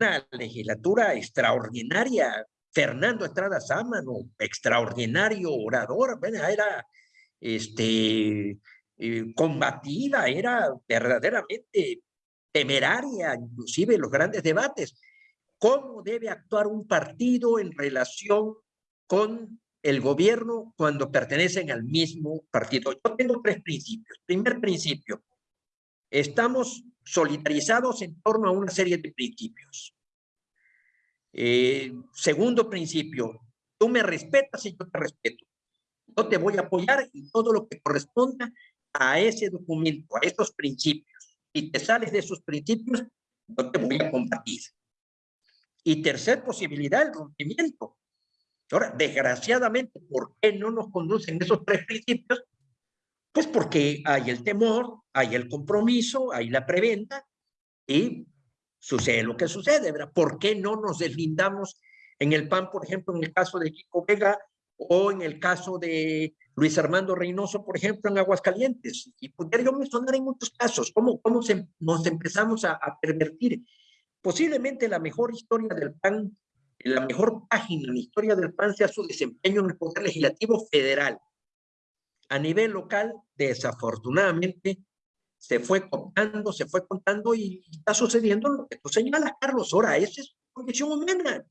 Una legislatura extraordinaria. Fernando Estrada Sámano, extraordinario orador. Era este eh, combativa, era verdaderamente temeraria, inclusive los grandes debates. ¿Cómo debe actuar un partido en relación con el gobierno cuando pertenecen al mismo partido? Yo tengo tres principios. Primer principio, estamos solidarizados en torno a una serie de principios. Eh, segundo principio, tú me respetas y yo te respeto. Yo te voy a apoyar en todo lo que corresponda a ese documento, a esos principios. Si te sales de esos principios, yo te voy a combatir. Y tercer posibilidad, el rompimiento. Ahora, desgraciadamente, ¿por qué no nos conducen esos tres principios? Pues porque hay el temor, hay el compromiso, hay la preventa y sucede lo que sucede, ¿verdad? ¿Por qué no nos deslindamos en el PAN, por ejemplo, en el caso de Kiko Vega o en el caso de Luis Armando Reynoso, por ejemplo, en Aguascalientes? Y podría mencionar en muchos casos cómo, cómo se, nos empezamos a, a pervertir. Posiblemente la mejor historia del PAN, la mejor página en la historia del PAN sea su desempeño en el Poder Legislativo Federal. A nivel local, desafortunadamente, se fue contando, se fue contando y está sucediendo lo que tú señalas, Carlos. Ahora, esa es condición humana.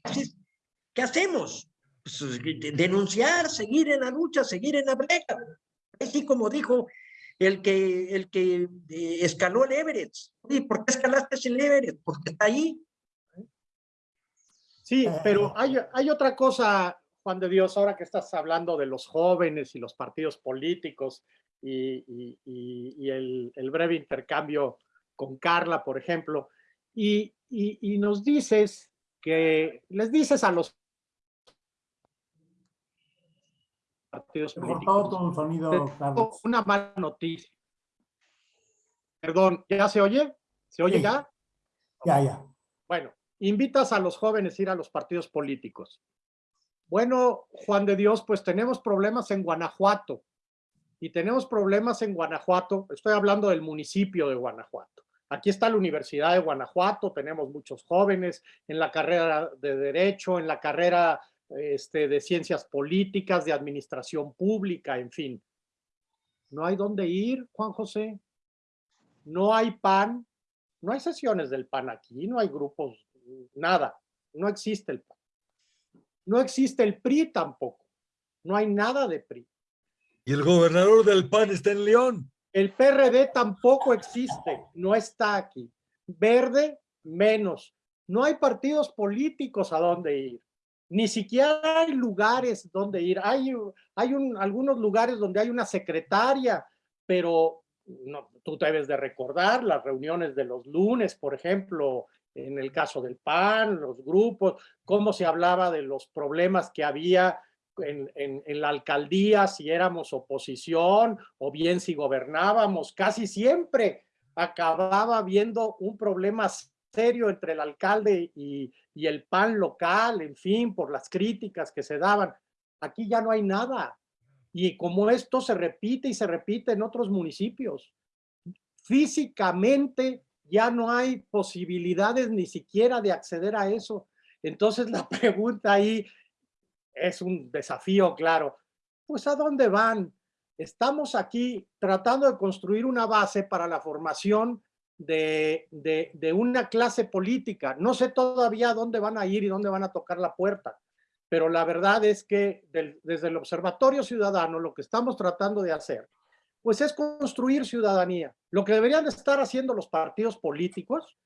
¿Qué hacemos? Denunciar, seguir en la lucha, seguir en la brega. Así como dijo el que, el que eh, escaló el Everett. ¿Y ¿Por qué escalaste el Everett? Porque está ahí. Sí, pero hay, hay otra cosa, Juan de Dios, ahora que estás hablando de los jóvenes y los partidos políticos y, y, el, el, breve intercambio con Carla, por ejemplo, y, y, nos dices que les dices a los partidos políticos, sonido, Carlos. una mala noticia. Perdón, ¿ya se oye? ¿Se oye ya? Ya, ya. Bueno, invitas a los jóvenes a ir a los partidos políticos. Bueno, Juan de Dios, pues tenemos problemas en Guanajuato y tenemos problemas en Guanajuato, estoy hablando del municipio de Guanajuato. Aquí está la Universidad de Guanajuato, tenemos muchos jóvenes en la carrera de Derecho, en la carrera este, de Ciencias Políticas, de Administración Pública, en fin. No hay dónde ir, Juan José. No hay PAN, no hay sesiones del PAN aquí, no hay grupos, nada. No existe el PAN. No existe el PRI tampoco. No hay nada de PRI. Y el gobernador del PAN está en León. El PRD tampoco existe, no está aquí. Verde, menos. No hay partidos políticos a dónde ir. Ni siquiera hay lugares donde ir. Hay, hay algunos lugares donde hay una secretaria, pero no, tú debes de recordar las reuniones de los lunes, por ejemplo, en el caso del PAN, los grupos, cómo se hablaba de los problemas que había en, la alcaldía, si éramos oposición o bien si gobernábamos, casi siempre acababa viendo un problema serio entre el alcalde y, el PAN local, en fin, por las críticas que se daban. Aquí ya no hay nada. Y como esto se repite y se repite en otros municipios, físicamente ya no hay posibilidades ni siquiera de acceder a eso. Entonces la *laughs* pregunta ahí es un desafío, claro. Pues ¿a dónde van? Estamos aquí tratando de construir una base para la formación de, de, una clase política. No sé todavía dónde van a ir y dónde van a tocar la puerta, pero la verdad es que desde el Observatorio Ciudadano lo que estamos tratando de hacer, pues es construir ciudadanía. Lo que deberían de estar haciendo los partidos políticos,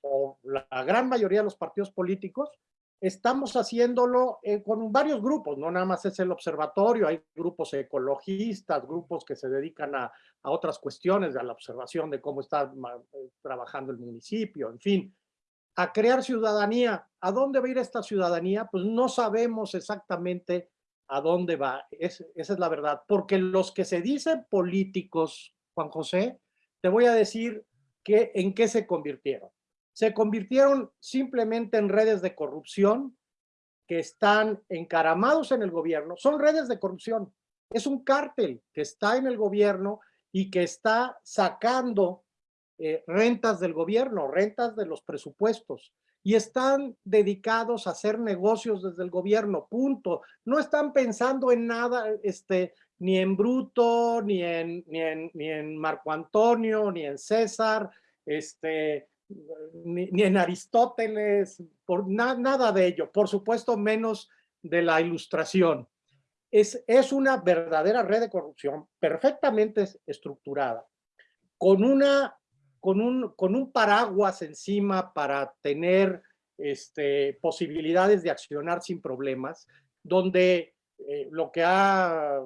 o la gran mayoría de los partidos políticos, estamos haciéndolo eh, con varios grupos, no nada más es el observatorio, hay grupos ecologistas, grupos que se dedican a, a otras cuestiones, a la observación de cómo está eh, trabajando el municipio, en fin, a crear ciudadanía. ¿A dónde va a ir esta ciudadanía? Pues no sabemos exactamente a dónde va, esa es la verdad, porque los que se dicen políticos, Juan José, te voy a decir que, en qué se convirtieron se convirtieron simplemente en redes de corrupción que están encaramados en el gobierno. Son redes de corrupción. Es un cártel que está en el gobierno y que está sacando eh, rentas del gobierno, rentas de los presupuestos y están dedicados a hacer negocios desde el gobierno, punto. No están pensando en nada, este, ni en Bruto, ni en, ni en, ni en Marco Antonio, ni en César, este, ni, en Aristóteles, por na- nada de ello, por supuesto menos de la ilustración. Es, es una verdadera red de corrupción perfectamente es- estructurada, con, una, con, un, con un paraguas encima para tener este, posibilidades de accionar sin problemas, donde eh, lo que ha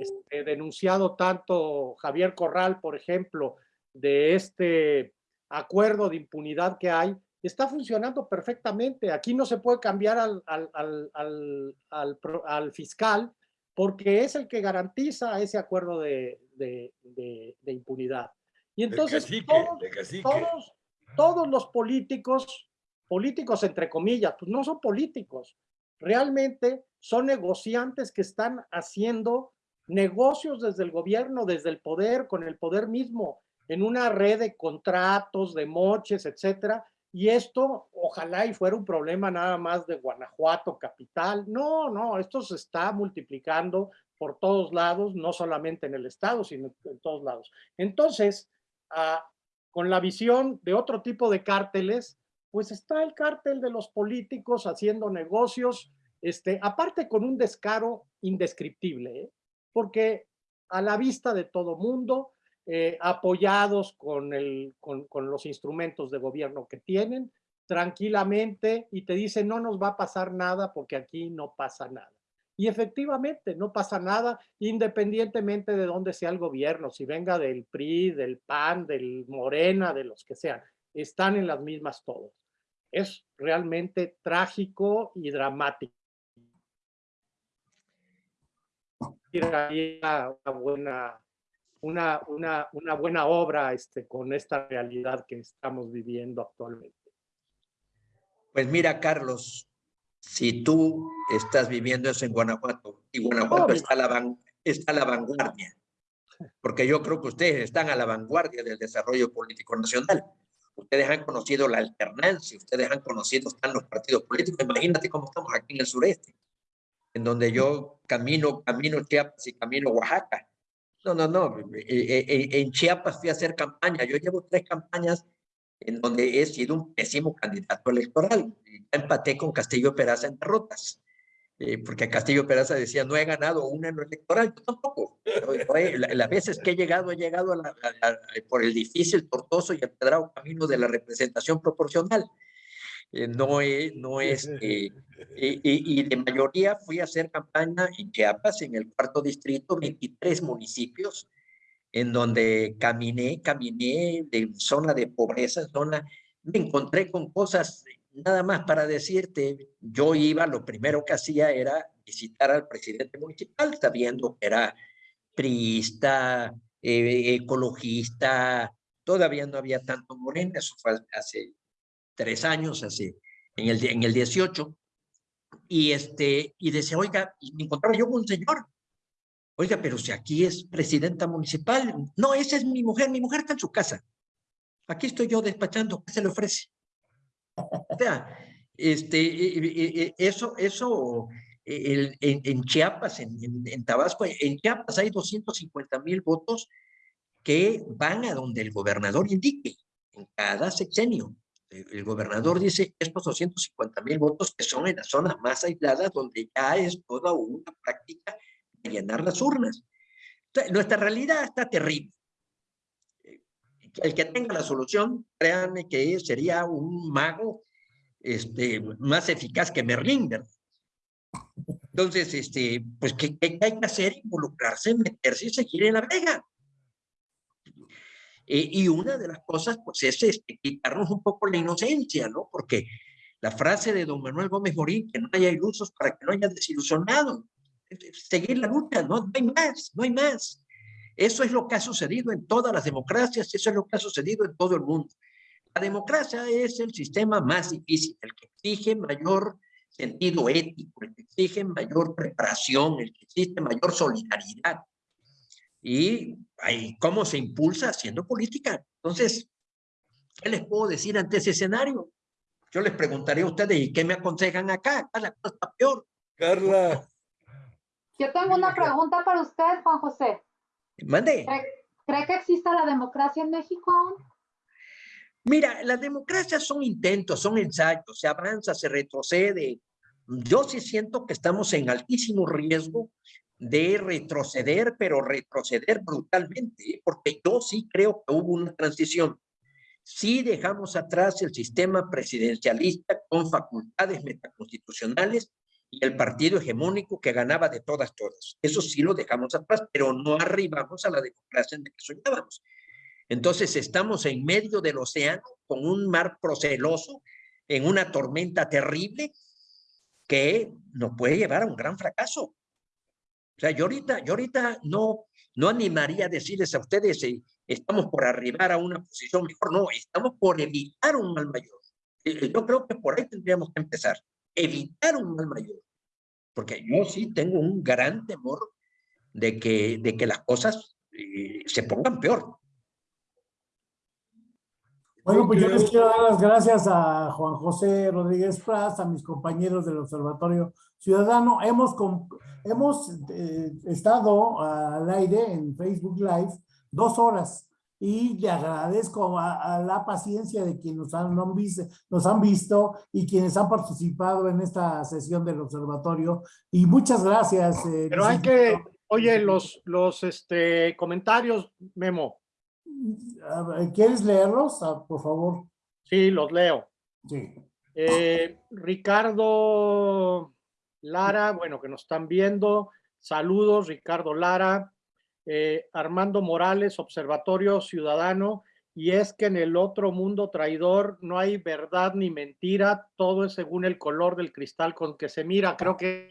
este, denunciado tanto Javier Corral, por ejemplo, de este acuerdo de impunidad que hay, está funcionando perfectamente. Aquí no se puede cambiar al, al, al, al, fiscal porque es el que garantiza ese acuerdo de, de, de- de impunidad. Y entonces cacique, todos, todos los políticos, políticos entre comillas, pues no son políticos, realmente son negociantes que están haciendo negocios desde el gobierno, desde el poder, con el poder mismo, en una red de contratos, de moches, etcétera. Y esto, ojalá y fuera un problema nada más de Guanajuato capital. No, no, esto se está multiplicando por todos lados, no solamente en el estado, sino en todos lados. Entonces, ah, con la visión de otro tipo de cárteles, pues está el cártel de los políticos haciendo negocios, este, aparte con un descaro indescriptible, ¿eh? porque a la vista de todo mundo, eh, apoyados con, los instrumentos de gobierno que tienen, tranquilamente, y te dicen, no nos va a pasar nada porque aquí no pasa nada. Y efectivamente, no pasa nada independientemente de dónde sea el gobierno, si venga del PRI, del PAN, del Morena, de los que sean, están en las mismas todos. Es realmente trágico y dramático. Una buena, una, una, una buena obra este, con esta realidad que estamos viviendo actualmente. Pues mira, Carlos, si tú estás viviendo eso en Guanajuato y Guanajuato está a, la van- está a la vanguardia, porque yo creo que ustedes están a la vanguardia del desarrollo político nacional. Ustedes han conocido la alternancia, ustedes han conocido, están los partidos políticos. Imagínate cómo estamos aquí en el sureste, en donde yo camino, camino Chiapas y camino Oaxaca. No, no, no. eh, eh, eh, En Chiapas fui a hacer campaña. Yo llevo tres campañas en donde he sido un pésimo candidato electoral. Empaté con Castillo Peraza en derrotas. Eh, porque Castillo Peraza decía, no he ganado una en electoral, yo tampoco. La- las veces que he llegado, he llegado a la- por el difícil, tortuoso y empedrado camino de la representación proporcional. Eh, no he, no es, eh, y, y- de mayoría fui a hacer campaña en Chiapas, en el cuarto distrito, 23 municipios, en donde caminé, caminé de zona de pobreza, zona, me encontré con cosas, nada más para decirte, yo iba, lo primero que hacía era visitar al presidente municipal, sabiendo que era priista, eh, ecologista, todavía no había tanto morena, eso fue hace tres años, hace, en el, en el 18, y este, y decía, oiga, me encontraba yo con un señor, Oiga, pero si aquí es presidenta municipal, no, esa es mi mujer, mi mujer está en su casa. Aquí estoy yo despachando, ¿qué se le ofrece? *laughs* O sea, este, eso, eso, en, en Chiapas, en- en Tabasco, en Chiapas hay 250 mil votos que van a donde el gobernador indique, en cada sexenio. El, el gobernador dice estos 250 mil votos que son en las zonas más aisladas donde ya es toda una práctica de llenar las urnas. Entonces, nuestra realidad está terrible. Eh, El que tenga la solución, créanme que sería un mago este, más eficaz que Merlín, ¿verdad? Entonces, este, pues, ¿qué, qué hay que hacer? Involucrarse, meterse y seguir en la vega. Eh, y una de las cosas, pues, es este, quitarnos un poco la inocencia, ¿no? Porque la frase de don Manuel Gómez Morín, que no haya ilusos para que no haya desilusionado, seguir la lucha, no, no hay más, no hay más. Eso es lo que ha sucedido en todas las democracias, eso es lo que ha sucedido en todo el mundo. La democracia es el sistema más difícil, el que exige mayor sentido ético, el que exige mayor preparación, el que exige mayor solidaridad. Y ahí, ¿cómo se impulsa haciendo política? Entonces, ¿qué les puedo decir ante ese escenario? Yo les preguntaría a ustedes, ¿y qué me aconsejan acá? Acá la cosa está peor. Carla, *laughs* Yo tengo una pregunta para usted, Juan José. Mande. ¿Cree, cree que exista la democracia en México aún? Mira, las democracias son intentos, son ensayos, se avanza, se retrocede. Yo sí siento que estamos en altísimo riesgo de retroceder, pero retroceder brutalmente, ¿eh? porque yo sí creo que hubo una transición. Sí dejamos atrás el sistema presidencialista con facultades metaconstitucionales y el partido hegemónico que ganaba de todas, todas. Eso sí lo dejamos atrás, pero no arribamos a la democracia en la que soñábamos. Entonces estamos en medio del océano con un mar proceloso, en una tormenta terrible que nos puede llevar a un gran fracaso. O sea, yo ahorita, yo ahorita no, no animaría a decirles a ustedes, eh, estamos por arribar a una posición mejor. No, estamos por evitar un mal mayor. Eh, eh, yo creo que por ahí tendríamos que empezar. Evitar un mal mayor. Porque yo sí tengo un gran temor de que, de que las cosas se pongan peor. Bueno, pues yo les quiero dar las gracias a Juan José Rodríguez Praz, a mis compañeros del Observatorio Ciudadano. Hemos, hemos eh, estado al aire en Facebook Live dos horas y le agradezco a, la paciencia de quienes nos han, visto, nos han visto y quienes han participado en esta sesión del observatorio. Y muchas gracias. Eh, Pero hay que, oye, los, los este, comentarios, Memo, ¿Quieres leerlos, ah, por favor? Sí, los leo. Sí. Eh, Ricardo Lara, bueno, que nos están viendo. Saludos, Ricardo Lara. Eh, Armando Morales, Observatorio Ciudadano. Y es que en el otro mundo traidor no hay verdad ni mentira, todo es según el color del cristal con que se mira. Creo que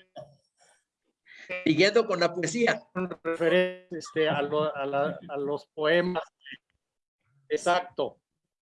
Siguiendo con la poesía. Este, a, a, los poemas. Exacto.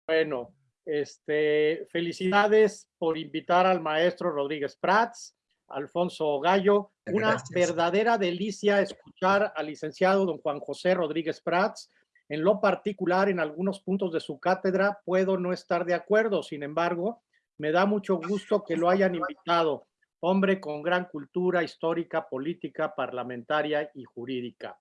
Bueno, este, felicidades por invitar al maestro Rodríguez Prats, Alfonso Gallo. Una verdadera delicia escuchar al licenciado don Juan José Rodríguez Prats. En lo particular, en algunos puntos de su cátedra puedo no estar de acuerdo, sin embargo, me da mucho gusto que lo hayan invitado hombre con gran cultura histórica, política, parlamentaria y jurídica.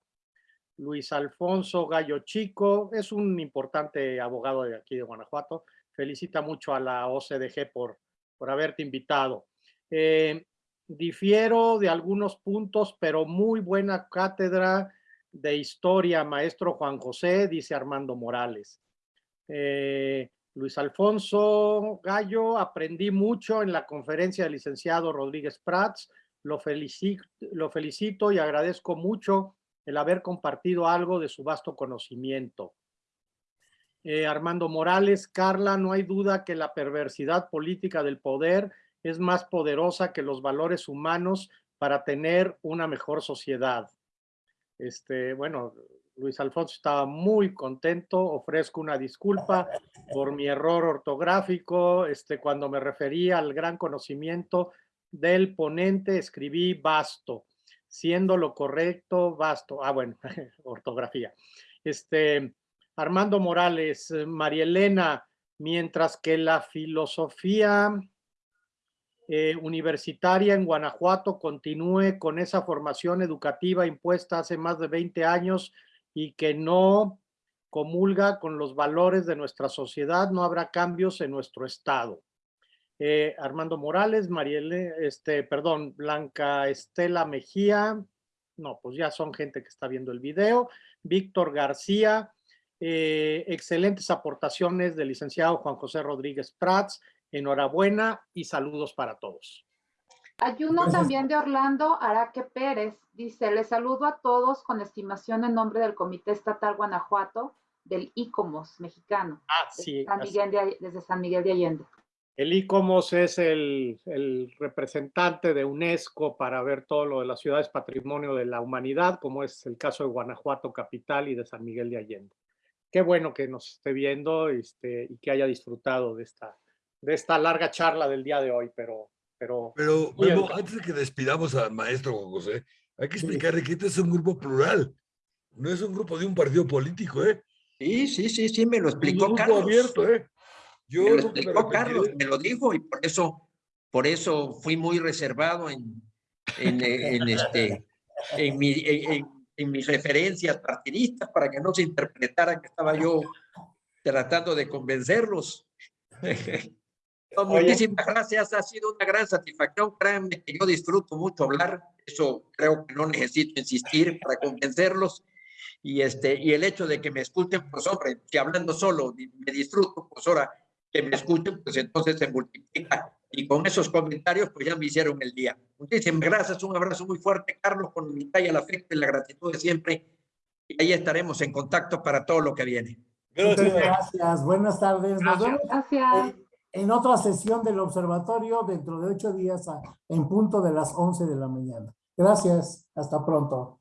Luis Alfonso Gallo Chico es un importante abogado de aquí de Guanajuato. Felicita mucho a la OCDG por, por haberte invitado. Eh, difiero de algunos puntos, pero muy buena cátedra de historia, maestro Juan José, dice Armando Morales. Eh, Luis Alfonso Gallo, aprendí mucho en la conferencia del licenciado Rodríguez Prats, lo felicito, y agradezco mucho el haber compartido algo de su vasto conocimiento. Eh, Armando Morales, Carla, no hay duda que la perversidad política del poder es más poderosa que los valores humanos para tener una mejor sociedad. Este, bueno, Luis Alfonso estaba muy contento, ofrezco una disculpa por mi error ortográfico, este, cuando me refería al gran conocimiento del ponente escribí vasto, siendo lo correcto vasto, ah bueno, *laughs* ortografía. Este, Armando Morales, María Elena, mientras que la filosofía eh, universitaria en Guanajuato continúe con esa formación educativa impuesta hace más de 20 años y que no comulga con los valores de nuestra sociedad, no habrá cambios en nuestro estado. Eh, Armando Morales, Marielle, este, perdón, Blanca Estela Mejía, no, pues ya son gente que está viendo el video, Víctor García, eh, excelentes aportaciones del licenciado Juan José Rodríguez Prats, enhorabuena y saludos para todos. Hay uno también de Orlando Araque Pérez. Dice, le saludo a todos con estimación en nombre del Comité Estatal Guanajuato del ICOMOS mexicano. Ah, sí. desde San Miguel de Allende. El ICOMOS es el, el, representante de UNESCO para ver todo lo de las ciudades patrimonio de la humanidad, como es el caso de Guanajuato Capital y de San Miguel de Allende. Qué bueno que nos esté viendo este, y que haya disfrutado de esta, de esta larga charla del día de hoy, pero pero, pero antes de que despidamos al maestro José, hay que explicarle que este es un grupo plural, no es un grupo de un partido político, ¿eh? Sí, sí, sí, sí, me lo explicó un Carlos. abierto, ¿eh? Yo me lo explicó Carlos, me lo dijo y por eso, por eso fui muy reservado en, en, en este, en, mi, en, en, mis referencias partidistas para que no se interpretara que estaba yo tratando de convencerlos. *laughs* No, Oye. Muchísimas gracias, ha sido una gran satisfacción. Créanme que yo disfruto mucho hablar, eso creo que no necesito insistir para convencerlos. Y, este, y el hecho de que me escuchen, pues hombre, si hablando solo me disfruto, pues ahora que me escuchen, pues entonces se multiplica. Y con esos comentarios, pues ya me hicieron el día. Muchísimas gracias, un abrazo muy fuerte, Carlos, con mi talla, el afecto y la gratitud de siempre. Y ahí estaremos en contacto para todo lo que viene. Muchas Gracias. gracias. Buenas tardes. Nos Gracias. vemos Gracias. En otra sesión del observatorio dentro de ocho días en punto de las 11 de la mañana. Gracias. Hasta pronto.